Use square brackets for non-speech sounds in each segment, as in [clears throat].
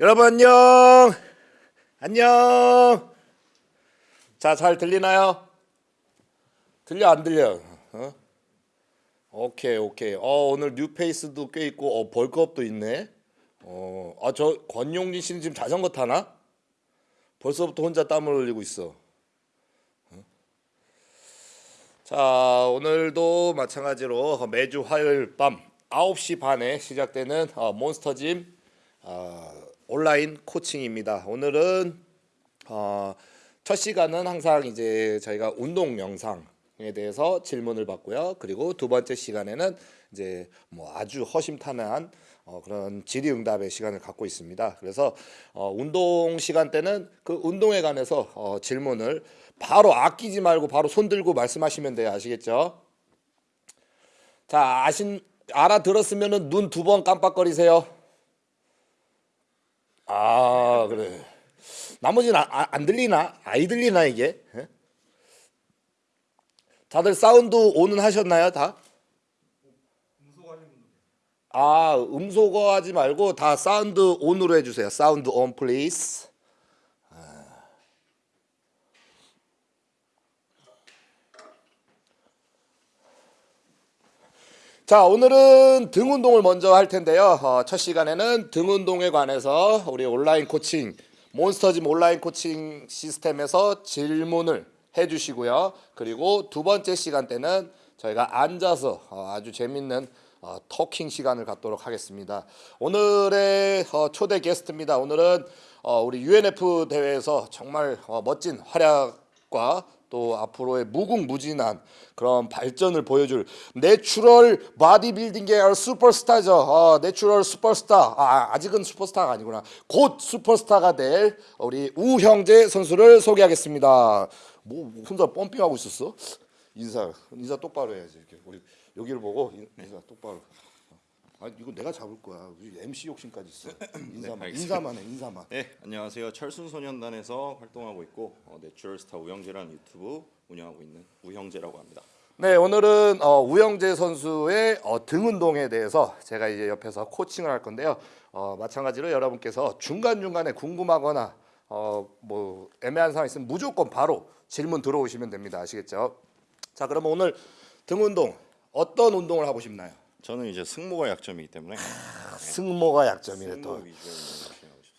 여러분 안녕. 안녕. 자, 잘 들리나요? 들려 안 들려? 어? 오케이, 오케이. 어, 오늘 뉴페이스도 꽤 있고 어, 벌크업도 있네. 어, 아, 저 권용진 씨는 지금 자전거 타나? 벌써부터 혼자 땀을 흘리고 있어. 어? 자, 오늘도 마찬가지로 매주 화요일 밤 9시 반에 시작되는 어, 몬스터짐 어, 온라인 코칭입니다. 오늘은 어, 첫 시간은 항상 이제 저희가 운동 영상에 대해서 질문을 받고요. 그리고 두 번째 시간에는 이제 뭐 아주 허심탄회한 어, 그런 질의응답의 시간을 갖고 있습니다. 그래서 어, 운동 시간 때는 그 운동에 관해서 어, 질문을 바로 아끼지 말고 바로 손 들고 말씀하시면 돼요. 아시겠죠? 자, 아신 알아들었으면은 눈 두 번 깜빡거리세요. 아, 그래. 나머지는 아, 아, 안 들리나? 아이 들리나 이게? 예? 다들 sound on은 하셨나요, 다? 아, 음소거 하지 말고 다 sound on으로 해 주세요. sound on please. 자 오늘은 등 운동을 먼저 할 텐데요. 어, 첫 시간에는 등 운동에 관해서 우리 온라인 코칭 몬스터짐 온라인 코칭 시스템에서 질문을 해주시고요. 그리고 두 번째 시간 때는 저희가 앉아서 어, 아주 재밌는 어, 토킹 시간을 갖도록 하겠습니다. 오늘의 어, 초대 게스트입니다. 오늘은 어, 우리 UNF 대회에서 정말 어, 멋진 활약과 또 앞으로의 무궁무진한 그런 발전을 보여줄 natural 바디빌딩 계열 슈퍼스타죠. 어, natural 슈퍼스타. 아, 아직은 슈퍼스타가 아니구나. 곧 슈퍼스타가 될 우리 우형재 선수를 소개하겠습니다. 뭐 혼자 pumping하고 있었어? 인사 인사 똑바로 해야지 이렇게 우리 여기를 보고 인- 인사 똑바로. 아 이거 내가 잡을 거야. MC 욕심까지 있어. [clears throat] 인사만 알겠습니다. 인사만 해 인사만. 네, 안녕하세요. 철순 소년단에서 활동하고 있고 어, 내추럴스타 우영재라는 유튜브 운영하고 있는 우형재라고 합니다. 네, 오늘은 어, 우영재 선수의 어, 등 운동에 대해서 제가 이제 옆에서 코칭을 할 건데요. 어, 마찬가지로 여러분께서 중간 중간에 궁금하거나 어, 뭐 애매한 상황 있으면 무조건 바로 질문 들어오시면 됩니다. 아시겠죠? 자, 그러면 오늘 등 운동 어떤 운동을 하고 싶나요? 저는 이제 승모가 약점이기 때문에 승모가 약점이래 또.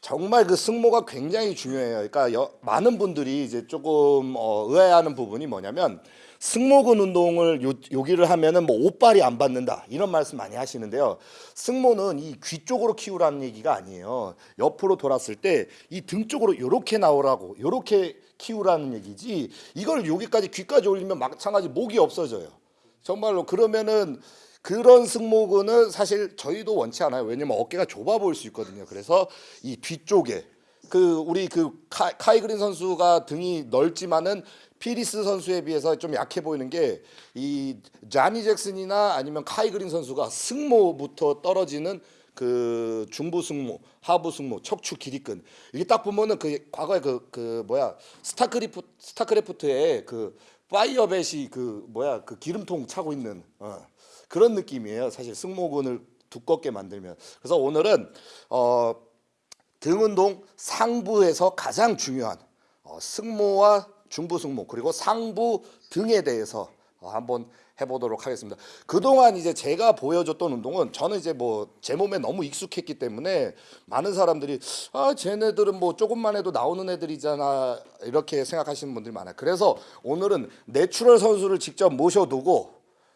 정말 그 승모가 굉장히 중요해요. 그러니까 여- 많은 분들이 이제 조금 어, 의아해하는 부분이 뭐냐면 승모근 운동을 요, 여기를 하면은 뭐 옷발이 안 받는다 이런 말씀 많이 하시는데요. 승모는 이 귀 쪽으로 키우라는 얘기가 아니에요. 옆으로 돌았을 때 이 등 쪽으로 이렇게 나오라고 이렇게 키우라는 얘기지. 이걸 여기까지 귀까지 올리면 마찬가지 목이 없어져요. 정말로 그러면은 그런 승모근은 사실 저희도 원치 않아요. 왜냐면 어깨가 좁아 보일 수 있거든요. 그래서 이 뒤쪽에 그 우리 그 카, 카이 그린 선수가 등이 넓지만은 필 히스 선수에 비해서 좀 약해 보이는 게 이 자니 잭슨이나 아니면 카이 그린 선수가 승모부터 떨어지는 그 중부 승모, 하부 승모, 척추 기립근 이게 딱 보면은 그 과거에 그 그 뭐야 스타크리프 스타크래프트의 그 파이어뱃이 그 뭐야 그 기름통 차고 있는 어, 그런 느낌이에요. 사실 승모근을 두껍게 만들면 그래서 오늘은 어, 등 운동 상부에서 가장 중요한 어, 승모와 중부 승모 그리고 상부 등에 대해서 어, 한번 해보도록 하겠습니다. 그동안 이제 제가 보여줬던 운동은 저는 이제 뭐 제 몸에 너무 익숙했기 때문에 많은 사람들이 아 쟤네들은 뭐 조금만 해도 나오는 애들이잖아 이렇게 생각하시는 분들이 많아요. 그래서 오늘은 natural 선수를 직접 모셔두고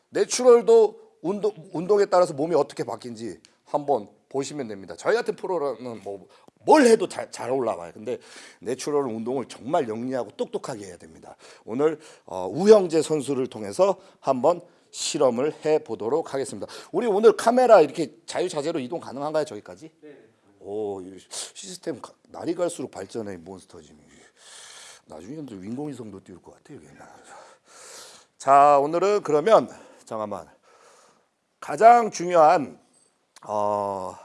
natural도 운동 운동에 따라서 몸이 어떻게 바뀐지 한번 보시면 됩니다. 저희 같은 프로는 뭐 뭘 해도 잘, 잘 올라와요. 근데 natural 운동을 정말 영리하고 똑똑하게 해야 됩니다. 오늘 어, 우형재 선수를 통해서 한번 실험을 해 보도록 하겠습니다. 우리 오늘 카메라 이렇게 자유자재로 이동 가능한가요? 저기까지? 네. 오, 이 시스템 가- 날이 갈수록 발전해 이 몬스터짐이. 나중에는 또 인공위성도 띄울 것 같아요. 여기. 자, 오늘은 그러면 잠깐만 가장 중요한 어,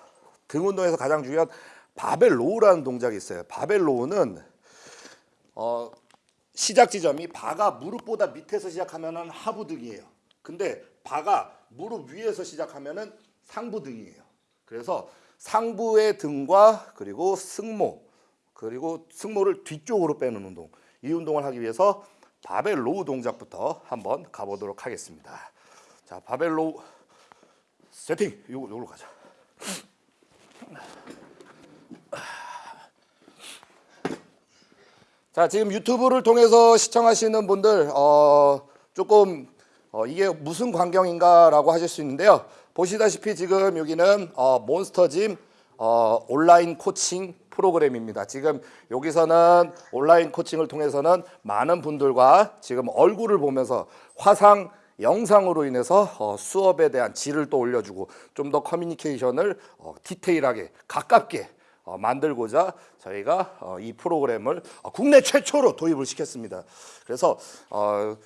등 운동에서 가장 중요한 바벨 row라는 동작이 있어요. 바벨 row는 어, 시작 지점이 바가 무릎보다 밑에서 시작하면은 하부 등이에요. 근데 바가 무릎 위에서 시작하면 은 상부 등이에요. 그래서 상부의 등과 그리고 승모 그리고 승모를 뒤쪽으로 빼는 운동 이 운동을 하기 위해서 바벨 row 동작부터 한번 가보도록 하겠습니다. 자 바벨 row 세팅 요거 요로 가자. 자 지금 유튜브를 통해서 시청하시는 분들 어, 조금 어, 이게 무슨 광경인가 라고 하실 수 있는데요. 보시다시피 지금 여기는 어, 몬스터짐 어, 온라인 코칭 프로그램입니다. 지금 여기서는 온라인 코칭을 통해서는 많은 분들과 지금 얼굴을 보면서 화상 영상으로 인해서 어, 수업에 대한 질을 또 올려주고 좀 더 커뮤니케이션을 어, 디테일하게 가깝게 어, 만들고자 저희가 어, 이 프로그램을 어, 국내 최초로 도입을 시켰습니다. 그래서 어,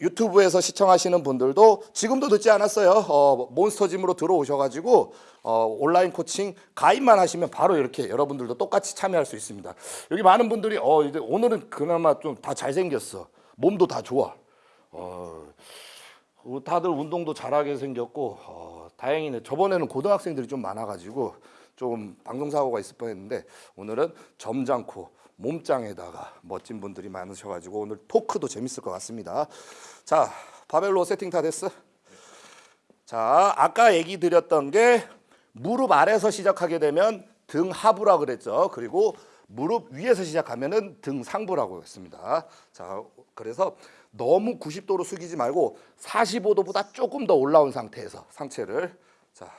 유튜브에서 시청하시는 분들도 지금도 늦지 않았어요. 어, 몬스터짐으로 들어오셔가지고 어, 온라인 코칭 가입만 하시면 바로 이렇게 여러분들도 똑같이 참여할 수 있습니다. 여기 많은 분들이 오늘은 그나마 좀 다 잘생겼어. 몸도 다 좋아. 어, 어, 다들 운동도 잘하게 생겼고 어, 다행이네. 저번에는 고등학생들이 좀 많아가지고 좀 방송 사고가 있을 뻔했는데 오늘은 점잖고 몸짱에다가 멋진 분들이 많으셔가지고 오늘 토크도 재밌을 것 같습니다. 자 바벨로 세팅 다 됐어? 자 아까 얘기 드렸던 게 무릎 아래서 시작하게 되면 등 하부라 그랬죠. 그리고 무릎 위에서 시작하면 은 등 상부라고 했습니다. 자 그래서 너무 90도로 숙이지 말고 45도보다 조금 더 올라온 상태에서 상체를 자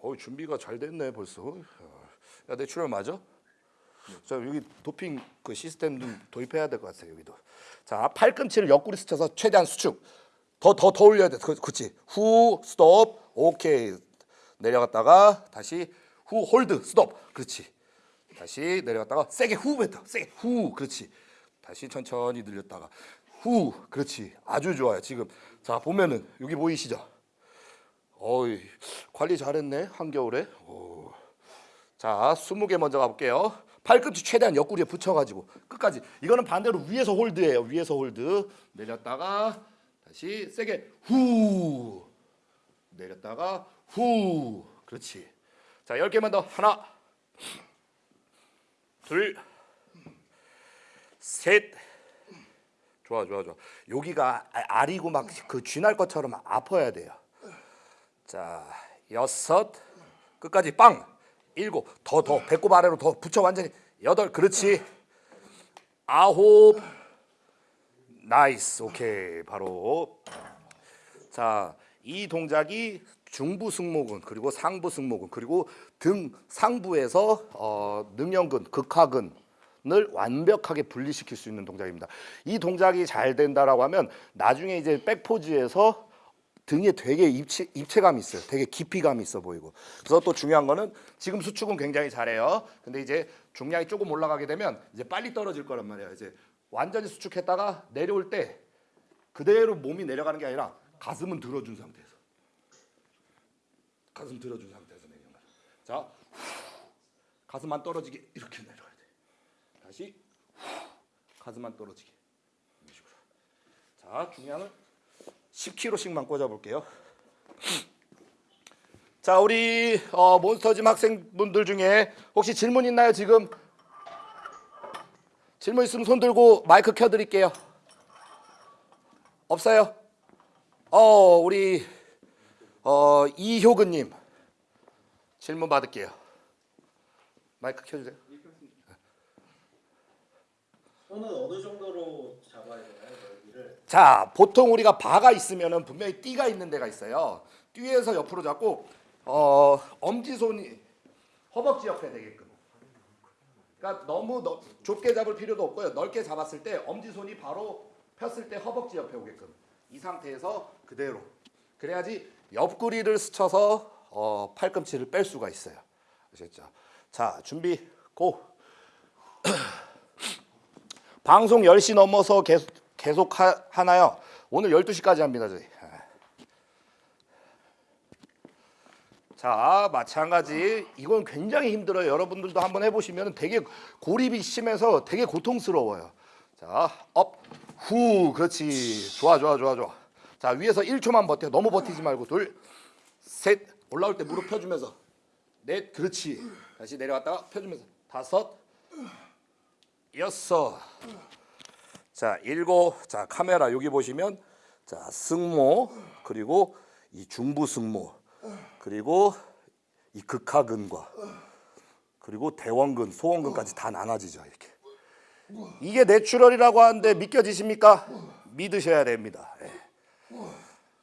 어, 준비가 잘 됐네 벌써. 야, natural 맞아? 자, 여기 도핑 그 시스템 좀 도입해야 될 것 같아 여기도. 자, 팔꿈치를 옆구리 스쳐서 최대한 수축. 더더 더 올려야 돼. 그, 그렇지. 후 스톱. 오케이. 내려갔다가 다시 후 hold 스톱. 그렇지. 다시 내려갔다가 세게 후 뱉어. 세게 후. 그렇지. 다시 천천히 늘렸다가 후. 그렇지. 아주 좋아요. 지금 자 보면은 여기 보이시죠? 어이 관리 잘했네 한겨울에. 오. 자, 20개 먼저 가볼게요. 팔꿈치 최대한 옆구리에 붙여가지고 끝까지. 이거는 반대로 위에서 hold예요. 위에서 hold. 내렸다가 다시 세게 후. 내렸다가 후. 그렇지. 자, 10개만 더. 하나. 둘. 셋. 좋아, 좋아, 좋아. 여기가 아- 아리고 막 그 쥐날 것처럼 아파야 돼요. 자, 여섯. 끝까지 빵. 일곱. 더 더 배꼽 아래로 더 붙여 완전히. 여덟. 그렇지. 아홉. nice. 오케이. 바로 자, 이 동작이 중부 승모근 그리고 상부 승모근 그리고 등 상부에서 어, 능형근, 극하근 을 완벽하게 분리시킬 수 있는 동작입니다. 이 동작이 잘 된다라고 하면 나중에 이제 백포즈에서 등에 되게 입체, 입체감이 있어요. 되게 깊이감이 있어 보이고. 그래서 또 중요한 거는 지금 수축은 굉장히 잘해요. 근데 이제 중량이 조금 올라가게 되면 이제 빨리 떨어질 거란 말이에요. 이제 완전히 수축했다가 내려올 때 그대로 몸이 내려가는 게 아니라 가슴은 들어준 상태에서 가슴 들어준 상태에서 내려가. 자, 후. 가슴만 떨어지게 이렇게 돼. 다시 후. 가슴만 떨어지게 이런 식으로. 자, 중량을 10kg씩만 꽂아볼게요. 자, 우리 어, 몬스터짐 학생분들 중에 혹시 질문 있나요? 지금 질문 있으면 손 들고 마이크 켜드릴게요. 없어요? 어, 우리 어, 이효근님 질문 받을게요. 마이크 켜주세요. 손은 어느 정도로 잡아야 되나요, 여기를? 자, 보통 우리가 바가 있으면은 분명히 띠가 있는 데가 있어요. 띠에서 옆으로 잡고 어, 엄지손이 허벅지 옆에 되게끔. 그러니까 너무 너, 좁게 잡을 필요도 없고요. 넓게 잡았을 때 엄지손이 바로 폈을 때 허벅지 옆에 오게끔. 이 상태에서 그대로. 그래야지 옆구리를 스쳐서 어, 팔꿈치를 뺄 수가 있어요. 아셨죠? 자, 준비 고. [clears throat] 방송 10시 넘어서 계속, 계속 하, 하나요? 오늘 12시까지 합니다, 저희. 자, 마찬가지. 이건 굉장히 힘들어요. 여러분들도 한번 해보시면 되게 고립이 심해서 되게 고통스러워요. 자, up, 후, 그렇지. 좋아, 좋아, 좋아, 좋아. 자, 위에서 1초만 버텨. 너무 버티지 말고 둘, 셋. 올라올 때 무릎 펴주면서 넷, 그렇지. 다시 내려갔다가 펴주면서 다섯, 여섯. 자, 일곱. 자, 카메라 여기 보시면 자, 승모 그리고 이 중부 승모 그리고 이 극하근과 그리고 대원근, 소원근까지 다 나눠지죠, 이렇게. 이게 natural이라고 하는데 믿겨지십니까? 믿으셔야 됩니다. 예.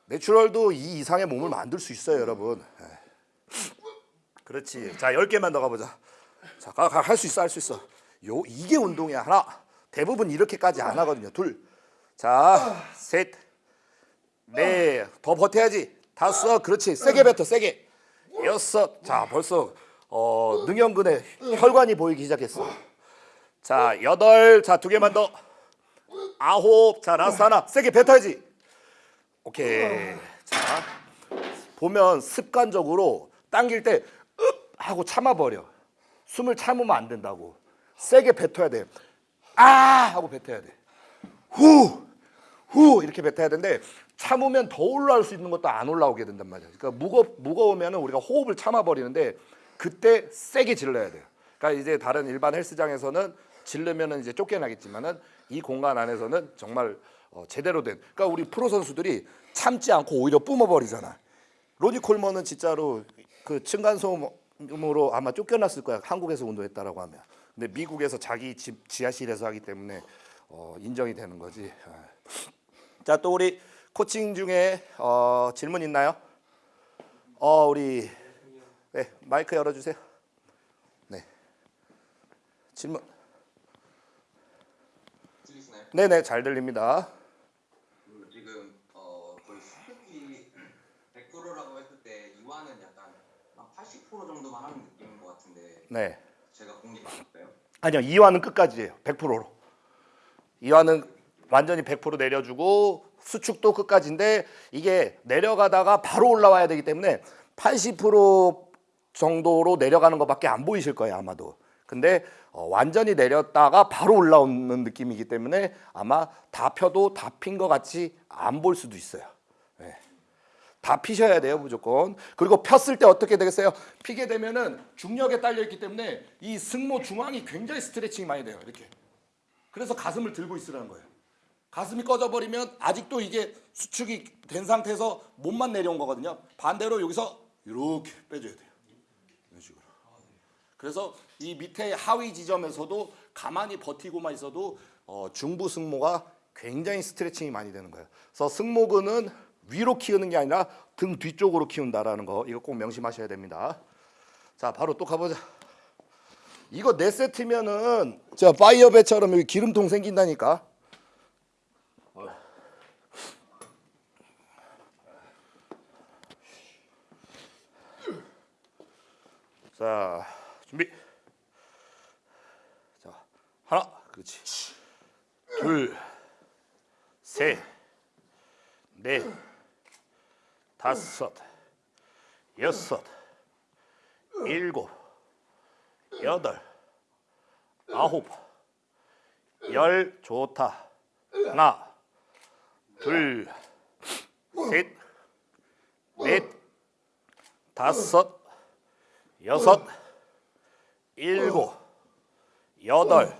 natural도 이 이상의 몸을 만들 수 있어요, 여러분. 예. 그렇지. 자, 10개만 더 가보자. 자, 할 수 있어, 할 수 있어. 요 이게 운동이야. 하나. 대부분 이렇게까지 안 하거든요. 둘. 자, 셋. 넷. 더 버텨야지. 다섯. 그렇지. 세게 뱉어, 세게. 여섯. 자, 벌써 어, 능형근에 혈관이 보이기 시작했어. 자, 여덟. 자, 두 개만 더. 아홉. 자, last 하나. 세게 뱉어야지. 오케이. 자, 보면 습관적으로 당길 때 읍! 하고 참아버려. 숨을 참으면 안 된다고. 세게 뱉어야 돼. 아! 하고 뱉어야 돼. 후! 후! 이렇게 뱉어야 되는데 참으면 더 올라올 수 있는 것도 안 올라오게 된단 말이야. 그러니까 무거, 무거우면 우리가 호흡을 참아버리는데 그때 세게 질러야 돼요. 그러니까 이제 다른 일반 헬스장에서는 질르면 이제 쫓겨나겠지만은 이 공간 안에서는 정말 어, 제대로 된. 그러니까 우리 프로 선수들이 참지 않고 오히려 뿜어버리잖아. 로니 콜먼은 진짜로 그 층간소음으로 아마 쫓겨났을 거야. 한국에서 운동했다라고 하면. 근데 미국에서 자기 집 지하실에서 하기 때문에 어, 인정이 되는 거지. 아. 자, 또 우리 코칭 중에 어, 질문 있나요? 어, 우리 네, 마이크 열어 주세요. 네. 질문. 들리시나요? 네, 네, 잘 들립니다. 그 지금 어 거의 100%라고 했을 때 이완은 약간 한80% 정도만 하는 느낌인 것 같은데 네. 아니요, 이완은 끝까지예요. 100%로. 이완은 완전히 100% 내려주고 수축도 끝까지인데 이게 내려가다가 바로 올라와야 되기 때문에 80% 정도로 내려가는 것밖에 안 보이실 거예요, 아마도. 근데 어, 완전히 내렸다가 바로 올라오는 느낌이기 때문에 아마 다 펴도 다 핀 것 같이 안 볼 수도 있어요. 예. 다 피셔야 돼요 무조건. 그리고 폈을 때 어떻게 되겠어요? 피게 되면은 중력에 딸려 있기 때문에 이 승모 중앙이 굉장히 스트레칭이 많이 돼요 이렇게. 그래서 가슴을 들고 있으라는 거예요. 가슴이 꺼져버리면 아직도 이게 수축이 된 상태에서 몸만 내려온 거거든요. 반대로 여기서 이렇게 빼줘야 돼요. 이런 식으로. 그래서 이 밑에 하위 지점에서도 가만히 버티고만 있어도 어, 중부 승모가 굉장히 스트레칭이 많이 되는 거예요. 그래서 승모근은 위로 키우는 게 아니라 등 뒤쪽으로 키운다라는 거 이거 꼭 명심하셔야 됩니다. 자, 바로 또 가보자. 이거 네 세트면은 자 파이어배처럼 여기 기름통 생긴다니까. 자, 준비. 자, 하나, 그렇지. 둘, 셋, 넷, 다섯, 여섯, 일곱, 여덟, 아홉, 열, 좋다. 하나, 둘, 셋, 넷, 다섯, 여섯, 일곱, 여덟,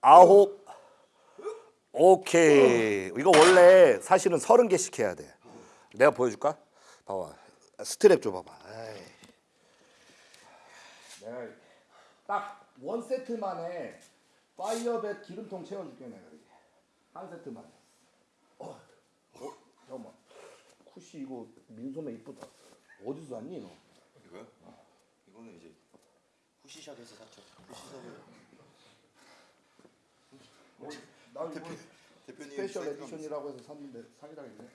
아홉, 오케이. 이거 원래 사실은 서른 개씩 해야 돼. 내가 보여줄까? 봐봐. 스트랩 줘봐봐. 아이. 내가 딱 one 세트만에 Firebat 기름통 채워줄게 내가 이렇게. 한 세트만. 어, 어, 잠깐만. 쿠시 이거 민소매 이쁘다. 어디서 샀니 너? 이거요? 이거는 이제 후시샵에서 샀죠. 후시샵에 나 이거 대표 대표님 edition이라고 해서 샀는데 사기당했네.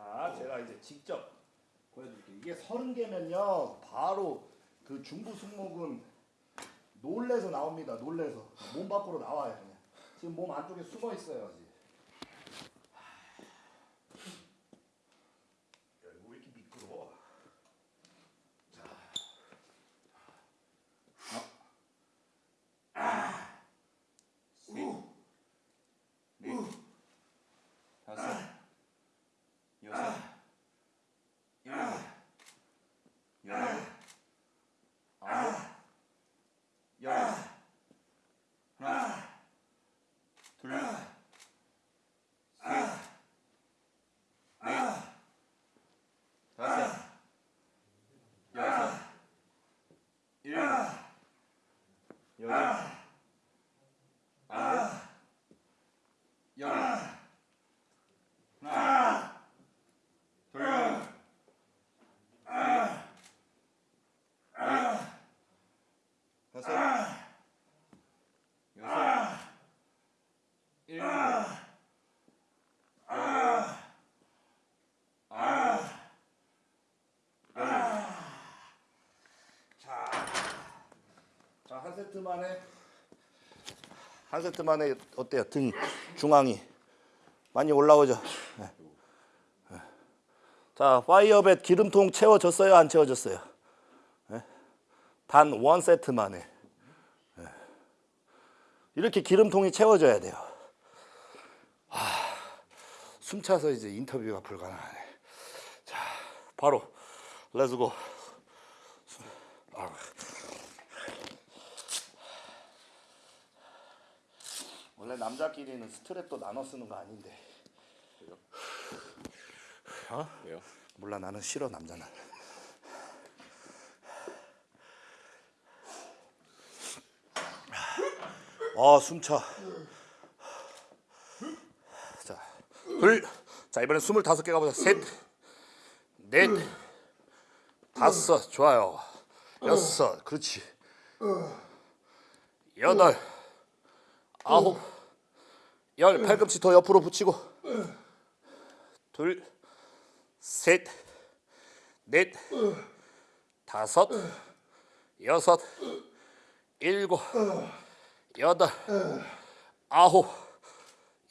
자, 제가 이제 직접 보여드릴게요. 이게 서른 개면요, 바로 그 중부 승모근 놀래서 나옵니다. 놀래서 몸 밖으로 나와요. 그냥. 지금 몸 안쪽에 숨어 있어요. 아직. 야, 이거 왜 이렇게 미끄러워? 다섯, 여섯, 세트 만에 한 세트 만에 어때요? 등 중앙이 많이 올라오죠. 네. 네. 자, 파이어벳 기름통 채워졌어요? 안 채워졌어요? 네. 단원 세트 만에 네. 이렇게 기름통이 채워져야 돼요. 하, 숨 차서 이제 인터뷰가 불가능하네. 자, 바로 렛츠고. 아. 원래 남자끼리는 스트랩도 나눠 쓰는 거 아닌데. 어? 왜요? 몰라 나는 싫어 남자는. 아 숨차. 자, 둘. 자 이번엔 스물다섯 개 가보자. 셋, 넷, 다섯. 좋아요. 여섯. 그렇지. 여덟, 아홉, 열. 팔꿈치 더 옆으로 붙이고. 둘, 셋, 넷, 다섯, 여섯, 일곱, 여덟, 아홉,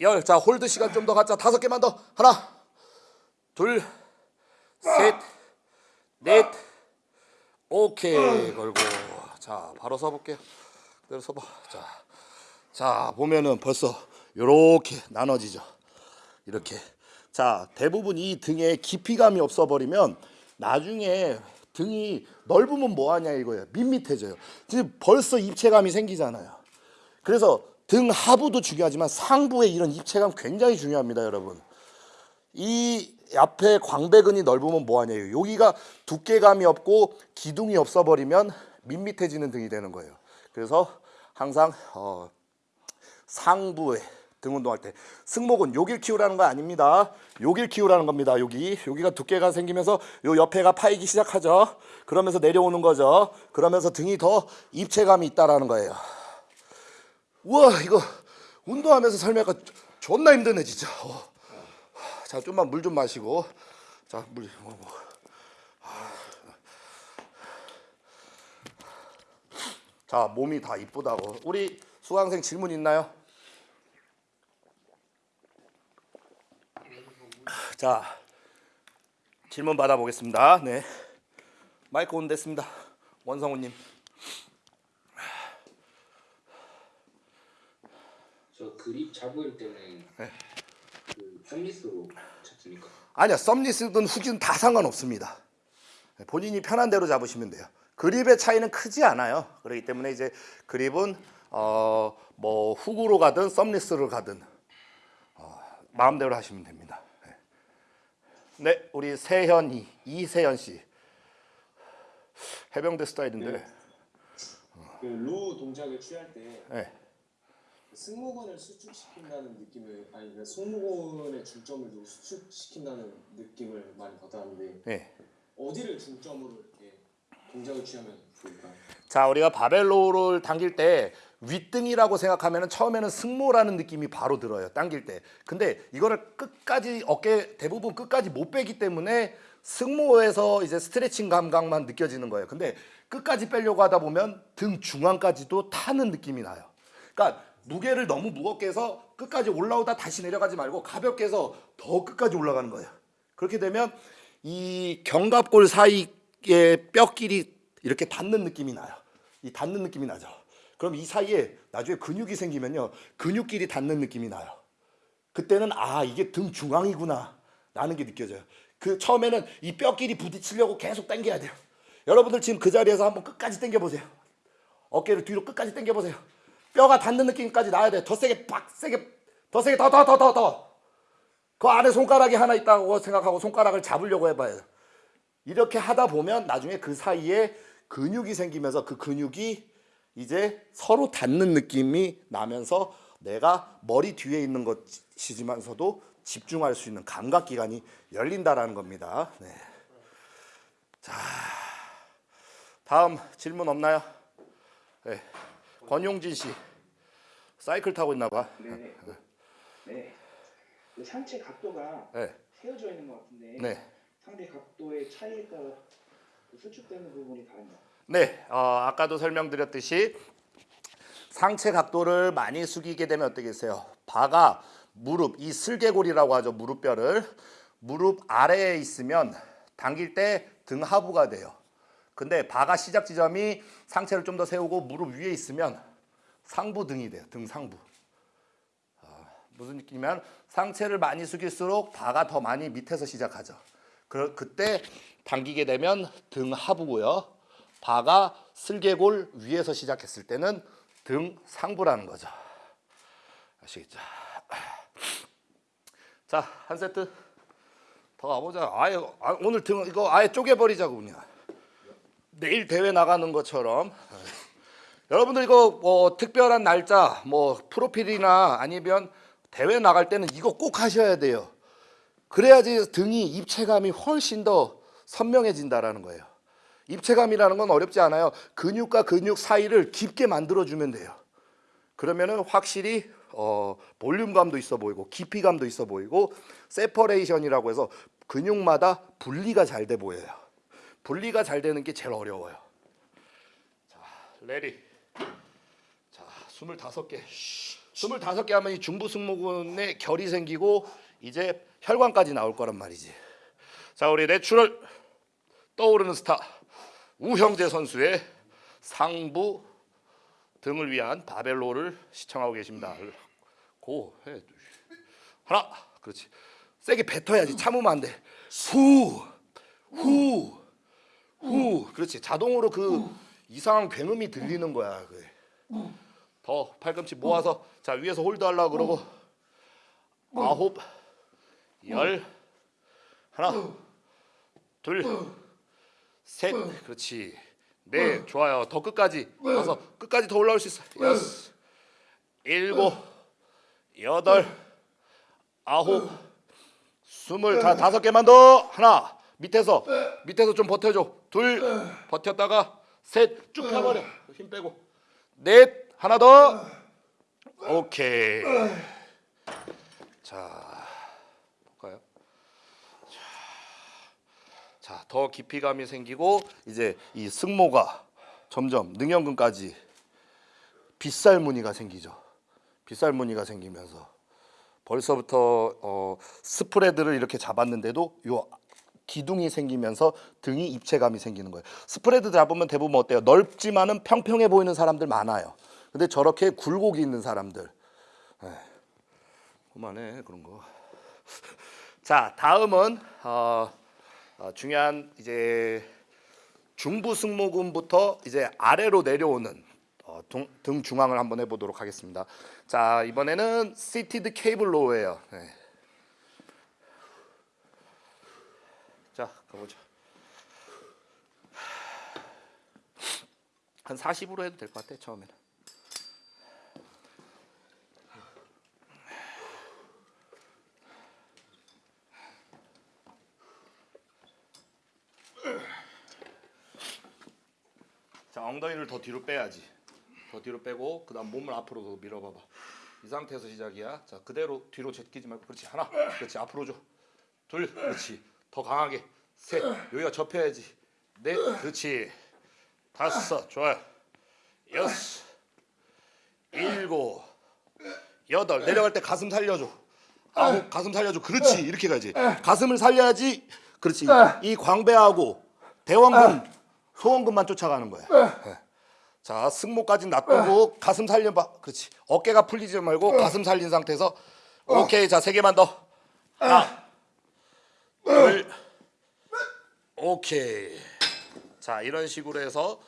열. 자, hold 시간 좀 더 갖자. 다섯 개만 더. 하나, 둘, 셋, 넷. 오케이. 걸고. 자, 바로 서볼게요. 그대로 서봐. 자, 자 보면은 벌써 요렇게 나눠지죠. 이렇게. 자, 대부분 이 등에 깊이감이 없어버리면 나중에 등이 넓으면 뭐하냐 이거예요. 밋밋해져요. 지금 벌써 입체감이 생기잖아요. 그래서 등 하부도 중요하지만 상부의 이런 입체감 굉장히 중요합니다, 여러분. 이 앞에 광배근이 넓으면 뭐하냐 여기가 두께감이 없고 기둥이 없어버리면 밋밋해지는 등이 되는 거예요. 그래서 항상 어, 상부에 등 운동할 때 승모근 여길 키우라는 거 아닙니다. 여길 키우라는 겁니다. 여기 여기가 두께가 생기면서 요 옆에가 파이기 시작하죠. 그러면서 내려오는 거죠. 그러면서 등이 더 입체감이 있다라는 거예요. 우와 이거 운동하면서 설명하니까 존나 힘드네 진짜. 어. 자 좀만 물 좀 마시고 자물 뭐, 뭐. 자 몸이 다 이쁘다고 우리 수강생 질문 있나요? 자 질문 받아보겠습니다. 네 마이크 온 됐습니다. 원성우님. 저 그립 잡을 때는 네. 그 썸리스로 잡습니까? 아니야 썸리스든 후기는 다 상관없습니다. 네, 본인이 편한 대로 잡으시면 돼요. 그립의 차이는 크지 않아요. 그렇기 때문에 이제 그립은 어 뭐 훅으로 가든 썸리스로 가든 어, 마음대로 하시면 됩니다. 네. 네, 우리 세현이 이세현 씨 해병대 스타일인데 그루 동작을 취할 때 네. 승모근을 수축시킨다는 느낌을 아니 그 승모근의 중점을 좀 수축시킨다는 느낌을 많이 받았는데 네. 어디를 중점으로 이렇게 동작을 취하면 좋을까요? 자 우리가 바벨로를 당길 때 윗등이라고 생각하면 처음에는 승모라는 느낌이 바로 들어요 당길 때 근데 이거를 끝까지 어깨 대부분 끝까지 못 빼기 때문에 승모에서 이제 스트레칭 감각만 느껴지는 거예요 근데 끝까지 빼려고 하다 보면 등 중앙까지도 타는 느낌이 나요 그러니까 무게를 너무 무겁게 해서 끝까지 올라오다 다시 내려가지 말고 가볍게 해서 더 끝까지 올라가는 거예요 그렇게 되면 이 견갑골 사이의 뼈끼리 이렇게 닿는 느낌이 나요. 이 닿는 느낌이 나죠. 그럼 이 사이에 나중에 근육이 생기면요. 근육끼리 닿는 느낌이 나요. 그때는 아 이게 등 중앙이구나 라는 게 느껴져요. 그 처음에는 이 뼈끼리 부딪히려고 계속 당겨야 돼요. 여러분들 지금 그 자리에서 한번 끝까지 당겨 보세요. 어깨를 뒤로 끝까지 당겨 보세요. 뼈가 닿는 느낌까지 나야 돼요. 더 세게 빡 세게 더 세게 더 더 더 더 더. 그 안에 손가락이 하나 있다고 생각하고 손가락을 잡으려고 해봐요. 이렇게 하다 보면 나중에 그 사이에 근육이 생기면서 그 근육이 이제 서로 닿는 느낌이 나면서 내가 머리 뒤에 있는 것이지만서도 집중할 수 있는 감각 기관이 열린다라는 겁니다. 네. 자, 다음 질문 없나요? 네. 권용진 씨, 사이클 타고 있나 봐. 네. 네. 그 상체 각도가 네, 세워져 있는 것 같은데 네. 상대 각도의 차이에 따라 그 수축되는 부분이 다른가요? 네, 어, 아까도 설명드렸듯이 상체 각도를 많이 숙이게 되면 어떻겠어요? 바가 무릎 이 슬개골이라고 하죠. 무릎뼈를 무릎 아래에 있으면 당길 때 등 하부가 돼요. 근데 바가 시작 지점이 상체를 좀 더 세우고 무릎 위에 있으면 상부 등이 돼요. 등 상부. 아, 무슨 느낌이면 상체를 많이 숙일수록 바가 더 많이 밑에서 시작하죠. 그 그때 당기게 되면 등 하부고요. 바가 슬개골 위에서 시작했을 때는 등 상부라는 거죠. 아시겠죠? 자, 한 세트 더 가보자. 아예 아, 오늘 등 이거 아예 쪼개버리자고 그냥. 내일 대회 나가는 것처럼. 여러분들 이거 뭐 특별한 날짜, 뭐 프로필이나 아니면 대회 나갈 때는 이거 꼭 하셔야 돼요. 그래야지 등이 입체감이 훨씬 더 선명해진다라는 거예요. 입체감이라는 건 어렵지 않아요. 근육과 근육 사이를 깊게 만들어주면 돼요. 그러면은 확실히 어, 볼륨감도 있어 보이고 깊이감도 있어 보이고 separation이라고 해서 근육마다 분리가 잘 돼 보여요. 분리가 잘 되는 게 제일 어려워요. 자, ready. 자, 25개. 25개 하면 이 중부 승모근에 결이 생기고 이제 혈관까지 나올 거란 말이지. 자, 우리 natural 떠오르는 스타 우형재 선수의 상부 등을 위한 바벨로를 시청하고 계십니다. Go 해. 하나. 그렇지. 세게 뱉어야지. 참으면 안 돼. 후. 후. 후. 그렇지. 자동으로 그 이상한 굉음이 들리는 거야. 그게. 더 팔꿈치 모아서 자, 위에서 hold 하려고 그러고 아홉 열 하나 둘 셋, 그렇지. 네, 좋아요. 더 끝까지. 가서 끝까지 더 올라올 수 있어. 여섯, 일곱, 여덟, 아홉, 스물, 다 다섯 개만 더. 하나, 밑에서. 밑에서 좀 버텨줘. 둘, 버텼다가 셋, 쭉 펴버려. 힘 빼고. 넷, 하나 더. 오케이. 자, 볼까요? 자, 더 깊이감이 생기고 이제 이 승모가 점점 능형근까지 빗살 무늬가 생기죠. 빗살 무늬가 생기면서 벌써부터 어, 스프레드를 이렇게 잡았는데도 요 기둥이 생기면서 등이 입체감이 생기는 거예요. 스프레드 잡으면 대부분 어때요? 넓지만은 평평해 보이는 사람들 많아요. 근데 저렇게 굴곡이 있는 사람들, 에이, 그만해 그런 거. 자, 다음은 어, 어, 중요한 이제 중부 승모근부터 이제 아래로 내려오는 어, 등, 등 중앙을 한번 해보도록 하겠습니다. 자 이번에는 seated cable row예요. 네. 자 가보죠. 한 40으로 해도 될 것 같아 처음에는. 자 엉덩이를 더 뒤로 빼야지. 더 뒤로 빼고 그 다음 몸을 앞으로 더 밀어봐봐. 이 상태에서 시작이야. 자 그대로 뒤로 제끼지 말고 그렇지. 하나. 그렇지. 앞으로 줘둘. 그렇지. 더 강하게. 셋. 여기가 접혀야지. 넷. 그렇지. 다섯. 좋아요. 여섯. 일곱. 여덟. 내려갈 때 가슴 살려줘. 아홉. 가슴 살려줘. 그렇지. 이렇게 가야지. 가슴을 살려야지. 그렇지. 이 광배하고 대왕근 소원근만 쫓아가는 거야. 예. 자 승모까지 놔두고 가슴 살려봐. 그렇지. 어깨가 풀리지 말고 가슴 살린 상태에서 오케이 자 세 개만 더. 하나 둘. 오케이. 자 이런 식으로 해서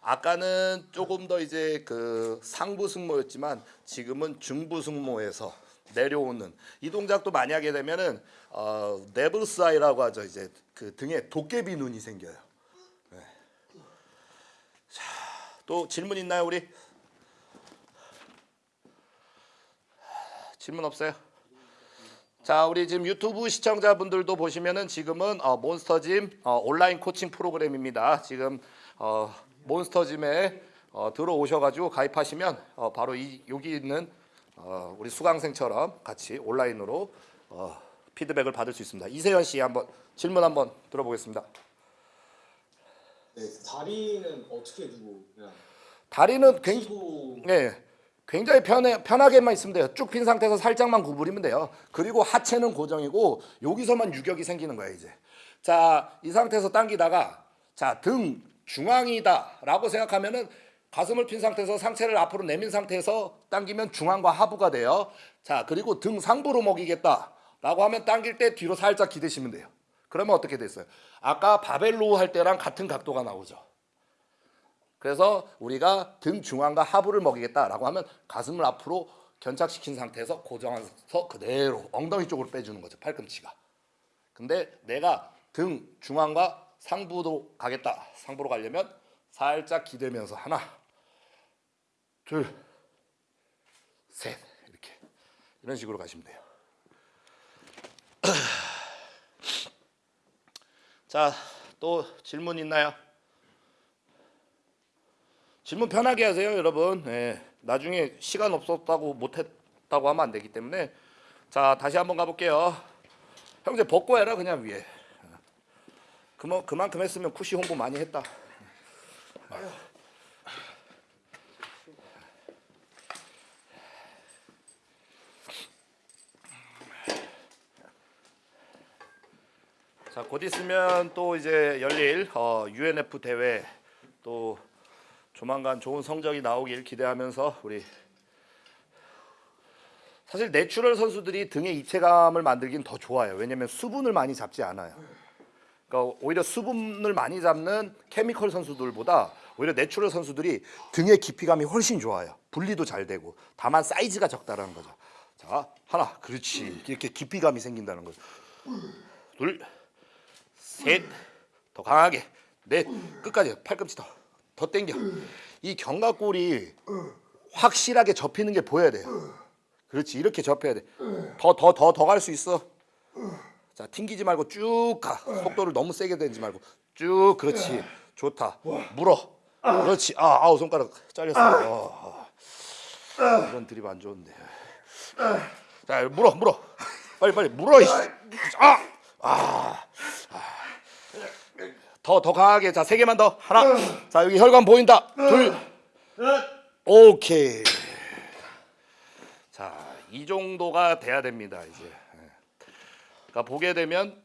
아까는 조금 더 이제 그 상부 승모였지만 지금은 중부 승모에서 내려오는 이 동작도 많이 하게 되면은 어, 네블스 아이라고 하죠. 이제 그 등에 도깨비 눈이 생겨요. 네. 자, 또 질문 있나요 우리? 질문 없어요? 자, 우리 지금 유튜브 시청자분들도 보시면은 지금은 어, 몬스터짐 어, 온라인 코칭 프로그램입니다. 지금 어, 몬스터짐에 어, 들어오셔가지고 가입하시면 어, 바로 이 여기 있는 어, 우리 수강생처럼 같이 온라인으로 어, 피드백을 받을 수 있습니다. 이세현 씨 한번 질문 한번 들어보겠습니다. 네, 다리는 어떻게 두고 그냥 다리는 굉장히 시도 예, 굉장히 편해, 편하게만 있으면 돼요. 쭉 핀 상태에서 살짝만 구부리면 돼요. 그리고 하체는 고정이고 여기서만 유격이 생기는 거예요 이제. 자, 이 상태에서 당기다가 자, 등 중앙이다 라고 생각하면 은 가슴을 핀 상태에서 상체를 앞으로 내민 상태에서 당기면 중앙과 하부가 돼요. 자, 그리고 등 상부로 먹이겠다 라고 하면 당길 때 뒤로 살짝 기대시면 돼요. 그러면 어떻게 됐어요? 아까 바벨로 할 때랑 같은 각도가 나오죠. 그래서 우리가 등 중앙과 하부를 먹이겠다라고 하면 가슴을 앞으로 견착시킨 상태에서 고정해서 그대로 엉덩이 쪽으로 빼주는 거죠 팔꿈치가. 근데 내가 등 중앙과 상부로 가겠다. 상부로 가려면 살짝 기대면서 하나, 둘, 셋 이렇게 이런 식으로 가시면 돼요. [clears throat] 자, 또 질문 있나요? 질문 편하게 하세요, 여러분. 예, 나중에 시간 없었다고 못했다고 하면 안 되기 때문에 자 다시 한번 가볼게요. 형제 벗고 해라 그냥 위에. 그만 그만큼 했으면 쿠시 홍보 많이 했다. 자, 곧 있으면 또 이제 열릴 어, UNF 대회 또 조만간 좋은 성적이 나오길 기대하면서 우리 사실 natural 선수들이 등에 입체감을 만들긴 더 좋아요. 왜냐면 수분을 많이 잡지 않아요. 그러니까 오히려 수분을 많이 잡는 chemical 선수들보다 오히려 natural 선수들이 등의 깊이감이 훨씬 좋아요. 분리도 잘 되고 다만 사이즈가 적다라는 거죠. 자 하나 그렇지 이렇게 깊이감이 생긴다는 거죠. 둘 셋, 더 강하게, 넷, 끝까지 팔꿈치 더, 더 당겨. 이 견갑골이 확실하게 접히는 게 보여야 돼요. 그렇지, 이렇게 접혀야 돼. 더, 더, 더, 더 갈 수 있어. 자, 튕기지 말고 쭉 가. 속도를 너무 세게 내지 말고 쭉, 그렇지. 좋다. 물어. 그렇지. 아, 아우 손가락 잘렸어. 어, 어. 이런 드립 안 좋은데. 자, 물어, 물어. 빨리, 빨리 물어. 아, 아. 더 더 강하게. 자 세 개만 더 하나 자 여기 혈관 보인다. 둘. 오케이. 자 이 정도가 돼야 됩니다 이제. 예. 그러니까 보게 되면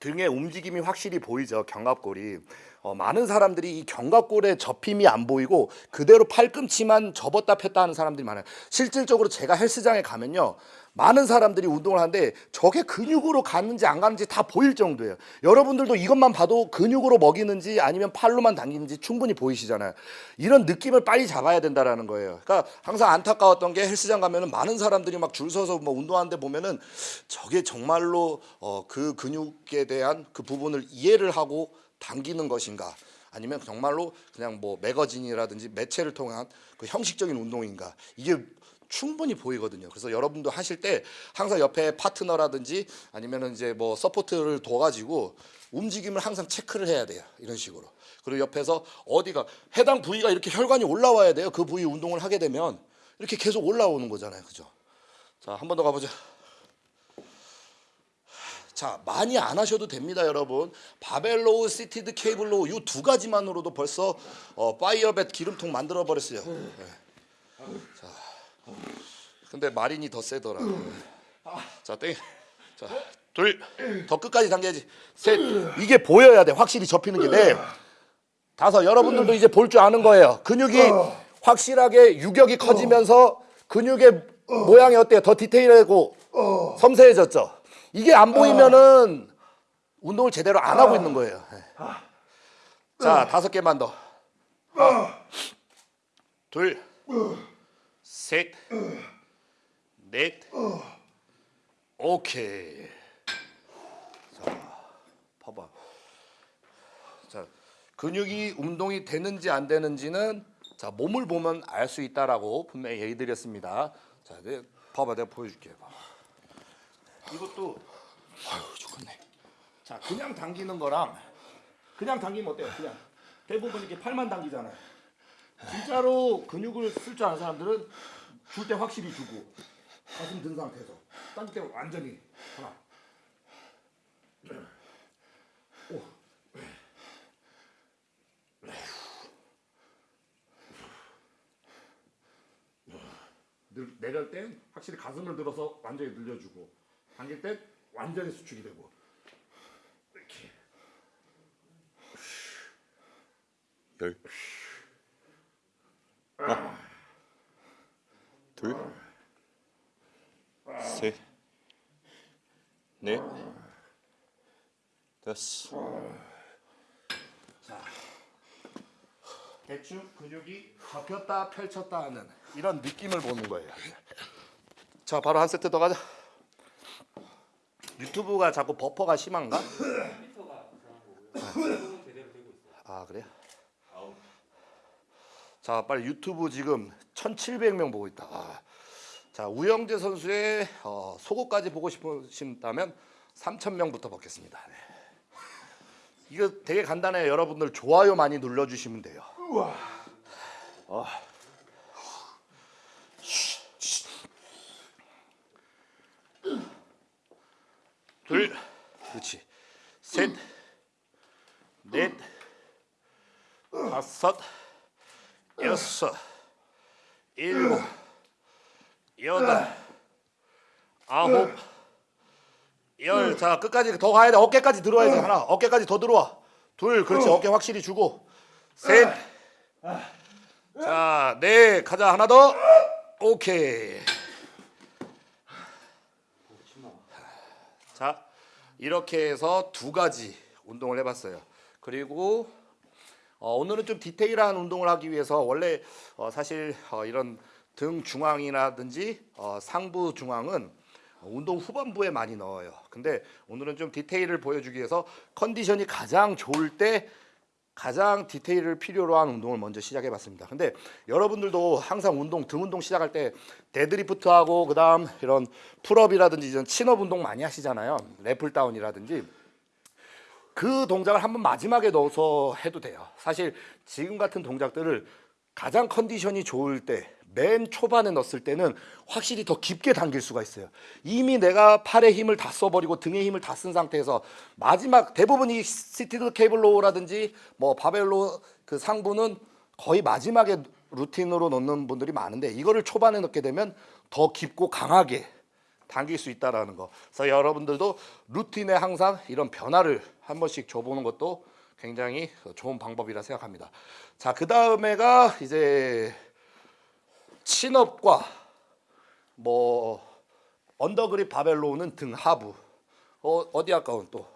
등의 움직임이 확실히 보이죠 견갑골이. 어, 많은 사람들이 이 견갑골의 접힘이 안 보이고 그대로 팔꿈치만 접었다 폈다 하는 사람들이 많아요. 실질적으로 제가 헬스장에 가면요 많은 사람들이 운동을 하는데 저게 근육으로 가는지 안 가는지 다 보일 정도예요. 여러분들도 이것만 봐도 근육으로 먹이는지 아니면 팔로만 당기는지 충분히 보이시잖아요. 이런 느낌을 빨리 잡아야 된다라는 거예요. 그러니까 항상 안타까웠던 게 헬스장 가면은 많은 사람들이 막 줄 서서 뭐 운동하는데 보면은 저게 정말로 어, 그 근육에 대한 그 부분을 이해를 하고 당기는 것인가? 아니면 정말로 그냥 뭐 매거진이라든지 매체를 통한 그 형식적인 운동인가? 이게 충분히 보이거든요. 그래서 여러분도 하실 때 항상 옆에 파트너라든지 아니면은 이제 뭐 support를 둬가지고 움직임을 항상 체크를 해야 돼요. 이런 식으로. 그리고 옆에서 어디가 해당 부위가 이렇게 혈관이 올라와야 돼요. 그 부위 운동을 하게 되면 이렇게 계속 올라오는 거잖아요. 그죠? 자, 한 번 더 가보죠. 자 많이 안 하셔도 됩니다 여러분 barbell row seated cable row 이 두 가지만으로도 벌써 어, 파이어벳 기름통 만들어 버렸어요 네. 자 근데 마린이 더 세더라 자 땡 자 둘. 더 끝까지 당겨야지. 셋. 이게 보여야 돼. 확실히 접히는 게 네. 다섯. 여러분들도 이제 볼 줄 아는 거예요. 근육이 확실하게 유격이 커지면서 근육의 모양이 어때요? 더 디테일하고 섬세해졌죠? 이게 안 보이면은 운동을 제대로 안 하고 있는 거예요. 예. 자, 다섯 개만 더. 하나, 둘, 셋, 넷, 오케이. 자, 봐봐. 자, 근육이 운동이 되는지 안 되는지는 자 몸을 보면 알 수 있다라고 분명히 얘기 드렸습니다. 자, 내 봐봐, 내가 보여줄게. 이것도 아유 좋겠네. 자 그냥 당기는 거랑 그냥 당기면 어때요? 그냥 대부분 이렇게 팔만 당기잖아요. 진짜로 근육을 쓸 줄 아는 사람들은 줄 때 확실히 주고 가슴 든 상태에서 딴때 완전히 하나. 오. 늘, 내릴 땐 확실히 가슴을 들어서 완전히 늘려주고 당길 땐 완전히 수축이 되고. 이렇게. 열. 하나, 둘, 셋, 넷, 다섯. 대충 근육이 접혔다 펼쳤다 하는 이런 느낌을 보는 거예요. 자, 바로 한 세트 더 가자. 유튜브가 자꾸 버퍼가 심한가? 아 그래요? 자 빨리 유튜브 지금 1,700명 보고 있다. 아. 자 우영재 선수의 어, 속옷까지 보고 싶으신다면 3,000명부터 받겠습니다. 네. 이거 되게 간단해요. 여러분들 좋아요 많이 눌러주시면 돼요. 어. 둘, 그렇지. 셋, 넷, 다섯, 여섯, 일곱, 여덟, 아홉, 열. 자, 끝까지 더 가야 돼. 어깨까지 들어와야 돼. 하나, 어깨까지 더 들어와. 둘, 그렇지. 어깨 확실히 주고. 셋. 자, 네, 가자. 하나 더. 오케이. 자, 이렇게 해서 두 가지 운동을 해봤어요. 그리고 어, 오늘은 좀 디테일한 운동을 하기 위해서 원래 어, 사실 어, 이런 등 중앙이라든지 어, 상부 중앙은 운동 후반부에 많이 넣어요. 근데 오늘은 좀 디테일을 보여주기 위해서 컨디션이 가장 좋을 때 가장 디테일을 필요로 한 운동을 먼저 시작해 봤습니다. 근데 여러분들도 항상 운동 등 운동 시작할 때 데드리프트 하고 그 다음 이런 pull-up이라든지 이런 chin-up 운동 많이 하시잖아요. lat pull down이라든지 그 동작을 한번 마지막에 넣어서 해도 돼요. 사실 지금 같은 동작들을 가장 컨디션이 좋을 때 맨 초반에 넣었을 때는 확실히 더 깊게 당길 수가 있어요. 이미 내가 팔에 힘을 다 써버리고 등에 힘을 다 쓴 상태에서 마지막 대부분 이 seated cable row라든지 뭐 barbell row 그 상부는 거의 마지막에 루틴으로 넣는 분들이 많은데 이거를 초반에 넣게 되면 더 깊고 강하게 당길 수 있다라는 거. 그래서 여러분들도 루틴에 항상 이런 변화를 한 번씩 줘보는 것도 굉장히 좋은 방법이라 생각합니다. 자, 그 다음에가 이제 친업과 뭐 언더그립 바벨로는 등 하부. 어, 어디 아까운 또.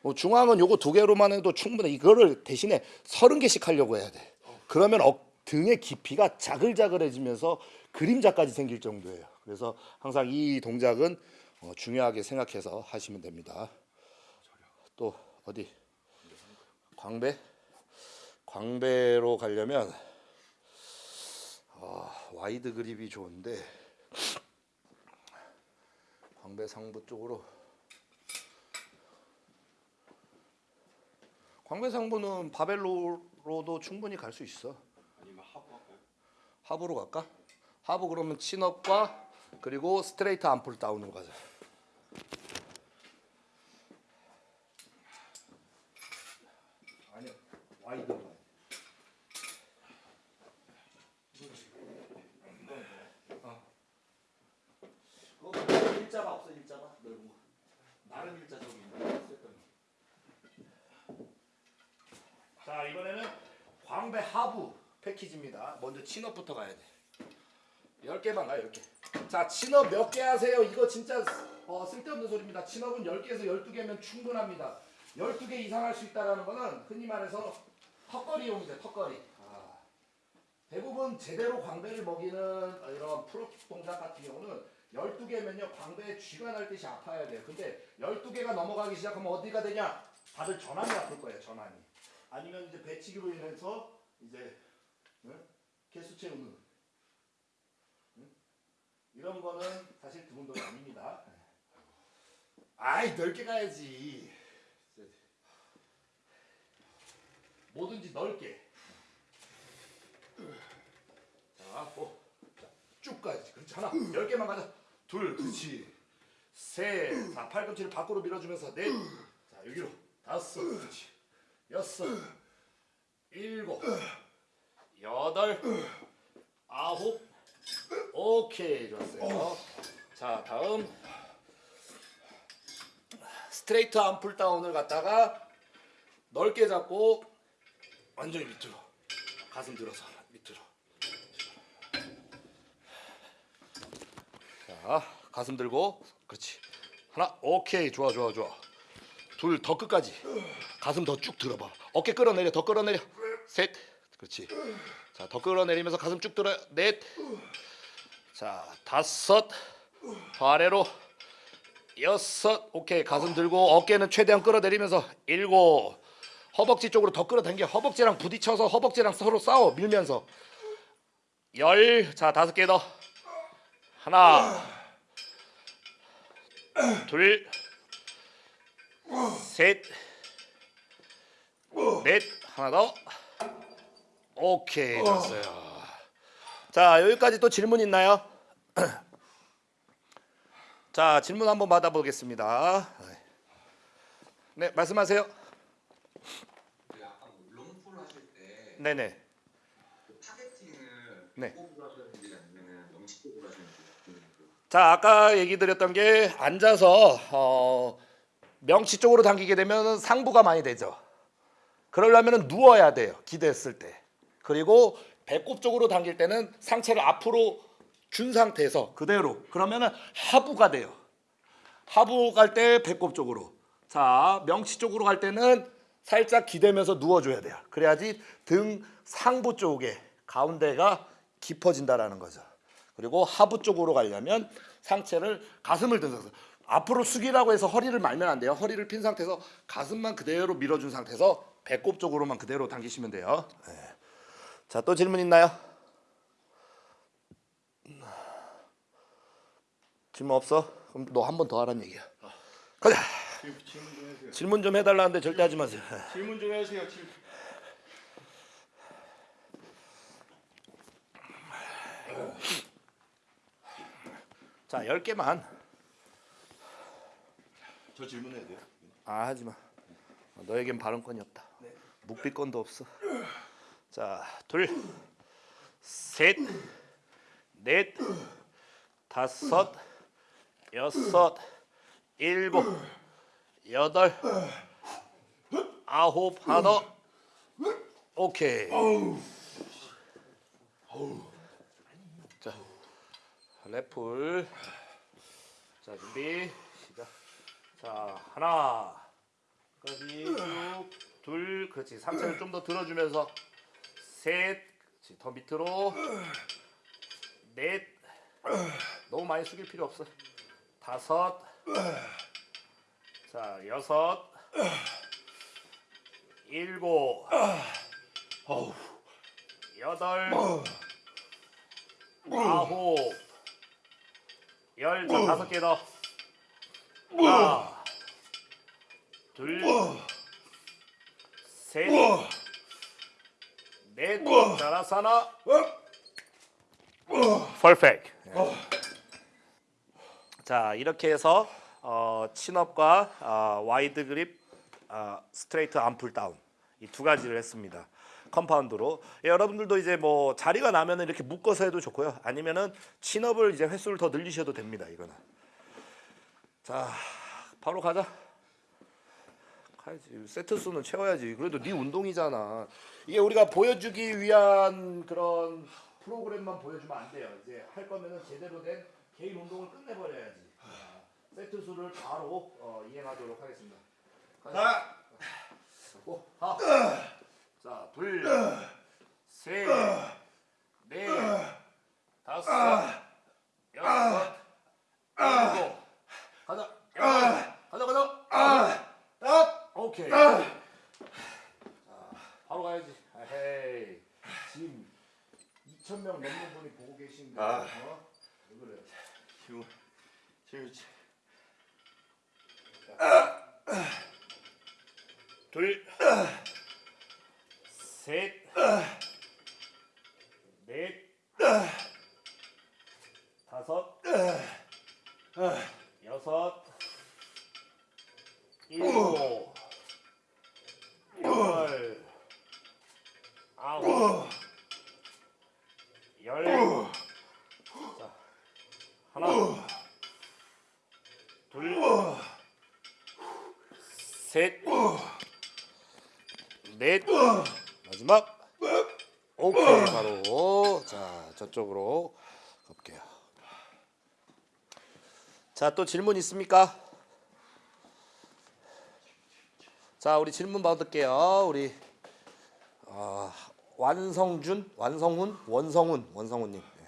뭐 중앙은 요거 두 개로만 해도 충분해. 이거를 대신에 서른 개씩 하려고 해야 돼. 그러면 어, 등의 깊이가 자글자글해지면서 그림자까지 생길 정도예요. 그래서 항상 이 동작은 어, 중요하게 생각해서 하시면 됩니다. 또 어디? 광배? 광배로 가려면 아, wide grip이 좋은데 광배 상부 쪽으로 광배 상부는 바벨로로도 충분히 갈 수 있어. 아니면 하부 할까요? 하부로 갈까? 하부 그러면 친업과 그리고 스트레이트 암풀 다운으로 가자. 아니요, 일자가 넓은 거. 나름 자 이번에는 광배 하부 패키지입니다. 먼저 친업부터 가야 돼. 10개만 가요 10개. 자 친업 몇 개 하세요? 이거 진짜 어, 쓸데없는 소리입니다. 친업은 10개에서 12개면 충분합니다. 12개 이상 할 수 있다는 거는 흔히 말해서 턱걸이 용이죠 턱걸이. 아. 대부분 제대로 광배를 먹이는 이런 프로 동작 같은 경우는 12개면요 광배에 쥐가 날 듯이 아파야 돼요. 근데 12개가 넘어가기 시작하면 어디가 되냐? 다들 전환이 아플 거예요 전환이. 아니면 이제 배치기로 인해서 이제 응? 개수 채우는 응? 이런 거는 사실 등 운동이 아닙니다. 아이 넓게 가야지. 뭐든지 넓게. 자, 뭐, 자, 쭉 가야지. 그렇지 하나, 열 개만 가자. 둘, 그렇지. 셋, 자 팔꿈치를 밖으로 밀어주면서 넷, 자 여기로 다섯, 그렇지. 여섯, 일곱, 여덟, 아홉, 오케이 좋았어요. 자 다음. straight arm pull down을 갖다가 넓게 잡고 완전히 밑으로 가슴 들어서 밑으로. 자 가슴 들고 그렇지. 하나 오케이 좋아 좋아 좋아. 둘 더 끝까지. 가슴 더 쭉 들어봐. 어깨 끌어내려 더 끌어내려. 셋 그렇지. 자 더 끌어내리면서 가슴 쭉 들어 넷 자 다섯 더 아래로 여섯. 오케이 가슴 들고 어깨는 최대한 끌어내리면서 일곱. 허벅지 쪽으로 더 끌어당겨. 허벅지랑 부딪혀서 허벅지랑 서로 싸워 밀면서. 열 자 다섯 개 더. 하나. 둘. 셋, 넷, 하나 더. 오케이, 됐어요. 자, 여기까지 또 질문 있나요? [clears throat] 자, 질문 한번 받아보겠습니다. 네, 말씀하세요. 그뭐 네네. 그 네. 궁금해요. 자, 아까 얘기 드렸던 게 앉아서 어, 명치 쪽으로 당기게 되면 상부가 많이 되죠. 그러려면 누워야 돼요. 기댔을 때. 그리고 배꼽 쪽으로 당길 때는 상체를 앞으로 준 상태에서 그대로 그러면은 하부가 돼요. 하부 갈 때 배꼽 쪽으로. 자, 명치 쪽으로 갈 때는 살짝 기대면서 누워줘야 돼요. 그래야지 등 상부 쪽에 가운데가 깊어진다라는 거죠. 그리고 하부 쪽으로 가려면 상체를 가슴을 든 상태. 앞으로 숙이라고 해서 허리를 말면 안 돼요. 허리를 핀 상태에서 가슴만 그대로 밀어준 상태에서 배꼽 쪽으로만 그대로 당기시면 돼요. 네. 자, 또 질문 있나요? 질문 없어? 그럼 너 한 번 더 하라는 얘기야. 가자. 질문 좀. 질문 좀 해달라는데 절대 하지 마세요. 질문 좀 해주세요. 질문. 자, 10개만. 저 질문해야 돼요? 아, 하지 마. 너에겐 발언권이 없다. 묵비권도 없어. 자, 둘, 셋, 넷, 다섯, 여섯, 일곱, 여덟, 아홉, 하나 더. 오케이. 자, 랩풀. 자, 준비. 시작. 자, 하나. 까지 쭉. 둘. 그렇지. 상체를 좀 더 들어주면서 셋. 더 밑으로. 넷. 너무 많이 숙일 필요 없어. 다섯. 자, 여섯. 일곱. 여덟. 아홉. 열. 자, 다섯 개 더. 하나. 둘. 셋. 넷. 잘했어 하나. perfect. 자 이렇게 해서 어, chin-up과 어, wide grip 어, straight arm pull down 이 두 가지를 했습니다. compound로 예, 여러분들도 이제 뭐 자리가 나면은 이렇게 묶어서 해도 좋고요. 아니면은 친업을 이제 횟수를 더 늘리셔도 됩니다. 이거는 자 바로 가자. 가야지 세트 수는 채워야지. 그래도 네 운동이잖아. 이게 우리가 보여주기 위한 그런 프로그램만 보여주면 안 돼요. 이제 할 거면은 제대로 된 개인 운동을 끝내버려야지. 자, 세트 수를 바로 어, 이행하도록 하겠습니다. 가자. 고, 하. 자, 둘, 셋, 넷, 다섯, 여섯, 일곱. 가자. 여덟. 가자, 가자. 딱. 오케이. 자, 바로 가야지. 헤이. 지금 2천 명 넘는 분이 보고 계신데. 아. 어? 왜 그래? 질문. 질문. 둘, 셋, 넷, 다섯, 여섯, 일곱, 여덟, 아홉, 열, 넷 마지막 오케이 바로 자 저쪽으로 가볼게요 자 또 질문 있습니까? 자 우리 질문 받을게요 우리 어, 완성준 완성훈 원성훈 원성훈님 네.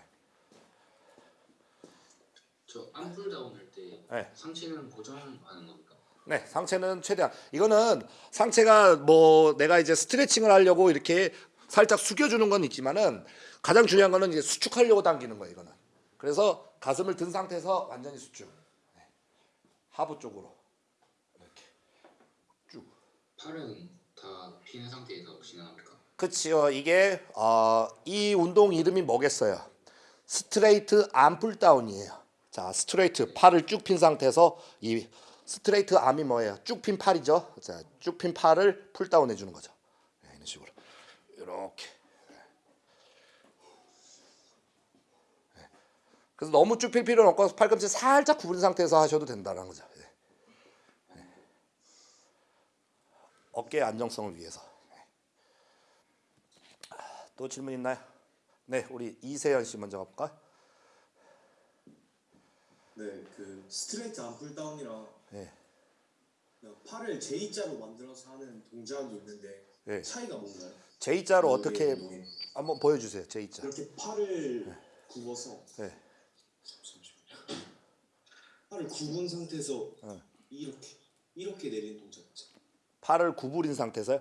저 안풀 다운 할 때 네. 상체는 고정하는 겁니까? 네, 상체는 최대한 이거는 상체가 뭐 내가 이제 스트레칭을 하려고 이렇게 살짝 숙여주는 건 있지만은 가장 중요한 거는 이제 수축하려고 당기는 거예요. 이거는 그래서 가슴을 든 상태에서 완전히 수축 네. 하부 쪽으로 이렇게 쭉. 팔은 다 피는 상태에서 진행합니까? 그치요. 이게 어, 이 운동 이름이 뭐겠어요? straight arm pull down이에요. 자, straight 팔을 쭉 핀 상태에서 이 straight arm이 뭐예요? 쭉 핀 팔이죠. 자, 쭉 핀 팔을 pull down 해주는 거죠. 네, 이런 식으로 이렇게. 그래서 너무 쭉 필 필요는 없고 팔꿈치 살짝 구부린 상태에서 하셔도 된다는 거죠. 네. 네. 어깨 안정성을 위해서. 또 질문 있나요? 네, 우리 이세연 씨 먼저 가볼까? 네, 그 스트레이트 암풀 다운이랑 네. 팔을 J자로 만들어서 하는 동작이 있는데 네. 차이가 뭔가요? J자로 어떻게 이게 한번 보여주세요. J자. 이렇게 팔을 굽어서 네. 팔을 굽은 상태에서 어. 이렇게 이렇게 내리는 동작. 팔을 구부린 상태에서요.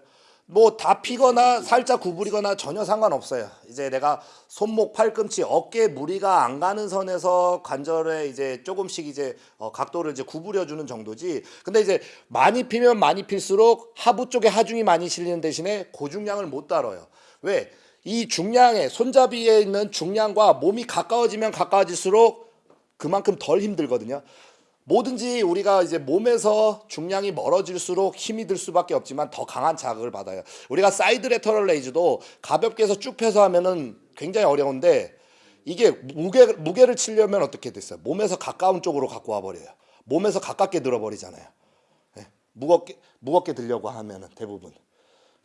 뭐 다 피거나 살짝 구부리거나 전혀 상관없어요. 이제 내가 손목, 팔꿈치, 어깨 무리가 안 가는 선에서 관절에 이제 조금씩 이제 어, 각도를 이제 구부려 주는 정도지. 근데 이제 많이 피면 많이 필수록 하부 쪽에 하중이 많이 실리는 대신에 고중량을 못 다뤄요. 왜? 이 중량에 손잡이에 있는 중량과 몸이 가까워지면 가까워질수록 그만큼 덜 힘들거든요. 뭐든지 우리가 이제 몸에서 중량이 멀어질수록 힘이 들 수밖에 없지만 더 강한 자극을 받아요. 우리가 side lateral raise도 가볍게 해서 쭉 펴서 하면은 굉장히 어려운데 이게 무게 무게를 치려면 어떻게 됐어요? 몸에서 가까운 쪽으로 갖고 와 버려요. 몸에서 가깝게 들어 버리잖아요. 예, 무겁게 무겁게 들려고 하면은 대부분.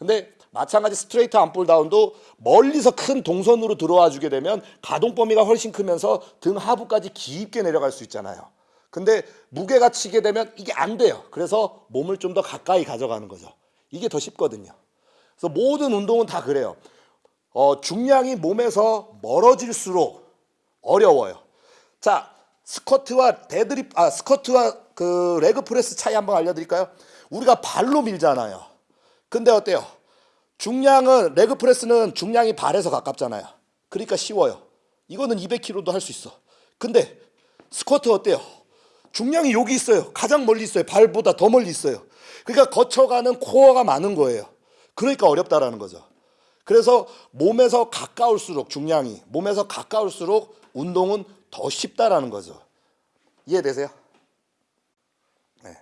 근데 마찬가지 straight arm pull down도 멀리서 큰 동선으로 들어와 주게 되면 가동 범위가 훨씬 크면서 등 하부까지 깊게 내려갈 수 있잖아요. 근데 무게가 치게 되면 이게 안 돼요. 그래서 몸을 좀 더 가까이 가져가는 거죠. 이게 더 쉽거든요. 그래서 모든 운동은 다 그래요. 어, 중량이 몸에서 멀어질수록 어려워요. 자, 스쿼트와 데드립, 아, 스쿼트와 그 leg press 차이 한번 알려 드릴까요? 우리가 발로 밀잖아요. 근데 어때요? 중량은 leg press는 중량이 발에서 가깝잖아요. 그러니까 쉬워요. 이거는 200kg도 할 수 있어. 근데 스쿼트 어때요? 중량이 여기 있어요. 가장 멀리 있어요. 발보다 더 멀리 있어요. 그러니까 거쳐가는 코어가 많은 거예요. 그러니까 어렵다라는 거죠. 그래서 몸에서 가까울수록 중량이 몸에서 가까울수록 운동은 더 쉽다라는 거죠. 이해되세요? 네.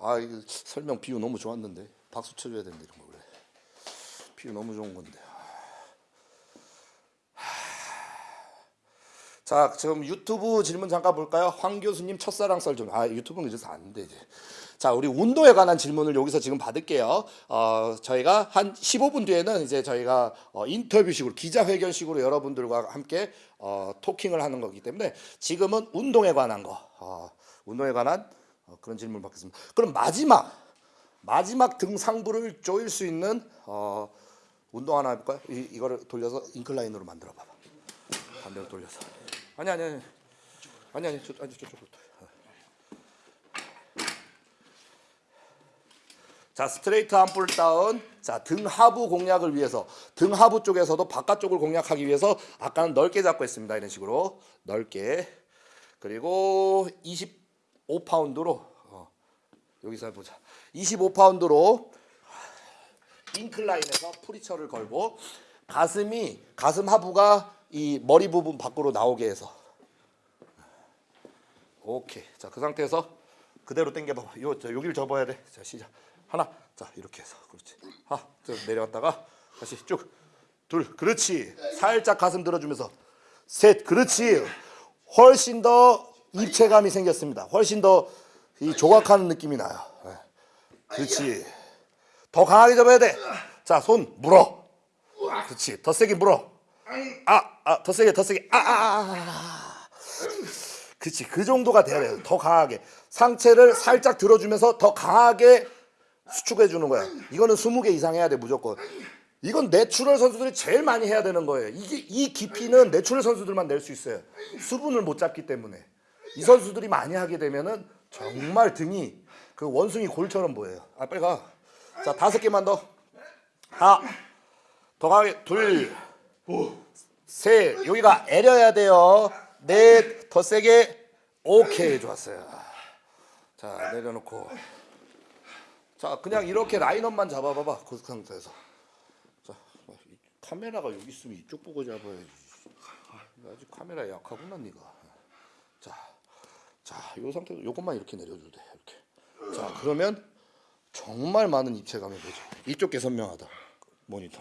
아, 이거 설명 비유 너무 좋았는데 박수 쳐줘야 되는데 이런 거 그래. 비유 너무 좋은 건데. 자, 지금 유튜브 질문 잠깐 볼까요? 황 교수님 첫사랑 썰 좀. 아, 유튜브는 이제서 안 돼, 이제. 자, 우리 운동에 관한 질문을 여기서 지금 받을게요. 어, 저희가 한 15분 뒤에는 이제 저희가 어, 인터뷰식으로 기자회견식으로 여러분들과 함께 어, 토킹을 하는 거기 때문에 지금은 운동에 관한 거, 어, 운동에 관한 어, 그런 질문 받겠습니다. 그럼 마지막 마지막 등 상부를 조일 수 있는 어, 운동 하나 해볼까요? 이, 이거를 돌려서 incline으로 만들어 봐봐. 반대로 돌려서. 아니 아니 아니 아니 아니 저 아니 저쪽으로. 자 straight arm pull down 자 등 하부 공략을 위해서 등 하부 쪽에서도 바깥쪽을 공략하기 위해서 아까는 넓게 잡고 했습니다 이런 식으로 넓게 그리고 25파운드로 어, 여기서 해보자. 25파운드로 인클라인에서 프리처를 걸고 가슴이 가슴 하부가 이 머리 부분 밖으로 나오게 해서. 오케이. 자그 상태에서 그대로 당겨봐 요 저, 여기를 접어야 돼자 시작. 하나. 자 이렇게 해서. 그렇지. 하나 쭉 내려갔다가 다시 쭉 둘. 그렇지. 살짝 가슴 들어주면서. 셋. 그렇지. 훨씬 더 입체감이 생겼습니다. 훨씬 더 이 조각하는 느낌이 나요 네. 그렇지 더 강하게 접어야 돼 자, 손 물어. 그렇지. 더 세게 물어. 아, 아, 더 세게, 더 세게. 아, 아, 아, 아. 그렇지. 그 정도가 돼야 돼요. 더 강하게. 상체를 살짝 들어주면서 더 강하게 수축해 주는 거야. 이거는 20개 이상 해야 돼, 무조건. 이건 natural 선수들이 제일 많이 해야 되는 거예요. 이게 이 깊이는 natural 선수들만 낼 수 있어요. 수분을 못 잡기 때문에. 이 선수들이 많이 하게 되면은 정말 등이 그 원숭이 골처럼 보여요. 아, 빨리 가. 자, 다섯 개만 더. 하나. 더 강하게. 둘. 셋. 여기가 애려야 돼요. 넷. 더 세게. 오케이. 좋았어요. 자, 내려놓고. 자, 그냥 이렇게 라인업만 잡아봐봐. 그 상태에서. 자, 이 카메라가 여기 있으면 이쪽 보고 잡아야지. 아, 아직 카메라 약하구나, 네가. 자, 자, 이 상태로 요것만 이렇게 내려줘도 돼. 이렇게. 자, 그러면 정말 많은 입체감이 되죠. 이쪽 게 선명하다. 모니터.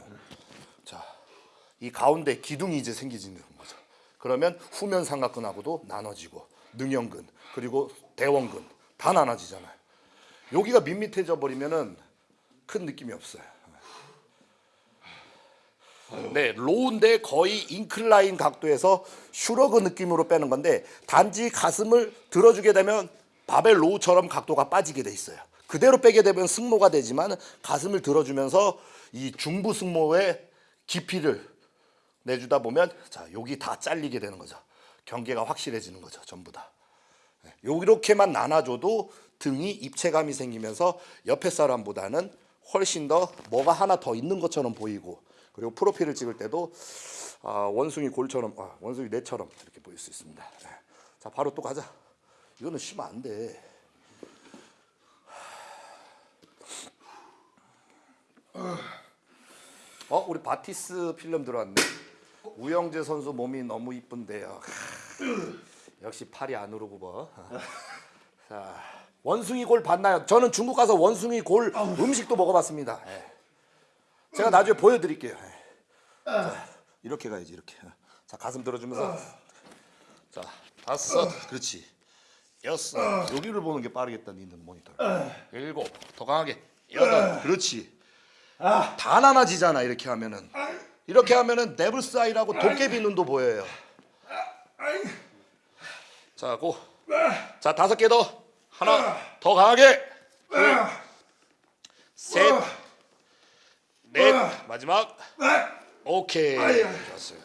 자, 이 가운데 기둥이 이제 생기지는 거죠. 그러면 후면 삼각근하고도 나눠지고 능형근 그리고 대원근 다 나눠지잖아요. 여기가 밋밋해져 버리면은 큰 느낌이 없어요. 네, row인데 거의 incline 각도에서 shrug 느낌으로 빼는 건데 단지 가슴을 들어주게 되면 barbell row처럼 각도가 빠지게 돼 있어요. 그대로 빼게 되면 승모가 되지만 가슴을 들어주면서 이 중부 승모의 깊이를 내주다 보면 자 여기 다 잘리게 되는 거죠. 경계가 확실해지는 거죠. 전부 다. 네, 이렇게만 나눠줘도 등이 입체감이 생기면서 옆에 사람보다는 훨씬 더 뭐가 하나 더 있는 것처럼 보이고 그리고 프로필을 찍을 때도 아, 원숭이 골처럼 아, 원숭이 뇌처럼 이렇게 보일 수 있습니다. 네. 자 바로 또 가자. 이거는 쉬면 안 돼. 어 우리 바티스 필름 들어왔네. 우영재 선수 몸이 너무 이쁜데요. 역시 팔이 안 오르고 뭐. 자 원숭이 골 봤나요? 저는 중국 가서 원숭이 골 음식도 먹어봤습니다. 예. 제가 나중에 보여드릴게요. 예. 자, 이렇게 가야지 이렇게. 자 가슴 들어주면서 자 다섯 그렇지 여섯 여기를 보는 게 빠르겠다 니는 모니터 일곱 더 강하게 여덟 그렇지 다 나눠지잖아 이렇게 하면은 이렇게 하면은 네블스 아이라고 도깨비 눈도 보여요. 자, 고. 자, 다섯 개 더. 하나 더 강하게. 둘, 셋, 넷, 마지막. 오케이. 좋았어요.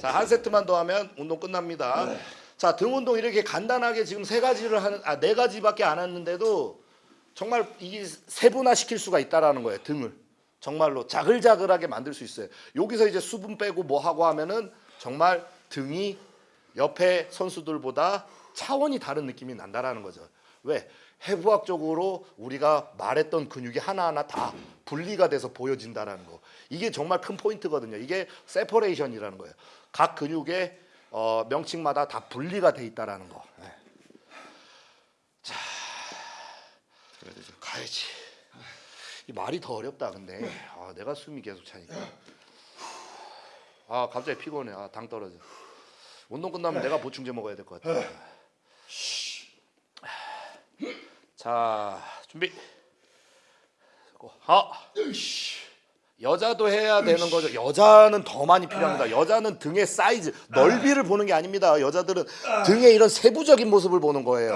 자, 한 세트만 더 하면 운동 끝납니다. 자, 등 운동 이렇게 간단하게 지금 세 가지를 하는 아, 네 가지밖에 안 했는데도 정말 이게 세분화 시킬 수가 있다라는 거예요. 등을. 정말로 자글자글하게 만들 수 있어요. 여기서 이제 수분 빼고 뭐 하고 하면은 정말 등이 옆에 선수들보다 차원이 다른 느낌이 난다라는 거죠. 왜? 해부학적으로 우리가 말했던 근육이 하나하나 다 분리가 돼서 보여진다라는 거. 이게 정말 큰 포인트거든요. 이게 separation이라는 거예요. 각 근육의 어, 명칭마다 다 분리가 돼 있다라는 거. 네. 자, 가야지. 이 말이 더 어렵다 근데 아, 내가 숨이 계속 차니까 아 갑자기 피곤해 아, 당 떨어져 운동 끝나면 내가 보충제 먹어야 될 것 같아 자 준비. 하 여자도 해야 되는 거죠. 여자는 더 많이 필요합니다. 여자는 등의 사이즈 넓이를 보는 게 아닙니다. 여자들은 등의 이런 세부적인 모습을 보는 거예요.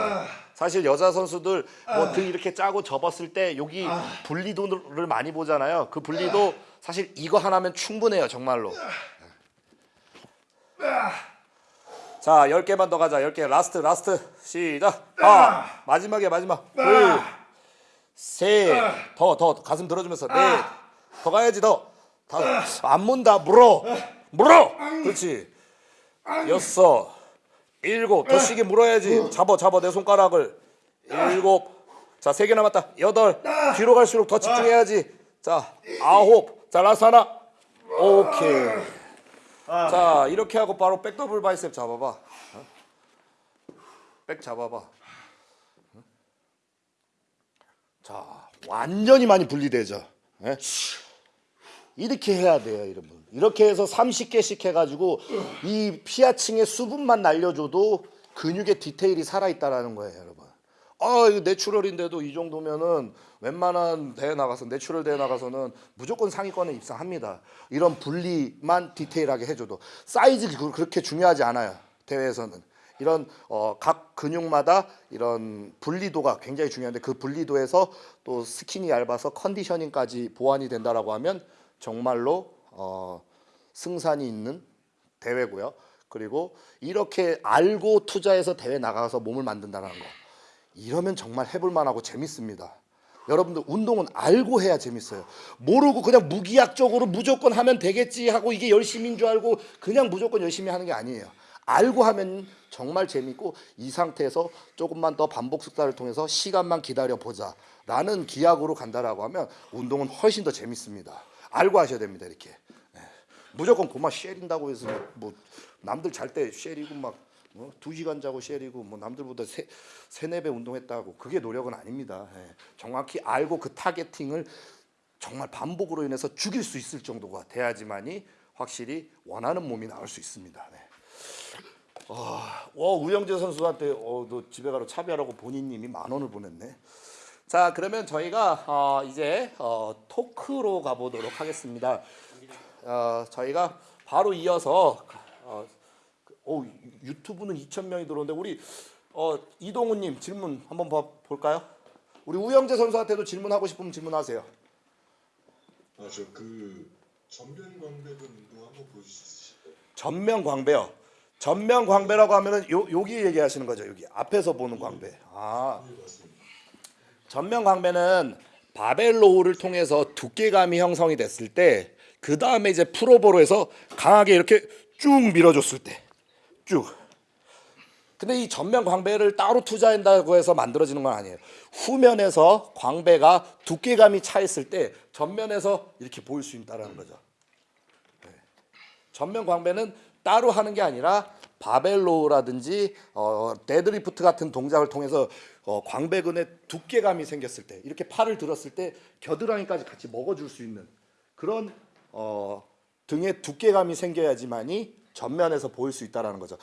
사실 여자 선수들 뭐 등 이렇게 짜고 접었을 때 여기 분리도를 많이 보잖아요. 그 분리도 사실 이거 하나면 충분해요, 정말로. 자, 10개만 더 가자. 10개. last, last. 시작. 하. 마지막에 마지막. 둘. 셋. 더, 더. 가슴 들어주면서. 넷. 더 가야지, 더. 다섯. 안 문다. 물어. 물어. 그렇지. 여섯. 일곱 더 세게 물어야지 잡아 잡아 내 손가락을 일곱 자 세 개 남았다 여덟 뒤로 갈수록 더 집중해야지 자 아홉 자 라스트 하나 오케이 자 이렇게 하고 바로 back double bicep 잡아봐 어? back 잡아봐 어? 자 완전히 많이 분리되죠 예? 이렇게 해야 돼요, 여러분. 이렇게 해서 30개씩 해가지고 이 피하층의 수분만 날려줘도 근육의 디테일이 살아있다라는 거예요, 여러분. 아 이거 내추럴인데도 이 정도면은 웬만한 대회 나가서 내추럴 대회 나가서는 무조건 상위권에 입상합니다. 이런 분리만 디테일하게 해줘도 사이즈 그- 그렇게 중요하지 않아요 대회에서는 이런 어, 각 근육마다 이런 분리도가 굉장히 중요한데 그 분리도에서 또 스킨이 얇아서 컨디셔닝까지 보완이 된다라고 하면 정말로 어, 승산이 있는 대회고요. 그리고 이렇게 알고 투자해서 대회 나가서 몸을 만든다는 거 이러면 정말 해볼 만하고 재밌습니다. 여러분들 운동은 알고 해야 재밌어요. 모르고 그냥 무기약적으로 무조건 하면 되겠지 하고 이게 열심인 줄 알고 그냥 무조건 열심히 하는 게 아니에요. 알고 하면 정말 재밌고 이 상태에서 조금만 더 반복 숙사를 통해서 시간만 기다려 보자 라는 기약으로 간다라고 하면 운동은 훨씬 더 재밌습니다. 알고 하셔야 됩니다. 이렇게. 예. 무조건 고마 쉐린다고 해서 뭐, 뭐 남들 잘 때 쉐리고 막 어? 두 시간 자고 쉐리고 뭐 남들보다 세, 세네 배 운동했다고 그게 노력은 아닙니다. 예. 정확히 알고 그 타겟팅을 정말 반복으로 인해서 죽일 수 있을 정도가 돼야지만이 확실히 원하는 몸이 나올 수 있습니다. 네. 와, 와 우영재 선수한테 어, 너 집에 가러 차비하라고 본인님이 만 원을 보냈네. 자 그러면 저희가 어, 이제 어, 토크로 가보도록 하겠습니다. 어, 저희가 바로 이어서 어, 오, 유튜브는 2천 명이 들어오는데 우리 어, 이동훈님 질문 한번 봐, 볼까요? 우리 우영재 선수한테도 질문하고 싶으면 질문하세요. 아 저 그 전면 광배근 운동 한번 있어요? 전면 광배요. 전면 광배라고 하면은 요 여기 얘기하시는 거죠. 여기 앞에서 보는 광배. 아. 네. 전면 광배는 바벨 로우를 통해서 두께감이 형성이 됐을 때 그 다음에 이제 pullover로 해서 강하게 이렇게 쭉 밀어줬을 때 쭉. 근데 이 전면 광배를 따로 투자한다고 해서 만들어지는 건 아니에요. 후면에서 광배가 두께감이 차 있을 때 전면에서 이렇게 보일 수 있다라는 거죠. 네. 전면 광배는 따로 하는 게 아니라 barbell row라든지 어, 데드리프트 같은 동작을 통해서 어, 광배근에 두께감이 생겼을 때 이렇게 팔을 들었을 때 겨드랑이까지 같이 먹어줄 수 있는 그런 어, 등에 두께감이 생겨야지만이 전면에서 보일 수 있다라는 거죠.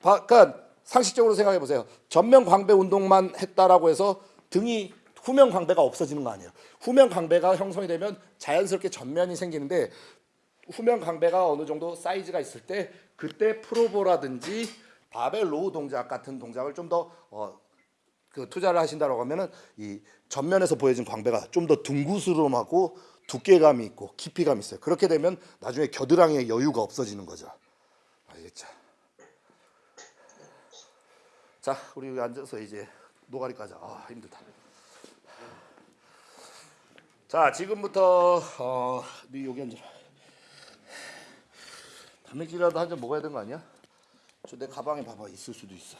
바, 그러니까 상식적으로 생각해 보세요. 전면 광배 운동만 했다라고 해서 등이 후면 광배가 없어지는 거 아니에요. 후면 광배가 형성이 되면 자연스럽게 전면이 생기는데 후면 광배가 어느 정도 사이즈가 있을 때 그때 pullover라든지 barbell row 동작 같은 동작을 좀더 어, 그 투자를 하신다고 하면은 이 전면에서 보여진 광배가 좀 더 둥구스름하고 두께감이 있고 깊이감이 있어요. 그렇게 되면 나중에 겨드랑이에 여유가 없어지는 거죠. 자, 우리 여기 앉아서 이제 노가리 까자. 아, 힘들다. 자, 지금부터 어, 네 여기 앉아. 단백질이라도 한 잔 먹어야 되는 거 아니야? 저 내 가방에 봐봐 있을 수도 있어.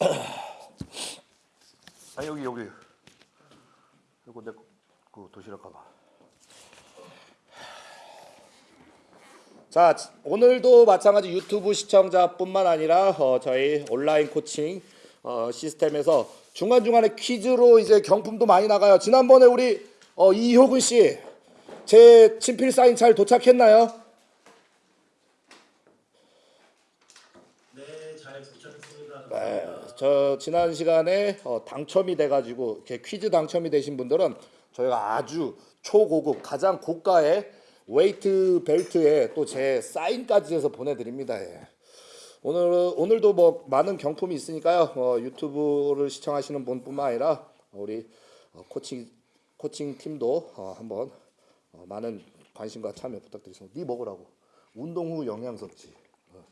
[clears throat] 아 여기 여기. 이거 내 그 도시락 가방. 자 지- 오늘도 마찬가지 유튜브 시청자뿐만 아니라 어, 저희 온라인 코칭 어, 시스템에서 중간 중간에 퀴즈로 이제 경품도 많이 나가요. 지난번에 우리 어, 이효근 씨 제 친필 사인 잘 도착했나요? 네, 잘 도착했습니다. 네, 저 지난 시간에 어, 당첨이 돼가지고 이렇게 퀴즈 당첨이 되신 분들은 저희가 아주 초고급 가장 고가의 웨이트 벨트에 또 제 사인까지 해서 보내드립니다. 예. 오늘 오늘도 뭐 많은 경품이 있으니까요. 어, 유튜브를 시청하시는 분뿐만 아니라 우리 어, 코칭 코칭 팀도 어, 한번 어, 많은 관심과 참여 부탁드리겠습니다. 네 먹으라고 운동 후 영양 섭취 어,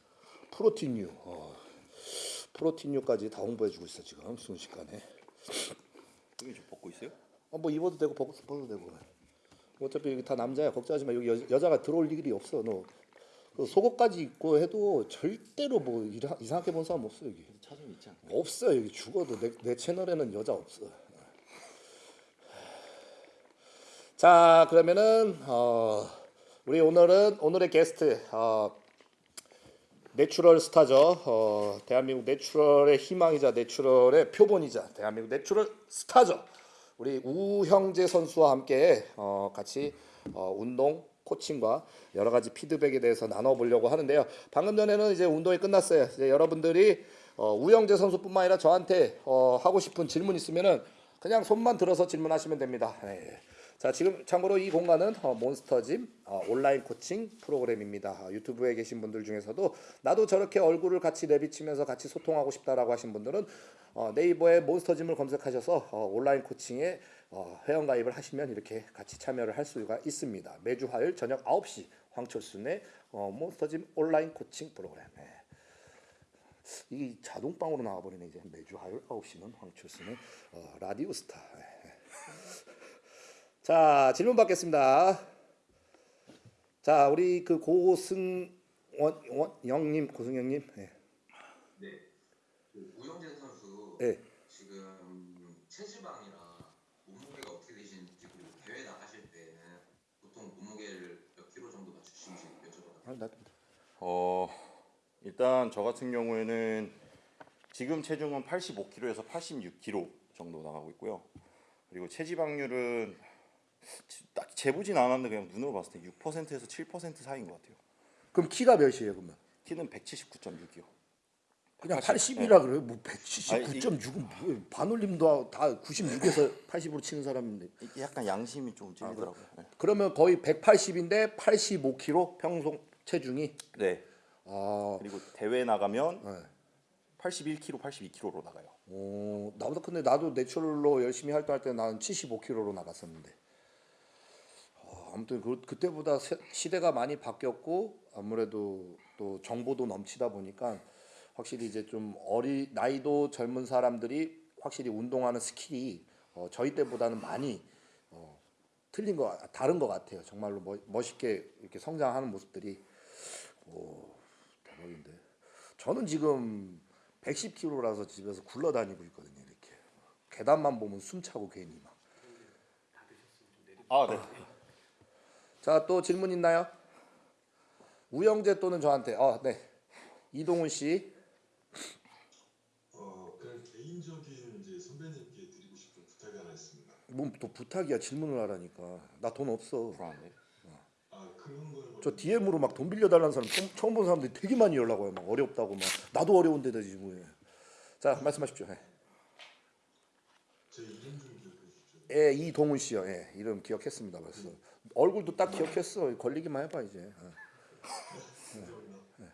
프로틴유. 어. 다 홍보해주고 있어 지금 순식간에. 여기 좀 벗고 있어요? 어, 뭐 입어도 되고 벗어도 되고. 어차피 여기 다 남자야 걱정하지 마. 여기 여, 여자가 들어올 일이 없어. 너 그 속옷까지 입고 해도 절대로 뭐 이라, 이상하게 본 사람 없어 여기. 여자 좀 있지 않나? 없어 여기 죽어도 내, 내 채널에는 여자 없어. 자 그러면은 어, 우리 오늘은 오늘의 게스트 어, 내추럴 스타죠. 어, 대한민국 내추럴의 희망이자 내추럴의 표본이자 대한민국 내추럴 스타죠. 우리 우형재 선수와 함께 어, 같이 어, 운동 코칭과 여러 가지 피드백에 대해서 나눠보려고 하는데요. 방금 전에는 이제 운동이 끝났어요. 이제 여러분들이 어, 우영재 선수뿐만 아니라 저한테 어, 하고 싶은 질문 있으면은 그냥 손만 들어서 질문하시면 됩니다. 네. 자 지금 참고로 이 공간은 어, 몬스터짐 어, 온라인 코칭 프로그램입니다. 어, 유튜브에 계신 분들 중에서도 나도 저렇게 얼굴을 같이 내비치면서 같이 소통하고 싶다라고 하신 분들은 어, 네이버에 몬스터짐을 검색하셔서 어, 온라인 코칭에 어, 회원 가입을 하시면 이렇게 같이 참여를 할 수가 있습니다. 매주 화요일 저녁 9시 황철순의 어, 몬스터짐 온라인 코칭 프로그램. 네. 이게 자동방으로 나와버리네 이제 매주 화요일 9시는 황철순의 어, 라디오 스타. 네. 자 질문 받겠습니다. 자 우리 그 고승원 원, 영님 고승영님. 네. 네. 그 우영재 선수 네. 지금 체지방이랑 몸무게가 어떻게 되시는지 그리고 대회 나가실 때는 보통 몸무게를 몇 킬로 정도 맞추시는지 여쭤봐도 아, 나, 어 일단 저 같은 경우에는 지금 체중은 85kg에서 86kg 정도 나가고 있고요. 그리고 체지방률은 딱 재보진 않았는데 그냥 눈으로 봤을 때 6%에서 7% 사이인 것 같아요. 그럼 키가 몇이에요 그러면? 키는 179.6이요. 그냥 80, 80이라 그래요. 뭐 아니, 179.6은 뭐예요? 반올림도 다 96에서 80으로 치는 사람인데. 이게 약간 양심이 좀 찔리더라고요. 네. 그러면 거의 180인데 85kg 평소 체중이. 네. 아, 그리고 대회 나가면 네. 81kg, 82kg로 나가요. 어, 나보다 근데 나도 내추럴로 열심히 활동할 때 나는 75kg로 나갔었는데. 어, 아무튼 그, 그때보다 세, 시대가 많이 바뀌었고 아무래도 또 정보도 넘치다 보니까 확실히 이제 좀 어리 나이도 젊은 사람들이 확실히 운동하는 스킬이 어, 저희 때보다는 많이 어, 틀린 거 같- 다른 것 같아요. 정말로 멋, 멋있게 이렇게 성장하는 모습들이 오 대박인데. 저는 지금 110kg라서 집에서 굴러다니고 있거든요. 이렇게 계단만 보면 숨 차고 괜히 막. 아, 네. 자 또 질문 있나요? 우영재 또는 저한테. 어, 네. 이동훈 씨. 어 그냥 개인적인 이제 선배님께 드리고 싶은 부탁이 하나 있습니다. 뭐또 부탁이야 질문을 하라니까. 나 돈 없어. 아 그런 걸저 DM으로 막 돈 빌려 달라는 사람 처음, 처음 본 사람들이 되게 많이 연락 와요. 막 어렵다고 막 나도 어려운데 되지 뭐. 자 말씀하십시오. 예. 제 이름 좀 기억해 주십시오. 예, 이동훈 씨요. 예, 이름 기억했습니다. 벌써 얼굴도 딱 기억했어. 걸리기만 해봐 이제. 어. 예.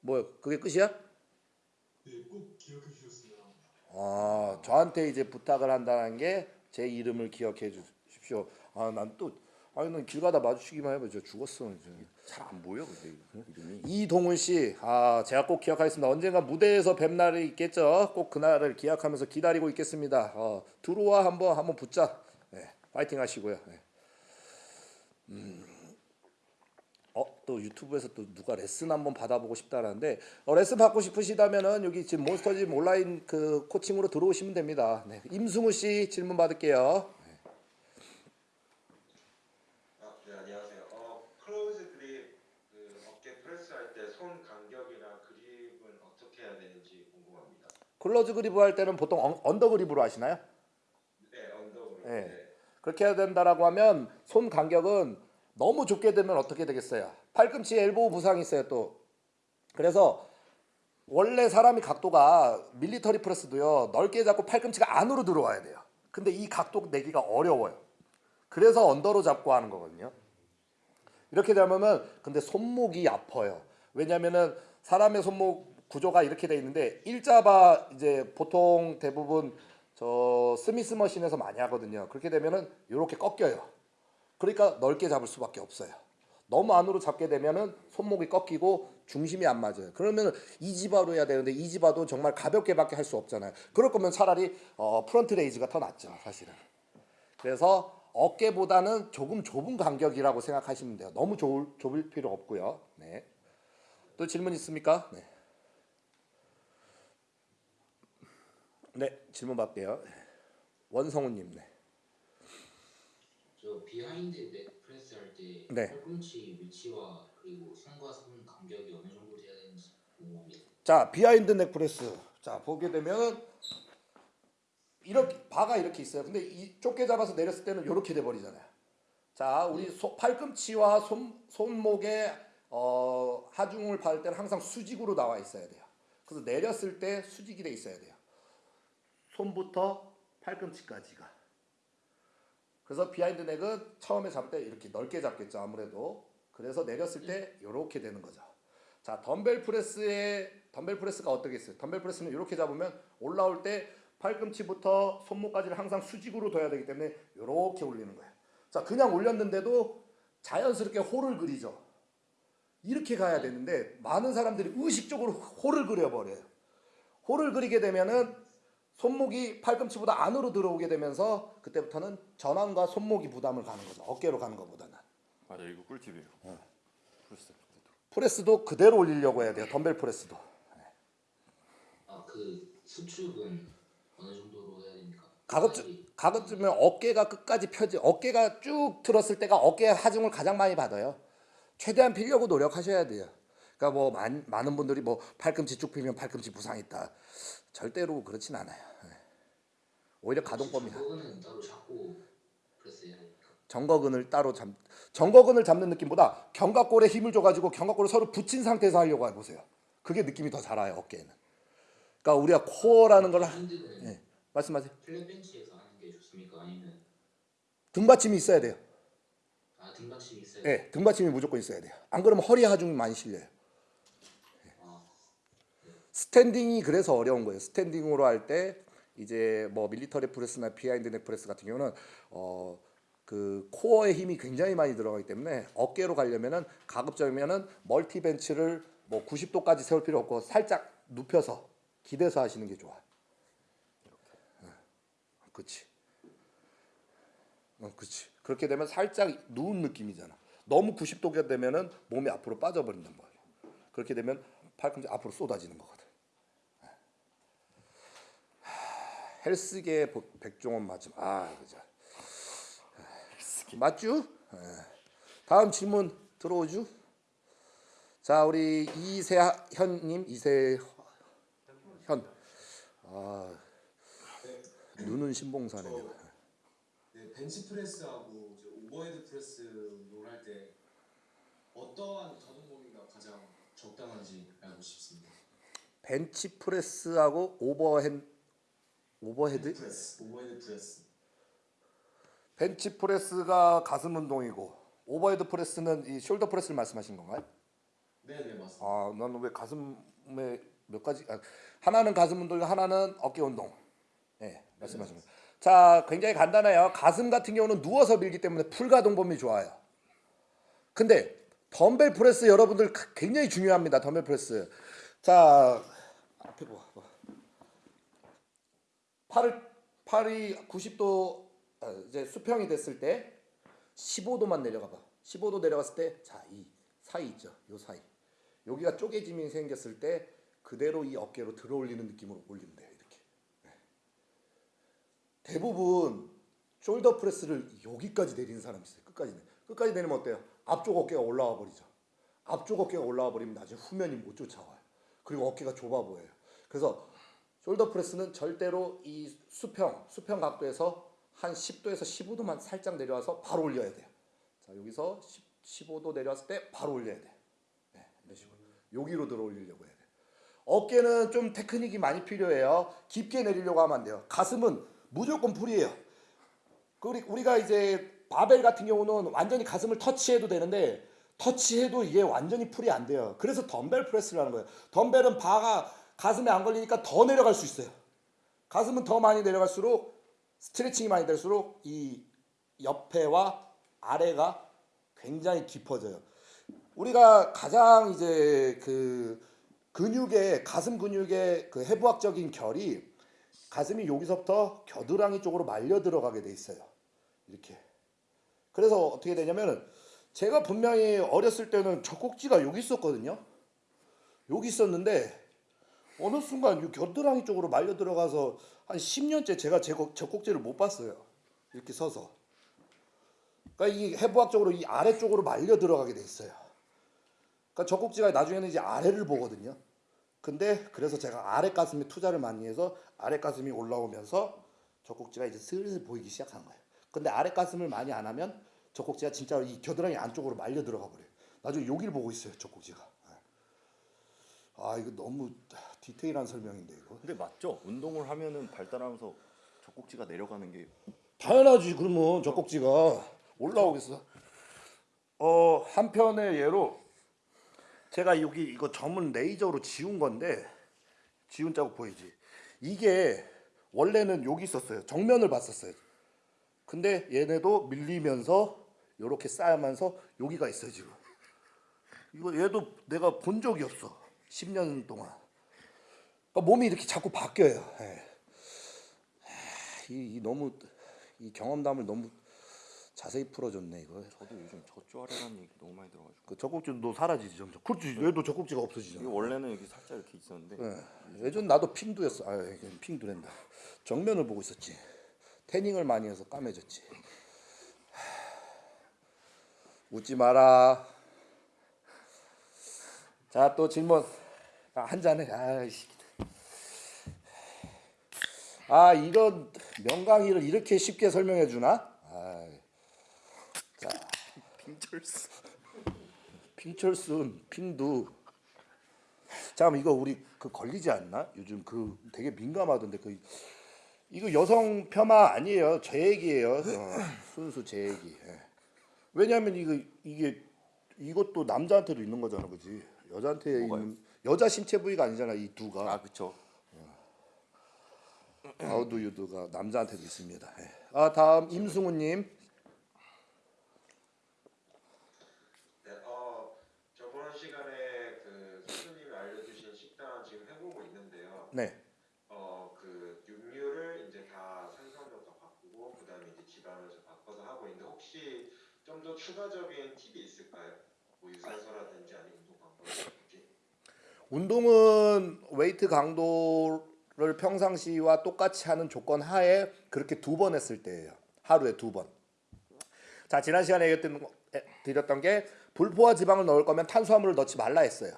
뭐 그게 끝이야? 네 꼭 기억해 주셨으면 합니다. 아, 저한테 이제 부탁을 한다는 게 제 이름을 기억해 주십시오. 아, 난 또 아니 난길 가다 마주치기만 해봐. 저 죽었어. 이제. 잘안 보여, 근데 이름이. 이동훈 씨, 아 제가 꼭 기억하겠습니다. 언젠가 무대에서 뵐 날이 있겠죠. 꼭 그날을 기약하면서 기다리고 있겠습니다. 어, 들어와 한번 한번 붙자. 네, 파이팅 하시고요. 네. 음, 어, 또 유튜브에서 또 누가 레슨 한번 받아보고 싶다라는데 어, 레슨 받고 싶으시다면은 여기 지금 몬스터짐 온라인 그 코칭으로 들어오시면 됩니다. 네, 임승우 씨 질문 받을게요. 아, 네, 안녕하세요. 어, close grip 그 어깨 프레스 할 때 손 간격이나 그립은 어떻게 해야 되는지 궁금합니다. close grip을 할 때는 보통 un- under grip으로 하시나요? 네, under grip. 네. 네. 그렇게 해야 된다라고 하면 손 간격은 너무 좁게 되면 어떻게 되겠어요? 팔꿈치에 elbow 부상이 있어요 또. 그래서 원래 사람이 각도가 military press도요 넓게 잡고 팔꿈치가 안으로 들어와야 돼요. 근데 이 각도 내기가 어려워요. 그래서 under로 잡고 하는 거거든요. 이렇게 되면은 근데 손목이 아파요. 왜냐면은 사람의 손목 구조가 이렇게 돼 있는데 일자바 이제 보통 대부분 저 Smith machine에서 많이 하거든요. 그렇게 되면은 이렇게 꺾여요. 그러니까 넓게 잡을 수밖에 없어요. 너무 안으로 잡게 되면은 손목이 꺾이고 중심이 안 맞아요. 그러면 EZ bar로 해야 되는데 EZ bar도 정말 가볍게밖에 할 수 없잖아요. 그럴 거면 차라리 어, front raise가 더 낫죠, 사실은. 그래서 어깨보다는 조금 좁은 간격이라고 생각하시면 돼요. 너무 좁을, 좁을 필요 없고요. 네. 또 질문 있습니까? 네. 네, 질문 받게요. 원성우님, 네. 저 비하인드 넥 프레스 할때 네. 팔꿈치 위치와 그리고 손과 손 간격이 어느 정도 돼야 되는지 궁금합니다. 자, behind neck press. 자, 보게 되면 이렇게 바가 이렇게 있어요. 근데 이 좁게 잡아서 내렸을 때는 이렇게 돼 버리잖아요. 자, 우리 소- 팔꿈치와 손, 손목의 어, 하중을 받을 때는 항상 수직으로 나와 있어야 돼요. 그래서 내렸을 때 수직이 돼 있어야 돼요. 손부터 팔꿈치까지가. 그래서 behind neck은 처음에 잡을 때 이렇게 넓게 잡겠죠, 아무래도. 그래서 내렸을 때 이렇게 되는 거죠. 자, dumbbell press의 dumbbell press가 어떻게 있어요? dumbbell press는 이렇게 잡으면 올라올 때 팔꿈치부터 손목까지를 항상 수직으로 둬야 되기 때문에 이렇게 올리는 거예요. 자, 그냥 올렸는데도 자연스럽게 호를 그리죠. 이렇게 가야 되는데 많은 사람들이 의식적으로 호를 그려버려요. 호를 그리게 되면은 손목이 팔꿈치보다 안으로 들어오게 되면서 그때부터는 전완과 손목이 부담을 가는 거죠. 어깨로 가는 것보다는. 맞아 이거 꿀팁이에요. 어. Press. Press도 그대로 올리려고 해야 돼요. dumbbell press도. 아그 수축은 어느 정도로 해야 됩니까? 가급적 가급적이면 어깨가 끝까지 펴지 어깨가 쭉 들었을 때가 어깨 하중을 가장 많이 받아요. 최대한 피려고 노력하셔야 돼요. 그러니까 뭐 많, 많은 분들이 뭐 팔꿈치 쭉 피면 팔꿈치 부상 있다. 절대로 그렇진 않아요. 네. 오히려 가동법이다. 정거근을 따로 잡 정거근을 잡는 느낌보다 견갑골에 힘을 줘가지고 견갑골을 서로 붙인 상태에서 하려고 해보세요. 그게 느낌이 더잘 와요 어깨에는. 그러니까 우리가 코어라는 걸 예, 말씀하세요. 등받침이 있어야 돼요. 아 등받침이 있어야 예, 등받침이 무조건 있어야 돼요. 안 그러면 허리 하중이 많이 실려요. 아, standing이 그래서 어려운 거예요. standing으로 할 때 이제 뭐 military press나 behind neck press 같은 경우는 어 그 코어에 힘이 굉장히 많이 들어가기 때문에 어깨로 가려면은 가급적이면은 multi bench를 뭐 90도까지 세울 필요 없고 살짝 눕혀서 기대서 하시는 게 좋아. 어, 그렇지. 어, 그렇지. 그렇게 되면 살짝 누운 느낌이잖아. 너무 90도가 되면은 몸이 앞으로 빠져버린단 말이야. 그렇게 되면 팔꿈치 앞으로 쏟아지는 거거든. 하, 헬스계 보- 백종원 맞음. 아, 그죠. 맞죠? 예. 다음 질문 들어오죠? 자, 우리 이세현님, 이세현. 아, 눈은 신봉사네. 내가. 네, bench press하고 이제 overhead press 운동을 할때 어떠한 가동 범위가 가장 적당한지 알고 싶습니다. bench press하고 overhand overhead press, overhead press. bench press가 가슴 운동이고 overhead press는 이 shoulder press를 말씀하신 건가요? 네, 네 맞습니다. 아, 나는 왜 가슴에 몇 가지 아, 하나는 가슴 운동, 하나는 어깨 운동. 예, 말씀하신 거. 자, 굉장히 간단해요. 가슴 같은 경우는 누워서 밀기 때문에 full 가동 범위 좋아요. 근데 dumbbell press 여러분들 가- 굉장히 중요합니다. dumbbell press. 자, 앞에 봐. 봐. 팔을 팔이 90도 아, 이제 수평이 됐을 때 15도만 내려가 봐. 15도 내려갔을 때 자, 이 사이 있죠. 요 사이. 여기가 쪼개짐이 생겼을 때 그대로 이 어깨로 들어 올리는 느낌으로 올리면 돼요. 이렇게. 네. 대부분 숄더 프레스를 여기까지 내리는 사람이 있어요. 끝까지 내. 끝까지 내리면 어때요? 앞쪽 어깨가 올라와 버리죠. 앞쪽 어깨가 올라와 버리면 나중에 후면이 못 쫓아와요. 그리고 어깨가 좁아 보여요. 그래서 shoulder press는 절대로 이 수평, 수평 각도에서 한 10도에서 15도만 살짝 내려와서 바로 올려야 돼요. 자, 여기서 10, 15도 내려왔을 때 바로 올려야 돼요. 네, 이런 식으로. 여기로 들어 올리려고 해야 돼요. 어깨는 좀 테크닉이 많이 필요해요. 깊게 내리려고 하면 안 돼요. 가슴은 무조건 full이에요. 그 우리- 우리가 이제 바벨 같은 경우는 완전히 가슴을 터치해도 되는데 터치해도 이게 완전히 full이 안 돼요. 그래서 dumbbell press를 하는 거예요. 덤벨은 바가 가슴에 안 걸리니까 더 내려갈 수 있어요. 가슴은 더 많이 내려갈수록 스트레칭이 많이 될수록 이 옆에와 아래가 굉장히 깊어져요. 우리가 가장 이제 그 근육의 가슴 근육의 그 해부학적인 결이 가슴이 여기서부터 겨드랑이 쪽으로 말려 들어가게 돼 있어요. 이렇게. 그래서 어떻게 되냐면 제가 분명히 어렸을 때는 젖꼭지가 여기 있었거든요. 여기 있었는데 어느 순간 이 겨드랑이 쪽으로 말려 들어가서 한 10년째 제가 제 거- 젖꼭지를 못 봤어요. 이렇게 서서. 그러니까 이 해부학적으로 이 아래쪽으로 말려 들어가게 돼 있어요. 그러니까 젖꼭지가 나중에는 이제 아래를 보거든요. 근데 그래서 제가 아래 가슴에 투자를 많이 해서 아래 가슴이 올라오면서 젖꼭지가 이제 슬슬 보이기 시작한 거예요. 근데 아래 가슴을 많이 안 하면 젖꼭지가 진짜 이 겨드랑이 안쪽으로 말려 들어가 버려요. 나중에 여기를 보고 있어요. 젖꼭지가. 아 이거 너무 디테일한 설명인데 이거. 근데 맞죠? 운동을 하면은 발달하면서 젖꼭지가 내려가는 게 당연하지 그러면 젖꼭지가 올라오겠어. 어 한편의 예로 제가 여기 이거 점은 레이저로 지운 건데 지운 자국 보이지? 이게 원래는 여기 있었어요. 정면을 봤었어요. 근데 얘네도 밀리면서 이렇게 쌓여면서 여기가 있어요 지금. 이거 얘도 내가 본 적이 없어. 10년 동안. 그러니까 몸이 이렇게 자꾸 바뀌어요. 예. 이, 이 너무 이 경험담을 너무 자세히 풀어줬네 이거. 저도 요즘 젖조아래라는 얘기 너무 많이 들어가지고 그 젖꼭지도 사라지지 점점. 그렇지. 얘도 젖꼭지가 이게 없어지잖아. 원래는 여기 살짝 이렇게 있었는데 예. 예전 나도 핑두였어. 아, 핑두랜다. 정면을 보고 있었지. 태닝을 많이 해서 까매졌지. 하, 웃지 마라. 자, 또 질문. 아, 한 잔해. 아이씨. 아, 이런 명강의를 이렇게 쉽게 설명해 주나? 아이. 자, 핑철스 핑철순, 핑두. 잠깐 이거 우리 그 걸리지 않나? 요즘 그 되게 민감하던데 그 이거 여성 폄하 아니에요. 제 얘기예요. 어, 순수 제 얘기. 예. 왜냐하면 이거 이게 이것도 남자한테도 있는 거잖아, 그지? 여자한테? 있는 여자 신체 부위가 아니잖아, 이 두가. 아아 우두유두가 남자한테도 있습니다. 예. 아 다음 임승우님. 네, 어 저번 시간에 그 선수님이 알려주신 식단 지금 해보고 있는데요. 네. 어그 육류를 이제 다다 바꾸고 그다음에 이제 지방을 좀 바꿔서 하고 있는데 혹시 좀 더 추가적인 팁이 있을까요? 뭐 유산소라든지 아니면 운동 방법이라든지. 운동은 웨이트 강도 를 평상시와 똑같이 하는 조건 하에 그렇게 두 번 했을 때예요. 하루에 두 번. 자 지난 시간에 얘기했던 드렸던 게 불포화 지방을 넣을 거면 탄수화물을 넣지 말라 했어요.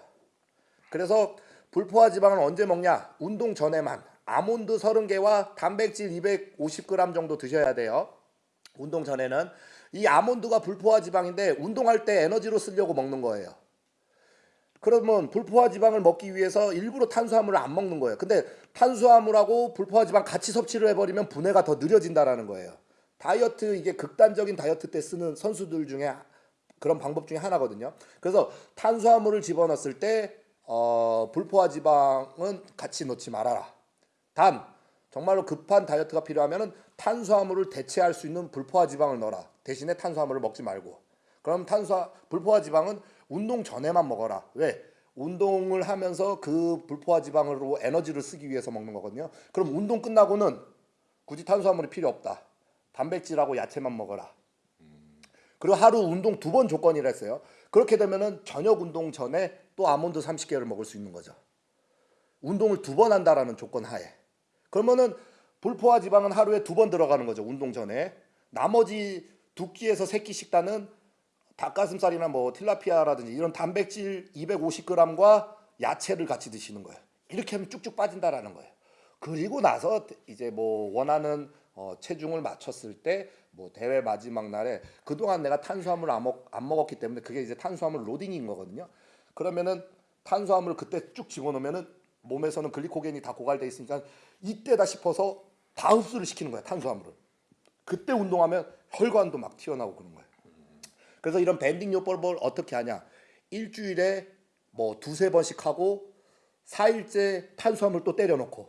그래서 불포화 지방을 언제 먹냐? 운동 전에만 아몬드 30개와 단백질 250g 정도 드셔야 돼요. 운동 전에는 이 아몬드가 불포화 지방인데 운동할 때 에너지로 쓰려고 먹는 거예요. 그러면 불포화 지방을 먹기 위해서 일부러 탄수화물을 안 먹는 거예요. 근데 탄수화물하고 불포화 지방 같이 섭취를 해버리면 분해가 더 느려진다라는 거예요. 다이어트 이게 극단적인 다이어트 때 쓰는 선수들 중에 그런 방법 중에 하나거든요. 그래서 탄수화물을 집어넣었을 때 어, 불포화 지방은 같이 넣지 말아라. 단 정말로 급한 다이어트가 필요하면은 탄수화물을 대체할 수 있는 불포화 지방을 넣어라. 대신에 탄수화물을 먹지 말고. 그럼 탄수화 불포화 지방은 운동 전에만 먹어라. 왜? 운동을 하면서 그 불포화 지방으로 에너지를 쓰기 위해서 먹는 거거든요. 그럼 운동 끝나고는 굳이 탄수화물이 필요 없다. 단백질하고 야채만 먹어라. 그리고 하루 운동 두 번 조건이라 했어요. 그렇게 되면은 저녁 운동 전에 또 아몬드 30개를 먹을 수 있는 거죠. 운동을 두 번 한다라는 조건 하에. 그러면은 불포화 지방은 하루에 두 번 들어가는 거죠. 운동 전에. 나머지 두 끼에서 세 끼 식단은 닭가슴살이나 뭐 틸라피아라든지 이런 단백질 250g과 야채를 같이 드시는 거예요. 이렇게 하면 쭉쭉 빠진다라는 거예요. 그리고 나서 이제 뭐 원하는 어, 체중을 맞췄을 때 뭐 대회 마지막 날에 그동안 내가 탄수화물 안, 먹, 안 먹었기 때문에 그게 이제 탄수화물 로딩인 거거든요. 그러면은 탄수화물 그때 쭉 집어넣으면은 몸에서는 글리코겐이 다 고갈돼 있으니까 이때다 싶어서 다 흡수를 시키는 거야 탄수화물을. 그때 운동하면 혈관도 막 튀어나오고 그런 거예요. 그래서 이런 밴딩 요법을 어떻게 하냐? 일주일에 뭐 두세 번씩 하고 4일째 탄수화물 또 때려놓고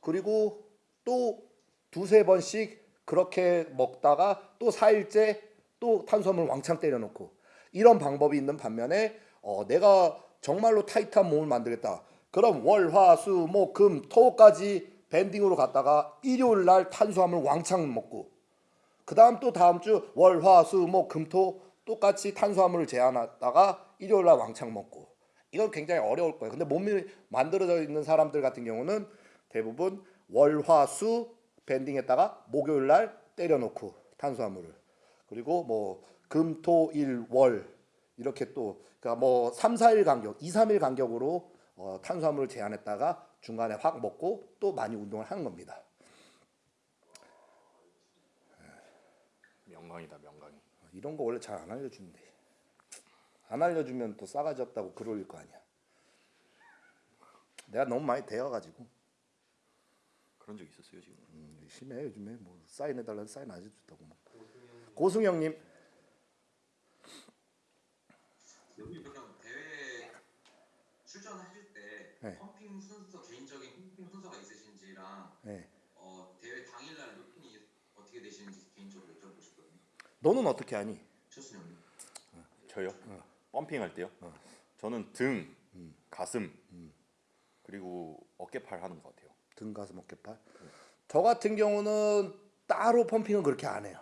그리고 또 두세 번씩 그렇게 먹다가 또 4일째 또 탄수화물 왕창 때려놓고 이런 방법이 있는 반면에 어, 내가 정말로 타이트한 몸을 만들겠다. 그럼 월, 화, 수, 목, 금, 토까지 밴딩으로 갔다가 일요일 날 탄수화물 왕창 먹고 그 다음 또 다음 주 월, 화, 수, 목, 금, 토 똑같이 탄수화물을 제한하다가 일요일 날 왕창 먹고 이건 굉장히 어려울 거예요. 근데 몸이 만들어져 있는 사람들 같은 경우는 대부분 월, 화, 수 밴딩했다가 목요일 날 때려놓고 탄수화물을 그리고 뭐 금, 토, 일, 월 이렇게 또 그러니까 뭐 3, 4일 간격, 2, 3일 간격으로 어, 탄수화물을 제한했다가 중간에 확 먹고 또 많이 운동을 하는 겁니다. 명강이다 명 이런 거 원래 잘 안 알려주는데 안 알려주면 또 싸가지 없다고 글 올릴 거 아니야. 내가 너무 많이 데워가지고 그런 적 있었어요 지금. 음, 심해 요즘에 뭐 사인해달라는 사인 안 해줬다고 뭐. 고승영님 여기 그냥 대회 출전하실 때 네. 펌핑 순서 개인적인 펌핑 순서가 있으신지랑 네. 어, 대회 당일날 루틴이 어떻게 되시는지 개인적으로 여쭤보고 싶거든요. 너는 어떻게 하니? 최순영님. 저요? 펌핑 할 때요? 저는 등, 가슴 그리고 어깨팔 하는 것 같아요. 등 가슴 어깨팔. 저 같은 경우는 따로 펌핑은 그렇게 안 해요.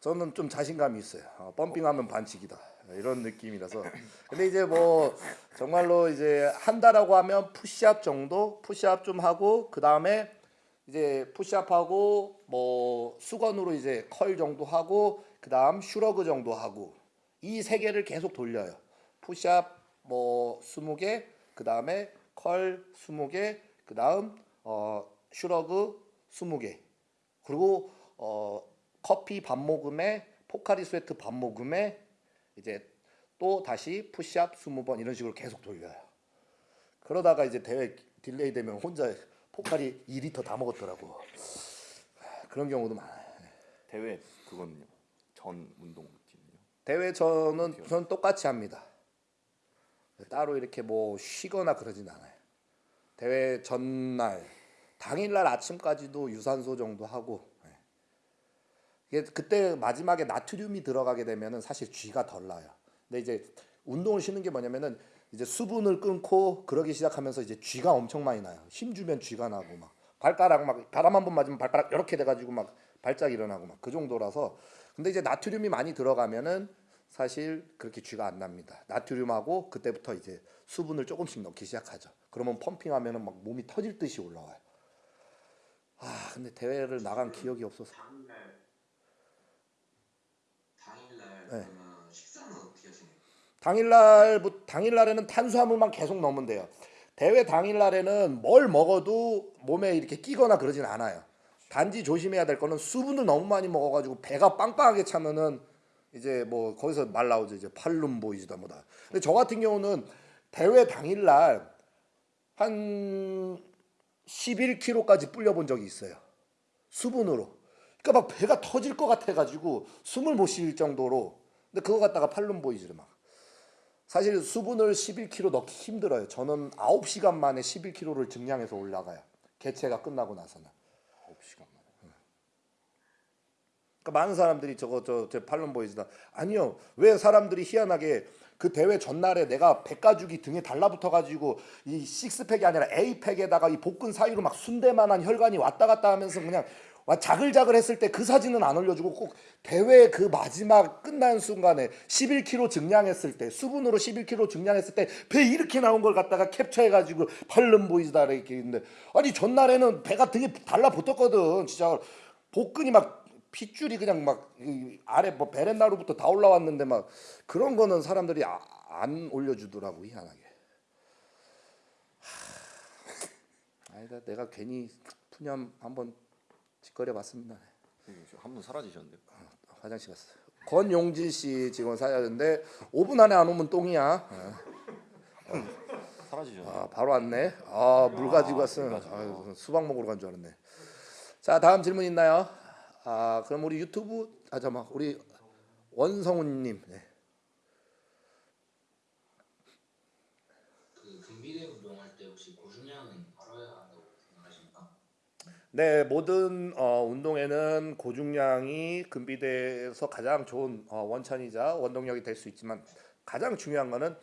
저는 좀 자신감이 있어요. 어, 펌핑하면 반칙이다 이런 느낌이라서. 근데 이제 뭐 정말로 이제 한다라고 하면 푸시업 정도, 푸시업 좀 하고 그 다음에 이제 push-up하고 뭐 수건으로 이제 curl 정도 하고 그 다음 shrug 정도 하고 이 세 개를 계속 돌려요. 푸시업 뭐 20개, 그 다음에 curl 20개, 그 다음 어 shrug 20개. 그리고 어 커피 한 모금에 포카리 스웨트 한 모금에 이제 또 다시 푸시업 20번 이런 식으로 계속 돌려요. 그러다가 이제 대회 delay 되면 혼자 포카리 2리터 다 먹었더라고. 그런 경우도 많아요. 대회 그거는요. 전 운동 routine은요. 대회 저는 저는 똑같이 합니다. 따로 이렇게 뭐 쉬거나 그러진 않아요. 대회 전날 당일날 아침까지도 유산소 정도 하고 예. 이게 그때 마지막에 나트륨이 들어가게 되면은 사실 쥐가 덜 나요. 근데 이제 운동을 쉬는 게 뭐냐면은 이제 수분을 끊고 그러기 시작하면서 이제 쥐가 엄청 많이 나요. 힘 주면 쥐가 나고 막 발가락 막 바람 한 번 맞으면 발가락 이렇게 돼가지고 막 발작 일어나고 막 그 정도라서 근데 이제 나트륨이 많이 들어가면은 사실 그렇게 쥐가 안 납니다. 나트륨하고 그때부터 이제 수분을 조금씩 넣기 시작하죠. 그러면 펌핑하면은 막 몸이 터질 듯이 올라와요. 아 근데 대회를 나간 기억이 없어서 당일날 당일날 네. 그러면 식사는 어떻게 하시나요? 당일날 당일날에는 탄수화물만 계속 넣으면 돼요. 대회 당일날에는 뭘 먹어도 몸에 이렇게 끼거나 그러진 않아요. 단지 조심해야 될 거는 수분을 너무 많이 먹어가지고 배가 빵빵하게 차면은 이제 뭐 거기서 말 나오죠 이제 팔룸 보이지다 뭐다. 근데 저 같은 경우는 대회 당일날 한 11kg까지 불려본 적이 있어요. 수분으로. 그러니까 막 배가 터질 것 같아가지고 숨을 못 쉴 정도로. 근데 그거 갖다가 팔룸 보이즈를 막. 사실 수분을 11kg 넣기 힘들어요. 저는 9시간 만에 11kg를 증량해서 올라가요. 개체가 끝나고 나서는. 9시간 만에. 그러니까 많은 사람들이 저거 저제 팔룸 보이즈다. 아니요. 왜 사람들이 희한하게 그 대회 전날에 내가 백가죽이 등에 달라붙어 가지고 이 식스팩이 아니라 A팩에다가 이 복근 사이로 막 순대만한 혈관이 왔다 갔다 하면서 그냥 와 자글자글 했을 때 그 사진은 안 올려주고 꼭 대회 그 마지막 끝난 순간에 11kg 증량했을 때 수분으로 11kg 증량했을 때 배 이렇게 나온 걸 갖다가 캡처해가지고 팔름 보이즈다 이렇게 있는데. 아니 전날에는 배가 등에 달라붙었거든 진짜. 복근이 막 핏줄이 그냥 막이 아래 뭐 베렌나루부터 다 올라왔는데 막 그런 거는 사람들이 아, 안 올려주더라고 희한하게. 하, 아니다. 내가 괜히 푸념 한번 짓거려 봤습니다. 한 분 사라지셨는데요. 화장실 갔어. 권용진 씨 지금 사야되는데 5분 안에 안 오면 똥이야. 사라지셨네요. 아 바로 왔네. 아 물 가지고 왔어. 물 가지고. 아유, 수박 먹으러 간 줄 알았네. 자 다음 질문 있나요? 아 그럼 우리 유튜브 아 잠깐 우리 원성훈 님. 네. 그 금비대 운동할 때 혹시 고중량은 바라야 한다고 생각하십니까? 네, 모든 어, 운동에는 고중량이 근비대에서 가장 좋은 어, 원천이자 원동력이 될 수 있지만 가장 중요한 거는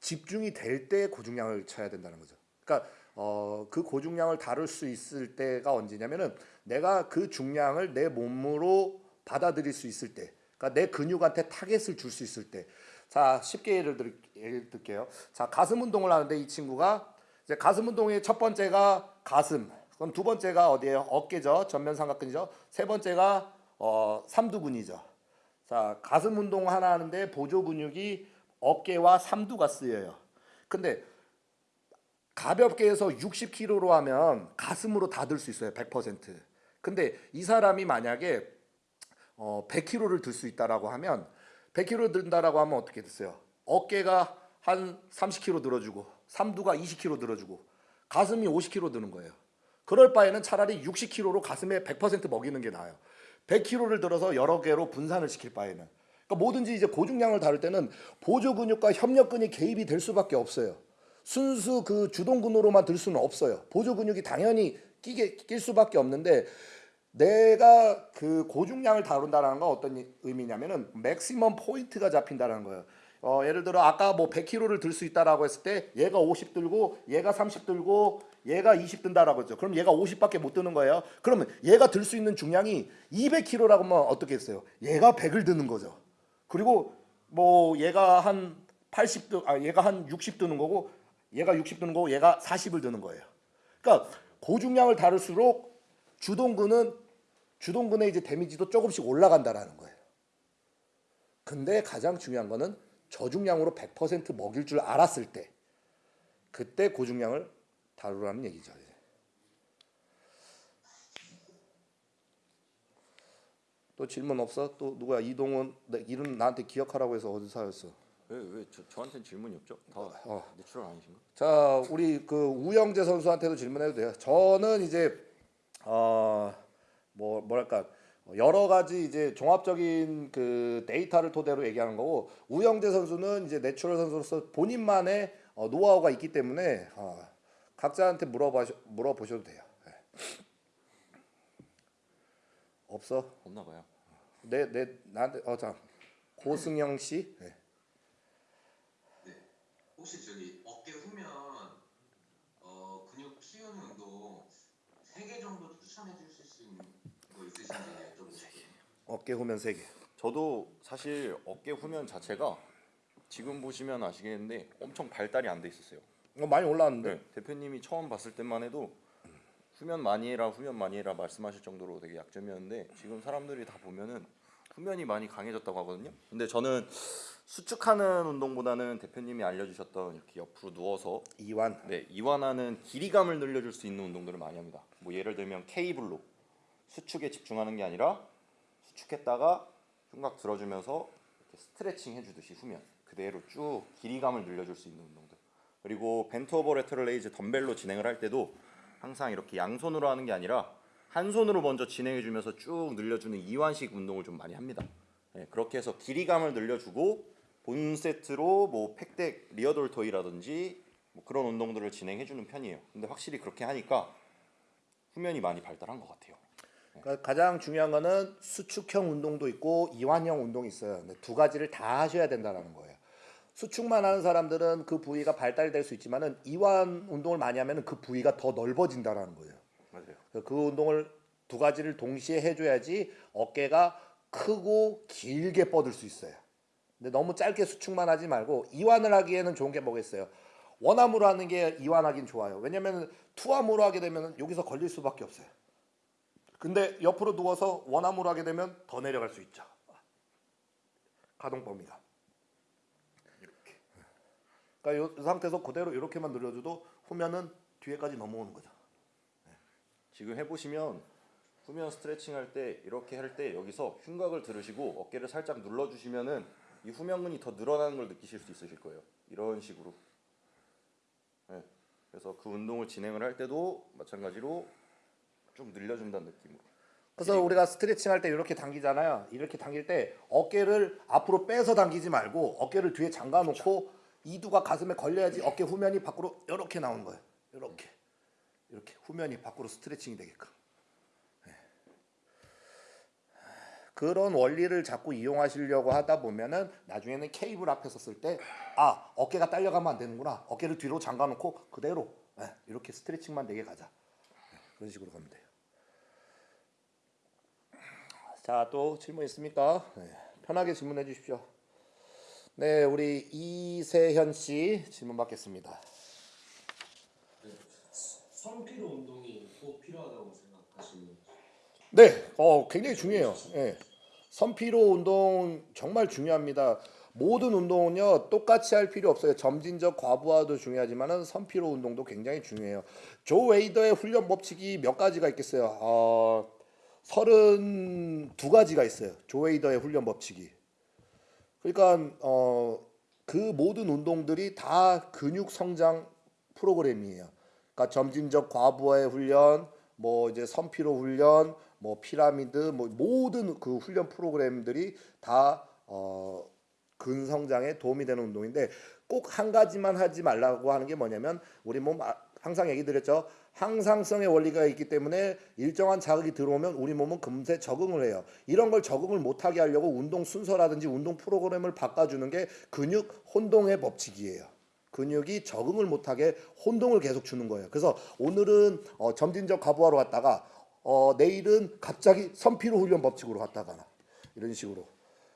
집중이 될 때 고중량을 쳐야 된다는 거죠. 그러니까 어, 그 고중량을 다룰 수 있을 때가 언제냐면은 내가 그 중량을 내 몸으로 받아들일 수 있을 때, 그러니까 내 근육한테 target을 줄 수 있을 때. 자, 쉽게 예를 들 예를 들게요. 자, 가슴 운동을 하는데 이 친구가 이제 가슴 운동의 첫 번째가 가슴. 그럼 두 번째가 어디예요? 어깨죠. 전면 삼각근이죠. 세 번째가 어, 삼두근이죠. 자, 가슴 운동 하나 하는데 보조 근육이 어깨와 삼두가 쓰여요. 근데 가볍게 해서 60kg로 하면 가슴으로 다 들 수 있어요. 100%. 근데 이 사람이 만약에 어, 100kg를 들 수 있다라고 하면 100kg 든다라고 하면 어떻게 됐어요? 어깨가 한 30kg 들어주고 삼두가 20kg 들어주고 가슴이 50kg 드는 거예요. 그럴 바에는 차라리 60kg로 가슴에 100% 먹이는 게 나아요. 100kg를 들어서 여러 개로 분산을 시킬 바에는. 그러니까 뭐든지 이제 고중량을 다룰 때는 보조 근육과 협력 근이 개입이 될 수밖에 없어요. 순수 그 주동 근으로만 들 수는 없어요. 보조 근육이 당연히 끼게 낄 수밖에 없는데 내가 그 고중량을 다룬다는 건 어떤 의미냐면은 maximum point가 잡힌다는 거예요. 어, 예를 들어 아까 뭐 100kg를 들 수 있다라고 했을 때 얘가 50 들고 얘가 30 들고 얘가 20 든다라고 했죠. 그럼 얘가 50밖에 못 드는 거예요. 그러면 얘가 들 수 있는 중량이 200kg라고 하면 어떻게 했어요? 얘가 100을 드는 거죠. 그리고 뭐 얘가 한 80, 드, 아 얘가 한 60 드는 거고 얘가 60 드는 거고 얘가 40을 드는 거예요. 그러니까 고중량을 다룰수록 주동근은 주동근의 이제 데미지도 조금씩 올라간다라는 거예요. 근데 가장 중요한 거는 저중량으로 100% 먹일 줄 알았을 때 그때 고중량을 다루라는 얘기죠. 또 질문 없어? 또 누구야? 이동원 내 이름 나한테 기억하라고 해서 어디 사라졌어? 왜왜 저한테는 질문이 없죠? 다 어. natural 아니신가? 자, 우리 그 우영재 선수한테도 질문해도 돼요. 저는 이제 어뭐 뭐랄까 여러 가지 이제 종합적인 그 데이터를 토대로 얘기하는 거고 우영재 선수는 이제 natural 선수로서 본인만의 어, 노하우가 있기 때문에 어, 각자한테 물어봐 물어보셔도 돼요. 네. 없어? 없나 봐요. 내 내 나한테 어자 고승영 씨. 네. 혹시 저기 어깨 후면 어, 근육 키우는 운동 3개 정도 추천해 주실 수 있는 거 있으신지. 어깨 후면 세 개. 저도 사실 어깨 후면 자체가 지금 보시면 아시겠는데 엄청 발달이 안 돼 있었어요. 어, 많이 올라왔는데. 네, 대표님이 처음 봤을 때만 해도 후면 많이 해라 후면 많이 해라 말씀하실 정도로 되게 약점이었는데 지금 사람들이 다 보면은 후면이 많이 강해졌다고 하거든요. 근데 저는 수축하는 운동보다는 대표님이 알려주셨던 이렇게 옆으로 누워서 이완. 네, 이완하는 길이감을 늘려줄 수 있는 운동들을 많이 합니다. 뭐 예를 들면 케이블로 수축에 집중하는 게 아니라 수축했다가 흉곽 들어주면서 이렇게 스트레칭 해주듯이 후면 그대로 쭉 길이감을 늘려줄 수 있는 운동들. 그리고 bent over lateral raise 덤벨로 진행을 할 때도 항상 이렇게 양손으로 하는 게 아니라 한 손으로 먼저 진행해 주면서 쭉 늘려주는 이완식 운동을 좀 많이 합니다. 네, 그렇게 해서 길이감을 늘려주고 본 세트로 뭐 pec deck rear deltoid라든지 뭐 그런 운동들을 진행해 주는 편이에요. 근데 확실히 그렇게 하니까 후면이 많이 발달한 것 같아요. 그러니까 가장 중요한 거는 수축형 운동도 있고 이완형 운동이 있어요. 근데 두 가지를 다 하셔야 된다는 거예요. 수축만 하는 사람들은 그 부위가 발달될 수 있지만은 이완 운동을 많이 하면 그 부위가 더 넓어진다라는 거예요. 맞아요. 그 운동을 두 가지를 동시에 해줘야지 어깨가 크고 길게 뻗을 수 있어요. 근데 너무 짧게 수축만 하지 말고 이완을 하기에는 좋은 게 뭐겠어요? 원암으로 하는 게 이완하긴 좋아요. 왜냐면 투암으로 하게 되면 여기서 걸릴 수밖에 없어요. 근데 옆으로 누워서 원암으로 하게 되면 더 내려갈 수 있죠. 가동 범위가. 그러니까 이 상태에서 그대로 이렇게만 늘려줘도 후면은 뒤에까지 넘어오는 거죠. 지금 해보시면 후면 스트레칭 할 때 이렇게 할 때 여기서 흉곽을 들으시고 어깨를 살짝 눌러주시면은 이 후면근이 더 늘어나는 걸 느끼실 수 있으실 거예요. 이런 식으로. 네. 그래서 그 운동을 진행을 할 때도 마찬가지로 좀 늘려준다는 느낌으로. 그래서 우리가 스트레칭 할 때 이렇게 당기잖아요. 이렇게 당길 때 어깨를 앞으로 빼서 당기지 말고 어깨를 뒤에 잠가 놓고 이두가 가슴에 걸려야지 어깨 후면이 밖으로 이렇게 나오는 거예요. 이렇게. 이렇게 후면이 밖으로 스트레칭이 되게끔. 네. 그런 원리를 자꾸 이용하시려고 하다 보면은 나중에는 케이블 앞에 섰을 때 아 어깨가 딸려가면 안 되는구나 어깨를 뒤로 잠가 놓고 그대로 네, 이렇게 스트레칭만 되게 가자 네, 그런 식으로 가면 돼요. 자, 또 질문 있습니까? 네, 편하게 질문해 주십시오. 네, 우리 이세현 씨 질문 받겠습니다. 선피로 운동이 꼭 필요하다고 생각하시는 네, 어, 굉장히 중요해요. 예. 선피로 운동 정말 중요합니다. 모든 운동은요 똑같이 할 필요 없어요. 점진적 과부하도 중요하지만은 선피로 운동도 굉장히 중요해요. 조 웨이더의 훈련 법칙이 몇 가지가 있겠어요. 어, 32 가지가 있어요. 조 웨이더의 훈련 법칙이. 그러니까 어, 그 모든 운동들이 다 근육 성장 프로그램이에요. 그러니까 점진적 과부하의 훈련, 뭐 이제 선피로 훈련, 뭐 피라미드, 뭐 모든 그 훈련 프로그램들이 다 어, 근성장에 도움이 되는 운동인데 꼭 한 가지만 하지 말라고 하는 게 뭐냐면 우리 몸 아- 항상 얘기 드렸죠. 항상성의 원리가 있기 때문에 일정한 자극이 들어오면 우리 몸은 금세 적응을 해요. 이런 걸 적응을 못하게 하려고 운동 순서라든지 운동 프로그램을 바꿔주는 게 근육 혼동의 법칙이에요. 근육이 적응을 못하게 혼동을 계속 주는 거예요. 그래서 오늘은 어, 점진적 과부하로 갔다가 어, 내일은 갑자기 선피로 훈련 법칙으로 갔다가 이런 식으로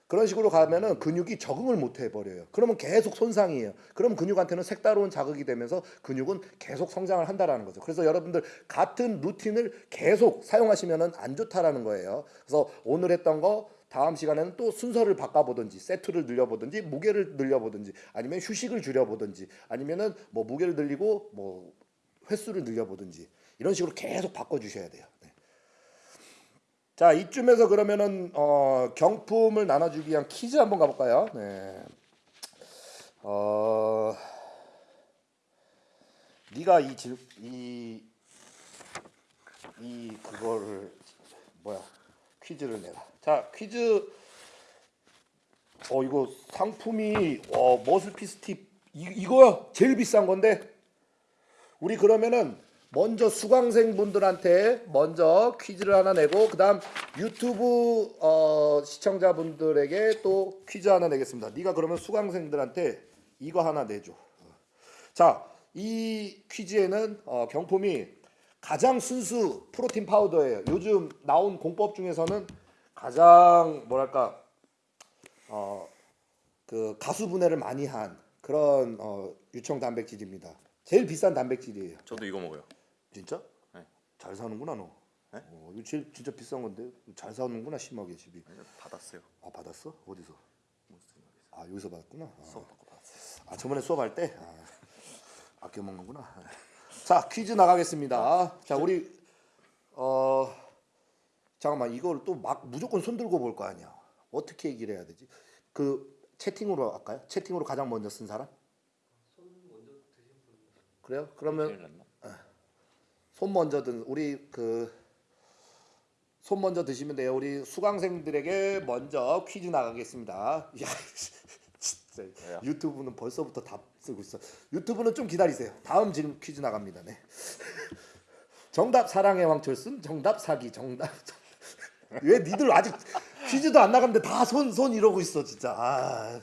그런 식으로 가면은 근육이 적응을 못 해버려요. 그러면 계속 손상이에요. 그럼 근육한테는 색다른 자극이 되면서 근육은 계속 성장을 한다라는 거죠. 그래서 여러분들 같은 루틴을 계속 사용하시면은 안 좋다라는 거예요. 그래서 오늘 했던 거 다음 시간에는 또 순서를 바꿔보든지 세트를 늘려보든지 무게를 늘려보든지 아니면 휴식을 줄여보든지 아니면은 뭐 무게를 늘리고 뭐 횟수를 늘려보든지 이런 식으로 계속 바꿔주셔야 돼요. 네. 자 이쯤에서 그러면은 어, 경품을 나눠주기 위한 퀴즈 한번 가볼까요? 네. 어, 네가 이질이이 이 그거를 뭐야 퀴즈를 내라. 자 퀴즈 어 이거 상품이 어 머슬피스 팁 이, 이거야 제일 비싼 건데 우리 그러면은 먼저 수강생 분들한테 먼저 퀴즈를 하나 내고 그 다음 유튜브 어, 시청자분들에게 또 퀴즈 하나 내겠습니다. 네가 그러면 수강생들한테 이거 하나 내줘. 자, 이 퀴즈에는 어, 경품이 가장 순수 프로틴 파우더예요. 요즘 나온 공법 중에서는 가장 뭐랄까 어, 그 가수 분해를 많이 한 그런 어, 유청 단백질입니다. 제일 비싼 단백질이에요. 저도 이거 먹어요. 진짜? 네. 잘 사는구나 너. 네? 어, 이거 제일 진짜 비싼 건데 잘 사는구나 심하게 집이. 받았어요. 아 받았어? 어디서? 아 여기서 받았구나. 아, 수업 받고 받았어요. 아 저번에 수업할 때 아, 아껴 먹는구나. 자 퀴즈 나가겠습니다. 자 우리 어 잠깐만 이걸 또 막 무조건 손 들고 볼 거 아니야. 어떻게 얘기를 해야 되지? 그 채팅으로 할까요? 채팅으로 가장 먼저 쓴 사람? 그래요? 그러면 큰일 났나? 손 먼저 든 우리 그 손 먼저 드시면 돼요. 우리 수강생들에게 먼저 퀴즈 나가겠습니다. [laughs] 야, 진짜? 유튜브는 벌써부터 답 쓰고 있어. 유튜브는 좀 기다리세요. 다음 지금 퀴즈 나갑니다. 네. 정답 사랑의 왕철순, 정답 사기, 정답. 왜 니들 아직 퀴즈도 안 나갔는데 다손손 이러고 있어 진짜. 아.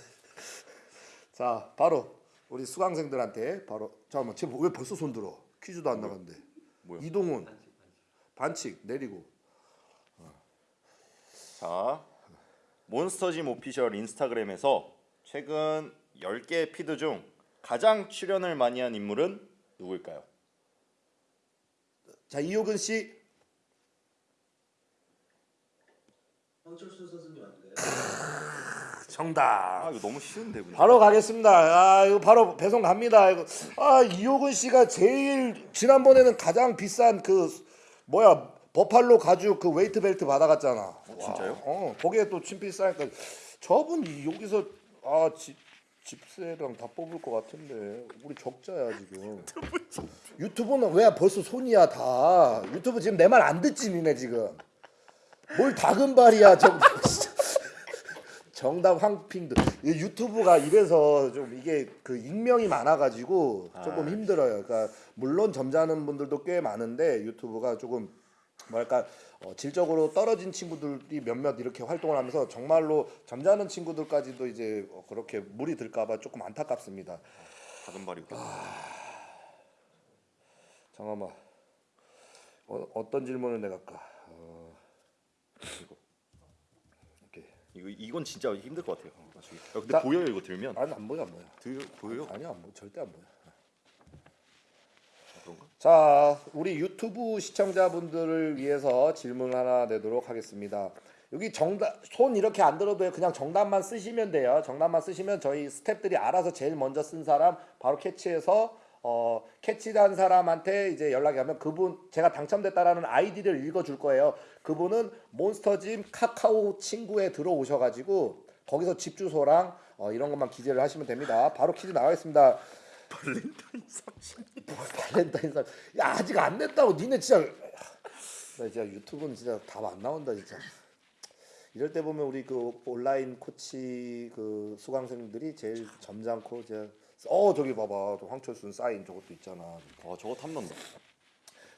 자, 바로 우리 수강생들한테 바로 잠깐만 지금 왜 벌써 손 들어? 퀴즈도 안 나갔는데. 뭐요? 이동훈 반칙 내리고 자, 몬스터짐 오피셜 인스타그램에서 최근 10개 피드 중 가장 출연을 많이 한 인물은 누구일까요? 자 이효근 씨 황철순 선수님 아닌가요? [laughs] 정답. 아, 이거 너무 쉬운데 문제. 바로 가겠습니다. 아 이거 바로 배송 갑니다. 이거. 아 이효근 씨가 제일 지난번에는 가장 비싼 그 뭐야 버팔로 가죽 그 웨이트 벨트 받아갔잖아. 어, 진짜요? 어 거기에 또 친필 쌓니까. 저분 이- 여기서 아 집, 집세랑 다 뽑을 것 같은데. 우리 적자야 지금. 유튜브는 왜 벌써 손이야 다. 유튜브 지금 내 말 안 듣지 니네 지금. 뭘 다금발이야 정답 [laughs] 정답 황핑도 이 유튜브가 이래서 좀 이게 그 익명이 많아가지고 조금 아. 힘들어요. 그러니까 물론 점잖은 분들도 꽤 많은데 유튜브가 조금 뭐랄까 어, 질적으로 떨어진 친구들이 몇몇 이렇게 활동을 하면서 정말로 점잖은 친구들까지도 이제 어, 그렇게 물이 들까봐 조금 안타깝습니다. 작은 발이 웃겨. 잠깐만 어, 어떤 질문을 내가 할까? 어, 이거 이건 진짜 힘들 것 같아요. 야, 근데 자. 보여요 이거 들면? 아니 안 보여 안 보여. 들 보여요? 아니야 안 보여 절대 안 보여. 그런가? 자, 우리 유튜브 시청자분들을 위해서 질문 하나 내도록 하겠습니다. 여기 정답 손 이렇게 안 들어도 그냥 정답만 쓰시면 돼요. 정답만 쓰시면 저희 스탭들이 알아서 제일 먼저 쓴 사람 바로 캐치해서 어, 캐치한 사람한테 이제 연락이 가면 그분 제가 당첨됐다라는 아이디를 읽어줄 거예요. 그분은 몬스터짐 카카오 친구에 들어오셔가지고 거기서 집 주소랑 어, 이런 것만 기재를 하시면 됩니다. 바로 퀴즈 나가겠습니다. 발렌타인 30. 발렌타인 사 야, 아직 안 냈다고. 니네 진짜. 나 진짜 유튜브는 진짜 답 안 나온다, 진짜. 이럴 때 보면 우리 그 온라인 코치 그 수강생들이 제일 점잖고 이제 어 저기 봐봐 또 황철순 사인 저것도 있잖아. 아 저거 탐난다.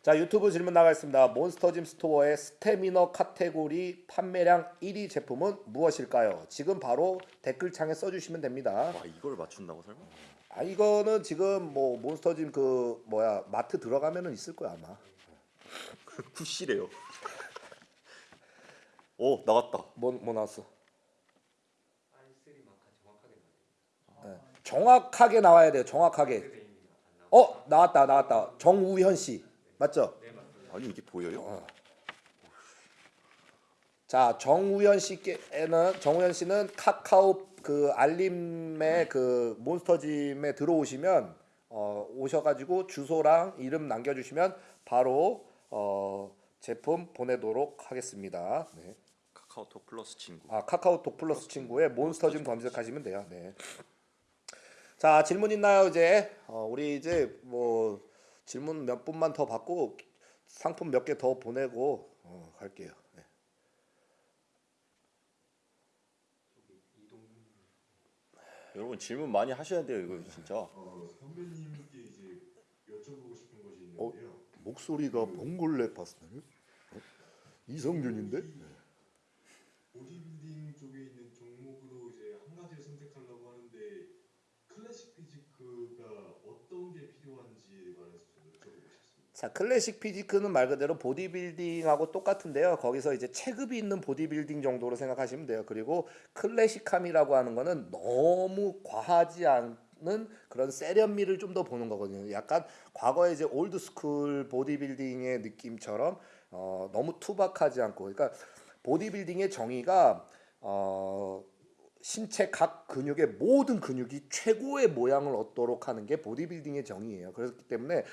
자 유튜브 질문 나가겠습니다. 몬스터짐 스토어의 스태미너 카테고리 판매량 1위 제품은 무엇일까요? 지금 바로 댓글창에 써주시면 됩니다. 와 이걸 맞춘다고 설마? 아 이거는 지금 뭐 몬스터짐 그 뭐야 마트 들어가면은 있을 거야 아마. [laughs] 굿시래요. [laughs] 오 나왔다. 뭐, 뭐 나왔어? 정확하게 나와야 돼요. 정확하게. 어 나왔다 나왔다. 정우현 씨 맞죠? 아니 이게 보여요? 자 정우현 씨께는 정우현 씨는 카카오 그 알림에 그 몬스터짐에 들어오시면 어, 오셔가지고 주소랑 이름 남겨주시면 바로 어, 제품 보내도록 하겠습니다. 네. 카카오톡 플러스 친구. 아 카카오톡 플러스 친구에 몬스터짐 검색하시면 돼요. 네. 자 질문 있나요 이제 어, 우리 이제 뭐 질문 몇 분만 더 받고 상품 몇 개 더 보내고 어, 갈게요. 네. 여러분 질문 많이 하셔야 돼요 이거 진짜. 어, 선배님께 이제 여쭤보고 싶은 것이 있는데요. 목소리가 봉골레 파스타요? 이성균인데? 보디빌딩 쪽에 있는 종목으로 이제 한 가지를 선택하려고 하는데 클래식 피지크가 어떤 게 필요한지에 관해서 좀 여쭤보고 싶습니다. 자 클래식 피지크는 말 그대로 보디빌딩하고 똑같은데요. 거기서 이제 체급이 있는 보디빌딩 정도로 생각하시면 돼요. 그리고 클래식함이라고 하는 거는 너무 과하지 않는 그런 세련미를 좀 더 보는 거거든요. 약간 과거에 이제 old school 보디빌딩의 느낌처럼 어, 너무 투박하지 않고 그러니까 보디빌딩의 정의가 어, 신체 각 근육의 모든 근육이 최고의 모양을 얻도록 하는 게 보디빌딩의 정의예요. 그렇기 때문에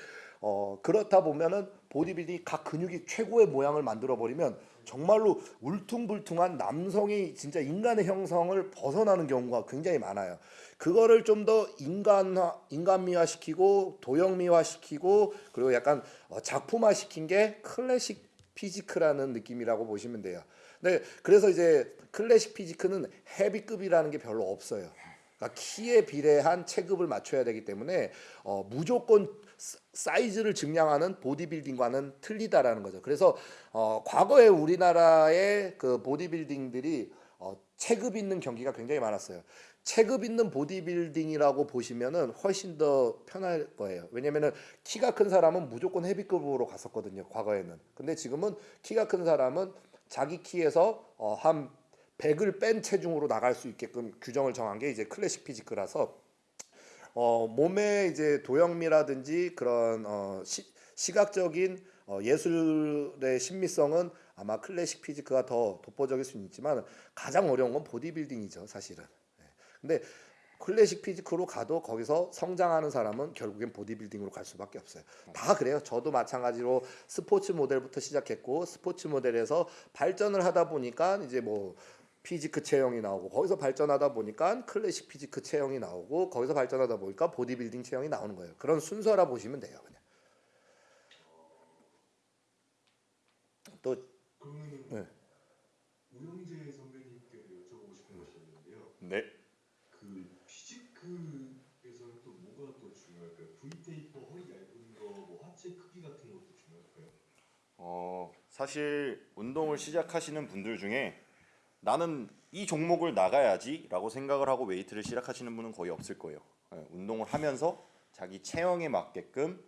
어, 그렇다 보면은 보디빌딩이 각 근육이 최고의 모양을 만들어 버리면 정말로 울퉁불퉁한 남성이 진짜 인간의 형성을 벗어나는 경우가 굉장히 많아요. 그거를 좀 더 인간화, 인간미화 시키고 도형미화 시키고 그리고 약간 어, 작품화 시킨 게 클래식 피지크라는 느낌이라고 보시면 돼요. 네, 그래서 이제 클래식 피지크는 헤비급이라는 게 별로 없어요. 그러니까 키에 비례한 체급을 맞춰야 되기 때문에 어, 무조건 사- 사이즈를 증량하는 보디빌딩과는 틀리다라는 거죠. 그래서 어, 과거에 우리나라의 그 보디빌딩들이 어, 체급 있는 경기가 굉장히 많았어요. 체급 있는 보디빌딩이라고 보시면은 훨씬 더 편할 거예요. 왜냐면은 키가 큰 사람은 무조건 헤비급으로 갔었거든요. 과거에는. 근데 지금은 키가 큰 사람은 자기 키에서 어, 한 100을 뺀 체중으로 나갈 수 있게끔 규정을 정한 게 이제 클래식 피지크라서 어, 몸의 이제 도형미라든지 그런 어, 시, 시각적인 어, 예술의 심미성은 아마 classic physique가 더 독보적일 수는 있지만 가장 어려운 건 보디빌딩이죠, 사실은. 네. 근데 classic physique로 가도 거기서 성장하는 사람은 결국엔 보디빌딩으로 갈 수밖에 없어요. 다 그래요. 저도 마찬가지로 스포츠 모델부터 시작했고 스포츠 모델에서 발전을 하다 보니까 이제 뭐 physique 체형이 나오고 거기서 발전하다 보니까 classic physique 체형이 나오고 거기서 발전하다 보니까 보디빌딩 체형이 나오는 거예요. 그런 순서라 보시면 돼요. 그냥. 또 그러면은 네. 우영재 선배님께 여쭤보고 싶은 것이 있는데요. 네. 그 physique에서는 또 뭐가 또 중요할까요? V taper 허리 얇은 거, 뭐 하체 크기 같은 것도 중요할까요? 어 사실 운동을 시작하시는 분들 중에 나는 이 종목을 나가야지 라고 생각을 하고 웨이트를 시작하시는 분은 거의 없을 거예요. 예, 운동을 하면서 자기 체형에 맞게끔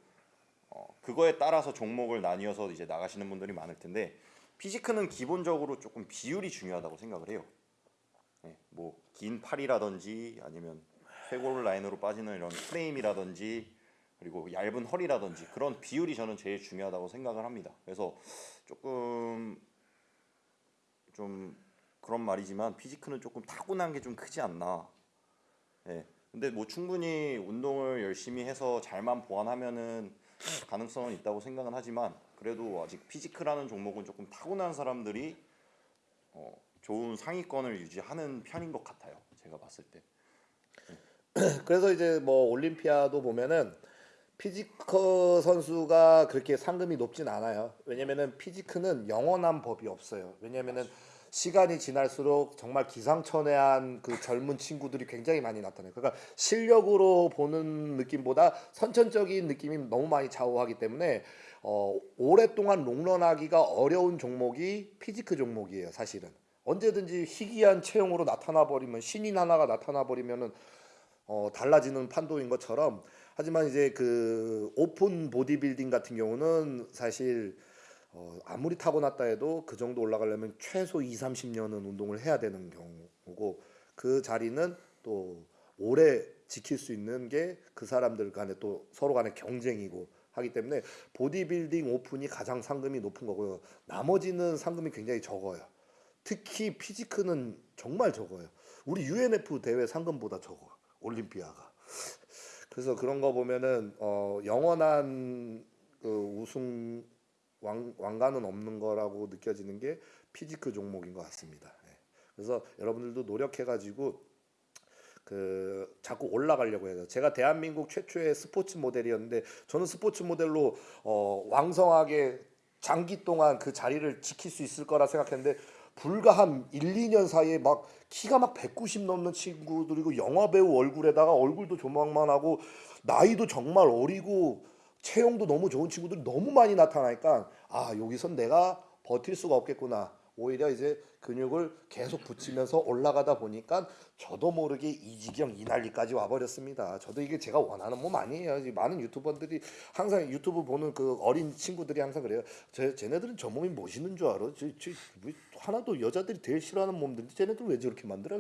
어, 그거에 따라서 종목을 나뉘어서 이제 나가시는 분들이 많을 텐데 피지크는 기본적으로 조금 비율이 중요하다고 생각을 해요. 예, 뭐긴 팔이라든지 아니면 쇄골 라인으로 빠지는 이런 프레임이라든지 그리고 얇은 허리라든지 그런 비율이 저는 제일 중요하다고 생각을 합니다. 그래서 조금 좀 그런 말이지만 피지크는 조금 타고난 게 좀 크지 않나. 예, 근데 뭐 충분히 운동을 열심히 해서 잘만 보완하면은 가능성은 있다고 생각은 하지만 그래도 아직 physique라는 종목은 조금 타고난 사람들이 어, 좋은 상위권을 유지하는 편인 것 같아요. 제가 봤을 때. [clears throat] 그래서 이제 뭐 올림피아도 보면은 physique 선수가 그렇게 상금이 높진 않아요. 왜냐면은 physique는 영원한 법이 없어요. 왜냐면은 시간이 지날수록 정말 기상천외한 그 젊은 친구들이 굉장히 많이 나타나요. 그러니까 실력으로 보는 느낌보다 선천적인 느낌이 너무 많이 좌우하기 때문에 어, 오랫동안 롱런하기가 어려운 종목이 physique 종목이에요. 사실은 언제든지 희귀한 체형으로 나타나 버리면 신인 하나가 나타나 버리면은 어, 달라지는 판도인 것처럼 하지만 이제 그 오픈 보디빌딩 같은 경우는 사실 어, 아무리 타고났다 해도 그 정도 올라가려면 최소 2, 30년은 운동을 해야 되는 경우고 그 자리는 또 오래 지킬 수 있는 게 그 사람들 간에 또 서로 간의 경쟁이고 하기 때문에 보디빌딩 오픈이 가장 상금이 높은 거고요. 나머지는 상금이 굉장히 적어요. 특히 피지크는 정말 적어요. 우리 UNF 대회 상금보다 적어. 올림피아가. 그래서 그런 거 보면은 어 영원한 그 우승 왕, 왕관은 없는 거라고 느껴지는 게 피지크 종목인 것 같습니다. 예. 그래서 여러분들도 노력해가지고 그 자꾸 올라가려고 해요. 제가 대한민국 최초의 스포츠 모델이었는데 저는 스포츠 모델로 어 왕성하게 장기 동안 그 자리를 지킬 수 있을 거라 생각했는데 불과 한 1, 2년 사이에 막 키가 막 190 넘는 친구들이고 영화 배우 얼굴에다가 얼굴도 조망만 하고 나이도 정말 어리고 체형도 너무 좋은 친구들이 너무 많이 나타나니까 아 여기선 내가 버틸 수가 없겠구나. 오히려 이제 근육을 계속 붙이면서 올라가다 보니까 저도 모르게 이 지경 이 난리까지 와버렸습니다. 저도 이게 제가 원하는 몸 아니에요. 이 많은 유튜버들이 항상 유튜브 보는 그 어린 친구들이 항상 그래요. 쟤, 쟤네들은 저 몸이 멋있는 줄 알아. 저, 저, 왜 하나도 여자들이 제일 싫어하는 몸들인데 쟤네들 왜 저렇게 만들어?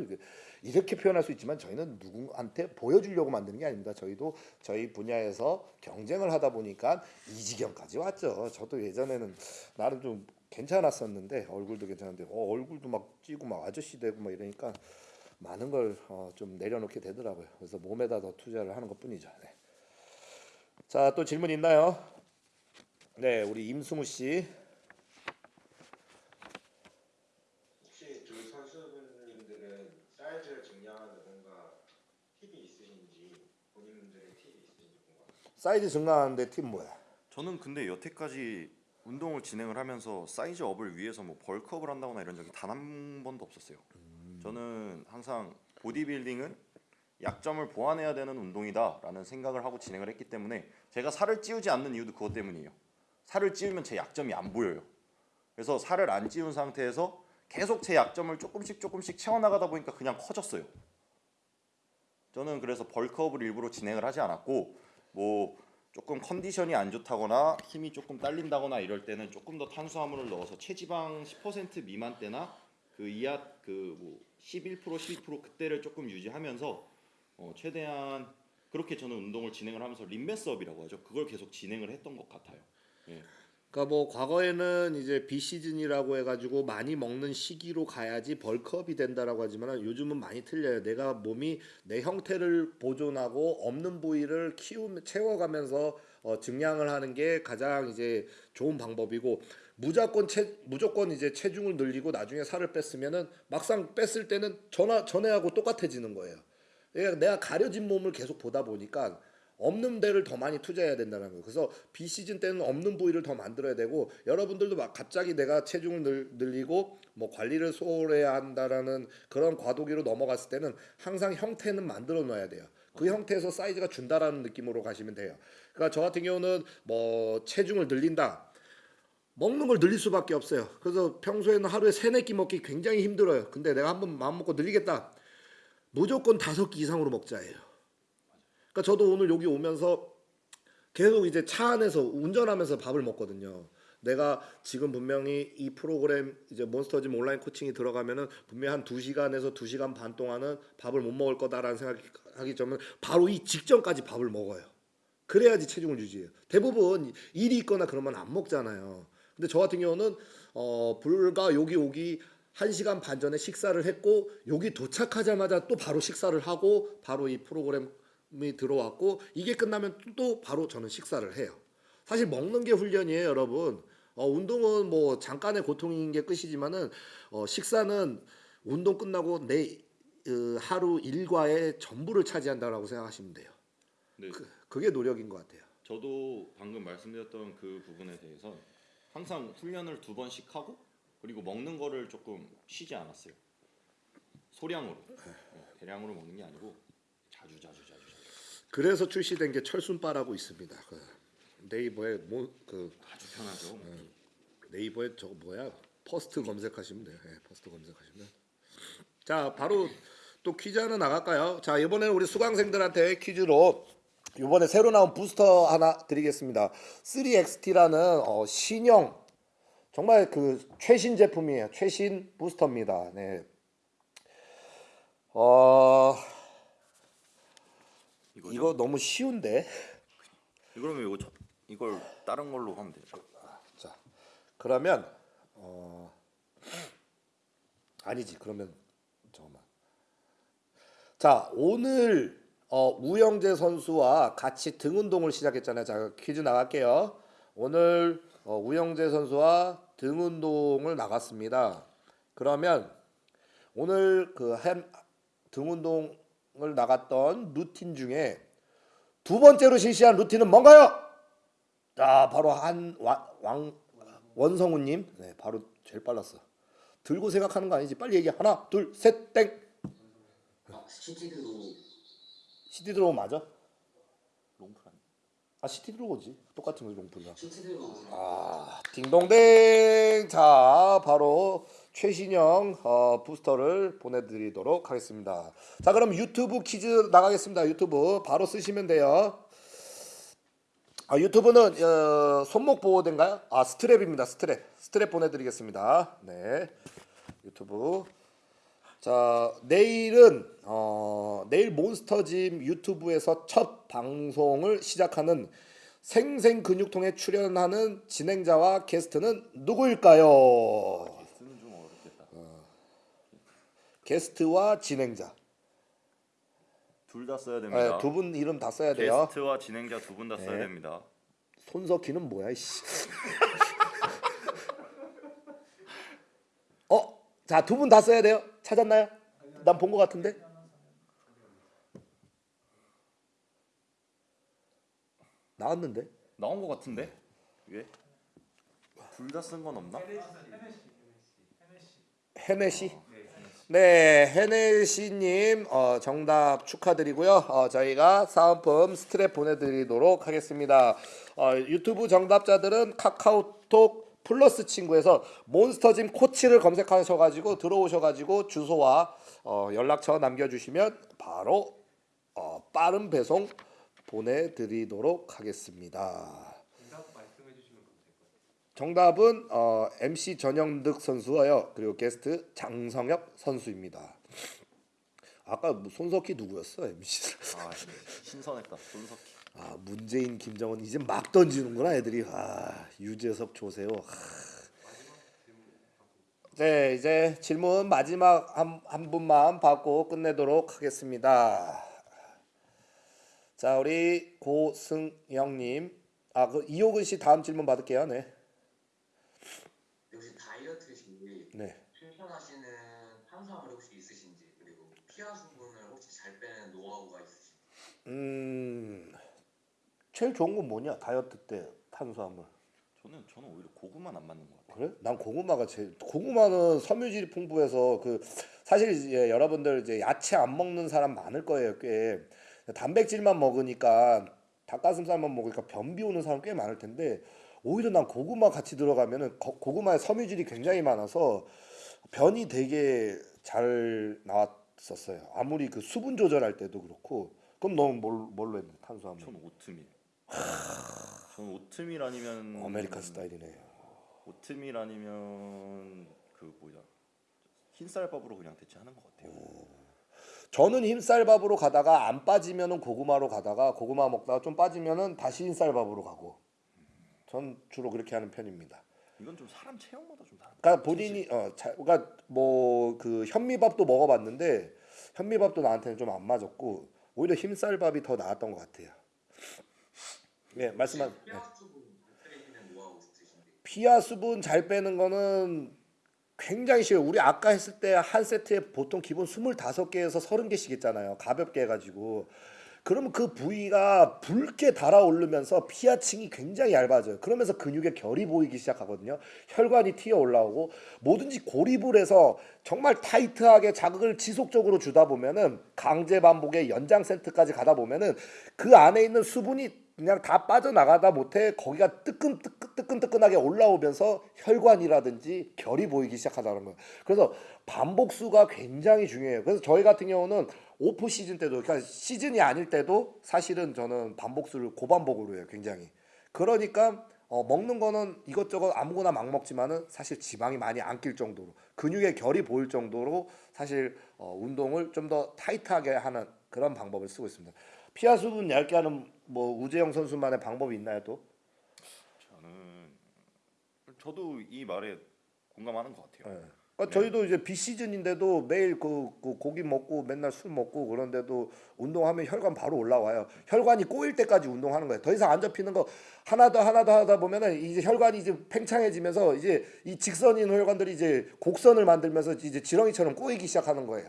이렇게 표현할 수 있지만 저희는 누구한테 보여주려고 만드는 게 아닙니다. 저희도 저희 분야에서 경쟁을 하다 보니까 이 지경까지 왔죠. 저도 예전에는 나름 좀 괜찮았었는데 얼굴도 괜찮은데 어, 얼굴도 막 찌고 막 아저씨 되고 막 이러니까 많은 걸좀 내려놓게 되더라고요. 그래서 몸에다 더 투자를 하는 것뿐이죠. 네. 자, 또 질문 있나요? 네, 우리 임승우 씨. 혹시 두 선수분님들은 사이즈를 증량하는 뭔가 팁이 있으신지 본인들의 팁이 있으신지 궁금합니다. 사이즈 증가하는데 팁 뭐야? 저는 근데 여태까지 운동을 진행을 하면서 size up을 위해서 뭐 bulk up을 한다거나 이런 적이 단 한 번도 없었어요. 저는 항상 보디빌딩은 약점을 보완해야 되는 운동이다 라는 생각을 하고 진행을 했기 때문에 제가 살을 찌우지 않는 이유도 그것 때문이에요. 살을 찌우면 제 약점이 안 보여요. 그래서 살을 안 찌운 상태에서 계속 제 약점을 조금씩 조금씩 채워나가다 보니까 그냥 커졌어요. 저는 그래서 벌크업을 일부러 진행을 하지 않았고 뭐 조금 컨디션이 안 좋다거나 힘이 조금 딸린다거나 이럴 때는 조금 더 탄수화물을 넣어서 체지방 10% 미만 때나 그 이하 그뭐 11% 12% 그때를 조금 유지하면서 어 최대한 그렇게 저는 운동을 진행을 하면서 림베스업이라고 하죠. 그걸 계속 진행을 했던 것 같아요. 예. 그러니까 뭐 과거에는 이제 비시즌이라고 해가지고 많이 먹는 시기로 가야지 벌크업이 된다라고 하지만 요즘은 많이 틀려요. 내가 몸이 내 형태를 보존하고 없는 부위를 키우며 채워가면서 어, 증량을 하는 게 가장 이제 좋은 방법이고 무조건 체 무조건 이제 체중을 늘리고 나중에 살을 뺐으면은 막상 뺐을 때는 전화 전에하고 똑같아지는 거예요. 그러니까 내가 가려진 몸을 계속 보다 보니까 없는 데를 더 많이 투자해야 된다는 거예요. 그래서 비시즌 때는 없는 부위를 더 만들어야 되고 여러분들도 막 갑자기 내가 체중을 늘, 늘리고 뭐 관리를 소홀해야 한다라는 그런 과도기로 넘어갔을 때는 항상 형태는 만들어 놔야 돼요. 그 형태에서 사이즈가 준다라는 느낌으로 가시면 돼요. 그러니까 저 같은 경우는 뭐 체중을 늘린다. 먹는 걸 늘릴 수밖에 없어요. 그래서 평소에는 하루에 세네 끼 먹기 굉장히 힘들어요. 근데 내가 한번 마음 먹고 늘리겠다. 무조건 다섯 끼 이상으로 먹자예요. 그러니까 저도 오늘 여기 오면서 계속 이제 차 안에서 운전하면서 밥을 먹거든요. 내가 지금 분명히 이 프로그램 이제 몬스터짐 온라인 코칭이 들어가면은 분명히 한 2시간에서 2시간 반 동안은 밥을 못 먹을 거다라는 생각하기 전에 바로 이 직전까지 밥을 먹어요. 그래야지 체중을 유지해요. 대부분 일이 있거나 그러면 안 먹잖아요. 근데 저 같은 경우는 어 불과 여기 오기 1시간 반 전에 식사를 했고 여기 도착하자마자 또 바로 식사를 하고 바로 이 프로그램 이 들어왔고 이게 끝나면 또 바로 저는 식사를 해요. 사실 먹는 게 훈련이에요, 여러분. 어, 운동은 뭐 잠깐의 고통인 게 끝이지만은 어, 식사는 운동 끝나고 내 어, 하루 일과의 전부를 차지한다라고 생각하시면 돼요. 네, 그, 그게 노력인 것 같아요. 저도 방금 말씀드렸던 그 부분에 대해서 항상 훈련을 두 번씩 하고 그리고 먹는 거를 조금 쉬지 않았어요. 소량으로 네, 대량으로 먹는 게 아니고 자주 자주 그래서 출시된 게 철순바라고 있습니다. 그 네이버에 뭐 그 아주 편하죠. 네이버에 저거 뭐야 퍼스트 검색하시면 돼요. 예, 퍼스트 검색하시면. 자 바로 또 퀴즈 하나 나갈까요? 자 이번에는 우리 수강생들한테 퀴즈로 이번에 새로 나온 부스터 하나 드리겠습니다. 3XT라는 어, 신형 정말 그 최신 제품이에요. 최신 부스터입니다. 네. 어 이거죠? 이거 너무 쉬운데. [laughs] 그러면 이거 저, 이걸 다른 걸로 하면 되죠. 자 그러면 어 아니지 그러면 잠깐만 자 오늘 어, 우영재 선수와 같이 등 운동을 시작했잖아요 자 퀴즈 나갈게요 오늘 어, 우영재 선수와 등 운동을 나갔습니다 그러면 오늘 그등 운동 을 나갔던 루틴 중에 두 번째로 실시한 루틴은 뭔가요? 자 바로 한왕 원성우님. 네 바로 제일 빨랐어. 들고 생각하는 거 아니지? 빨리 얘기 하나 둘 셋땡. 아, seated row seated row 맞아? long pull 아니에요? 아 seated row지. 똑같은 거지 seated row 아 딩동댕. 자 바로 최신형 어, 부스터를 보내드리도록 하겠습니다. 자 그럼 유튜브 퀴즈 나가겠습니다. 유튜브. 바로 쓰시면 돼요. 아 유튜브는 어, 손목 보호대인가요? 아 스트랩입니다. 스트랩. 스트랩 보내드리겠습니다. 네. 유튜브. 자 내일은 어, 내일 몬스터짐 유튜브에서 첫 방송을 시작하는 생생 근육통에 출연하는 진행자와 게스트는 누구일까요? 게스트와 진행자 둘 다 써야 됩니다. 두분 이름 다 써야 돼요. 게스트와 진행자 두 분 다 써야 네. 됩니다. 손석희는 뭐야 이씨. [laughs] 어? 자 두 분 다 써야 돼요. 찾았나요? 난 본 것 같은데. 나왔는데. 나온 것 같은데? 이게 둘다 쓴 건 없나? 헤네시. 네, 헤네시님 어, 정답 축하드리고요. 어, 저희가 사은품 스트랩 보내드리도록 하겠습니다. 어, 유튜브 정답자들은 카카오톡 플러스 친구에서 몬스터짐 코치를 검색하셔가지고 들어오셔가지고 주소와 어, 연락처 남겨주시면 바로 어, 빠른 배송 보내드리도록 하겠습니다. 정답은 어, MC 전영득 선수와요. 그리고 게스트 장성엽 선수입니다. 아까 뭐 손석희 누구였어? MC. 아 신선했다. 손석희. 아 문재인, 김정은 이제 막 던지는구나 애들이. 아 유재석, 조세호. 하. 네 이제 질문 마지막 한, 한 분만 받고 끝내도록 하겠습니다. 자 우리 고승영님. 아 그 이호근 씨 다음 질문 받을게요. 네. 혹시 다이어트 시 네. 실천하시는 탄수화물 혹시 있으신지 그리고 피하 수분을 혹시 잘 빼는 노하우가 있으신지 음 제일 좋은 건 뭐냐? 다이어트 때 탄수화물. 저는 저는 오히려 고구마 안 맞는 것 같아요. 그래? 난 고구마가 제일 고구마는 섬유질이 풍부해서 그 사실 이제 여러분들 이제 야채 안 먹는 사람 많을 거예요 꽤. 단백질만 먹으니까 닭가슴살만 먹으니까 변비 오는 사람 꽤 많을 텐데 오히려 난 고구마 같이 들어가면은 거- 고구마에 섬유질이 굉장히 많아서 변이 되게 잘 나왔었어요. 아무리 그 수분 조절할 때도 그렇고 그럼 너는 뭘, 뭘로 했는데 탄수화물 저는 오트밀. 저는 오트밀 아니면 American style이네 오트밀 아니면 그 뭐야 흰쌀밥으로 그냥 대체하는 것 같아요. 저는 흰쌀밥으로 가다가 안 빠지면은 고구마로 가다가 고구마 먹다가 좀 빠지면은 다시 흰쌀밥으로 가고 전 주로 그렇게 하는 편입니다. 이건 좀 사람 체형마다 좀 다른. 그러니까 본인이 어, 자, 그러니까 뭐 그 현미밥도 먹어봤는데 현미밥도 나한테는 좀 안 맞았고 오히려 흰쌀밥이 더 나았던 것 같아요. 예, 말씀한 예. 피하 수분 잘 빼는 거는 굉장히 쉬워요. 우리 아까 했을 때 한 세트에 보통 기본 25개에서 30개씩 했잖아요. 가볍게 해가지고. 그러면 그 부위가 붉게 달아오르면서 피하층이 굉장히 얇아져요. 그러면서 근육의 결이 보이기 시작하거든요. 혈관이 튀어 올라오고 뭐든지 고립을 해서 정말 타이트하게 자극을 지속적으로 주다 보면은 강제 반복의 연장 세트까지 가다 보면은 그 안에 있는 수분이 그냥 다 빠져나가다 못해 거기가 뜨끈 뜨끈 뜨끈뜨끈하게 올라오면서 혈관이라든지 결이 보이기 시작하다는 거예요. 그래서 반복수가 굉장히 중요해요. 그래서 저희 같은 경우는 오프 시즌 때도 그러니까 시즌이 아닐 때도 사실은 저는 반복수를 고반복으로 해요. 굉장히. 그러니까 어, 먹는 거는 이것저것 아무거나 막 먹지만은 사실 지방이 많이 안 낄 정도로 근육의 결이 보일 정도로 사실 어, 운동을 좀 더 타이트하게 하는 그런 방법을 쓰고 있습니다. 피하 수분 얇게 하는 뭐 우재영 선수만의 방법이 있나요 또? 저는 저도 이 말에 공감하는 것 같아요. 예. 그러니까 저희도 이제 비시즌인데도 매일 그, 그 고기 먹고 맨날 술 먹고 그런데도 운동하면 혈관 바로 올라와요. 혈관이 꼬일 때까지 운동하는 거예요. 더 이상 안 접히는 거 하나 더 하나 더 하다 보면은 이제 혈관이 이제 팽창해지면서 이제 이 직선인 혈관들이 이제 곡선을 만들면서 이제 지렁이처럼 꼬이기 시작하는 거예요.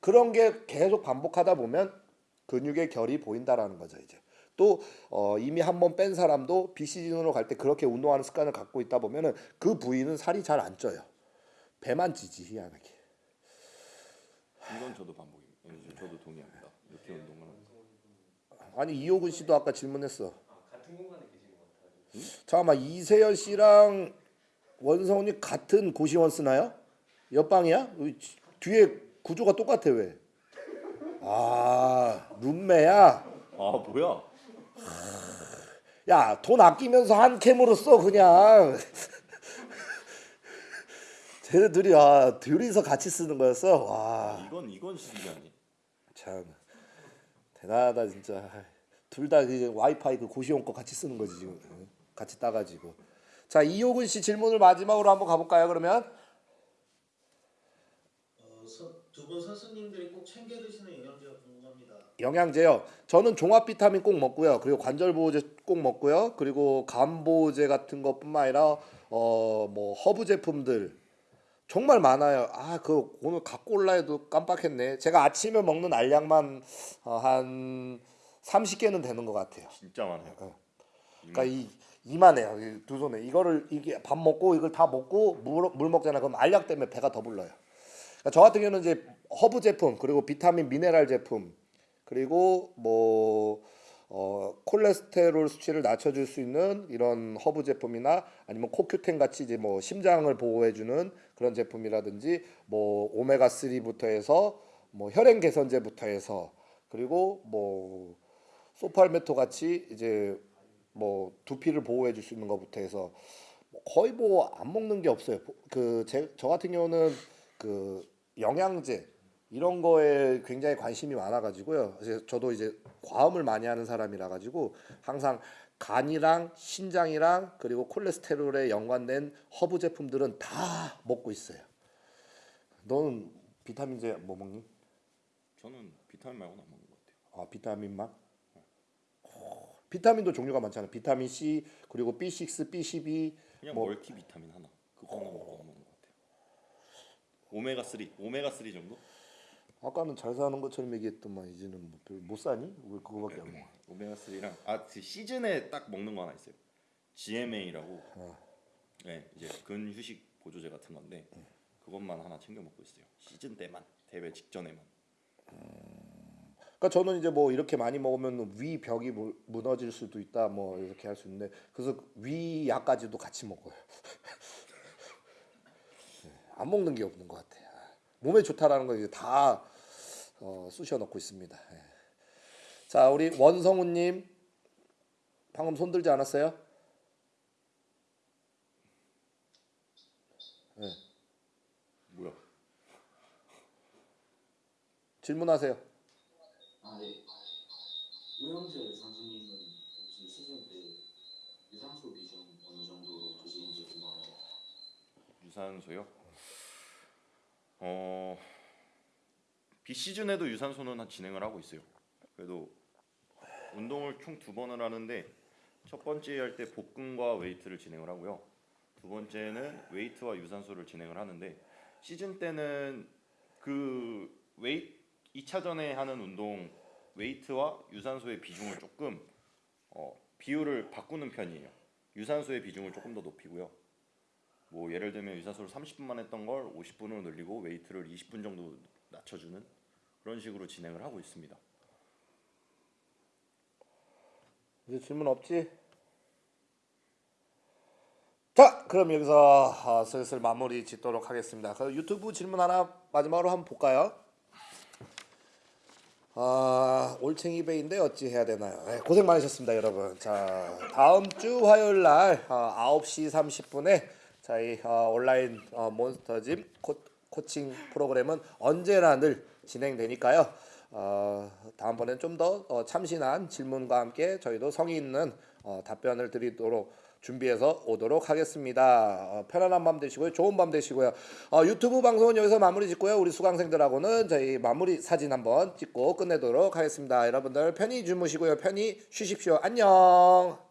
그런 게 계속 반복하다 보면 근육의 결이 보인다라는 거죠 이제. 또 어, 이미 한 번 뺀 사람도 비시즌으로 갈 때 그렇게 운동하는 습관을 갖고 있다 보면은 그 부위는 살이 잘 안 쪄요. 배만 찌지 희한하게. 이건 저도 반복입니다. 예, 저도 동의합니다. 이렇게 운동을. 아니 이호근 씨도 아까 질문했어. 잠깐만 이세열 씨랑 원성훈이 같은 고시원 쓰나요? 옆방이야? 뒤에 구조가 똑같아 왜? 아 룸메야. 아 뭐야? 야 돈 아끼면서 한 캠으로 써 그냥. 쟤네들이 아 둘이서 같이 쓰는 거였어. 와. 이건 이건 시기 아니. 참 대단하다 진짜 둘다그 와이파이 그 고시원 거 같이 쓰는 거지 지금 응? 같이 따가지고 자 이호근 씨 질문을 마지막으로 한번 가볼까요 그러면 어, 두분 선수님들이 꼭 챙겨 드시는 영양제가 궁금합니다. 영양제요 저는 종합 비타민 꼭 먹고요 그리고 관절 보호제 꼭 먹고요 그리고 간 보호제 같은 것뿐만 아니라 어 뭐 허브 제품들 정말 많아요 아 그 오늘 갖고 올라 해도 깜빡했네 제가 아침에 먹는 알약만 어, 한 30개는 되는 것 같아요 진짜 많아요. 그러니까 이 이만해요. 이 두 손에 이거를 이게 밥 먹고 이걸 다 먹고 물, 물 먹잖아. 그럼 알약 때문에 배가 더 불러요. 그러니까 저 같은 경우는 이제 허브 제품 그리고 비타민 미네랄 제품 그리고 뭐 어, 콜레스테롤 수치를 낮춰줄 수 있는 이런 허브 제품이나 아니면 코큐텐 같이 이제 뭐 심장을 보호해주는 그런 제품이라든지 뭐 오메가 3부터 해서 뭐 혈행 개선제부터 해서 그리고 뭐 saw palmetto 같이 이제 뭐 두피를 보호해 줄 수 있는 것부터 해서 뭐 거의 뭐 안 먹는 게 없어요. 그저 같은 경우는 그 영양제 이런 거에 굉장히 관심이 많아 가지고요. 저도 이제 과음을 많이 하는 사람이라 가지고 항상 간이랑 신장이랑 그리고 콜레스테롤에 연관된 허브 제품들은 다 먹고 있어요. 너는 비타민제 뭐 먹니? 저는 비타민 말고는 안 먹는 것 같아요. 아 비타민만? 어, 비타민도 종류가 많잖아요. 비타민 C 그리고 B6, B12 그냥 뭐- 멀티 비타민 하나. 그거 하나 먹는 것 같아요. 오메가 3, 오메가 3 정도? 아까는 잘 사는 것처럼 얘기했더만 이제는 뭐 별로 못 사니? 왜 그거밖에 안 먹어? 오메가 3랑 아그 시즌에 딱 먹는 거 하나 있어요. GMA라고. 어. 네, 이제 근휴식 보조제 같은 건데 그것만 하나 챙겨 먹고 있어요. 시즌 때만 대회 직전에만. 그러니까 저는 이제 뭐 이렇게 많이 먹으면 위 벽이 무- 무너질 수도 있다 뭐 이렇게 할 수 있는데 그래서 위 약까지도 같이 먹어요. [laughs] 네, 안 먹는 게 없는 것 같아요. 몸에 좋다라는 거 이제 다 어, 쑤셔 넣고 있습니다. 예. 자 우리 원성우님 방금 손 들지 않았어요? 네. 뭐야? 질문하세요. 아 네. 우영재 선수님은 혹시 시즌 때 유산소 비중 어느 정도로 드시는지 궁금합니다. 유산소요. 어 비시즌에도 유산소는 한 진행을 하고 있어요. 그래도 운동을 총 두 번을 하는데 첫 번째 할 때 복근과 웨이트를 진행을 하고요. 두 번째는 웨이트와 유산소를 진행을 하는데 시즌 때는 그 웨이 2차전에 하는 운동 웨이트와 유산소의 비중을 조금 어, 비율을 바꾸는 편이에요. 유산소의 비중을 조금 더 높이고요. 뭐 예를 들면 유산소를 30분만 했던 걸 50분으로 늘리고 웨이트를 20분 정도 낮춰주는 그런 식으로 진행을 하고 있습니다. 이제 질문 없지? 자, 그럼 여기서 어, 슬슬 마무리 짓도록 하겠습니다. 그 유튜브 질문 하나 마지막으로 한번 볼까요? 아, 올챙이 베인데 어찌 해야 되나요? 네, 고생 많으셨습니다, 여러분. 자, 다음 주 화요일 날 어, 9시 30분에 저희 어, 온라인 어, 몬스터짐 코, 코칭 프로그램은 언제나 늘 진행되니까요. 어, 다음번엔 좀더 어, 참신한 질문과 함께 저희도 성의 있는 어, 답변을 드리도록 준비해서 오도록 하겠습니다. 어, 편안한 밤 되시고요. 좋은 밤 되시고요. 어, 유튜브 방송은 여기서 마무리 짓고요. 우리 수강생들하고는 저희 마무리 사진 한번 찍고 끝내도록 하겠습니다. 여러분들 편히 주무시고요. 편히 쉬십시오. 안녕.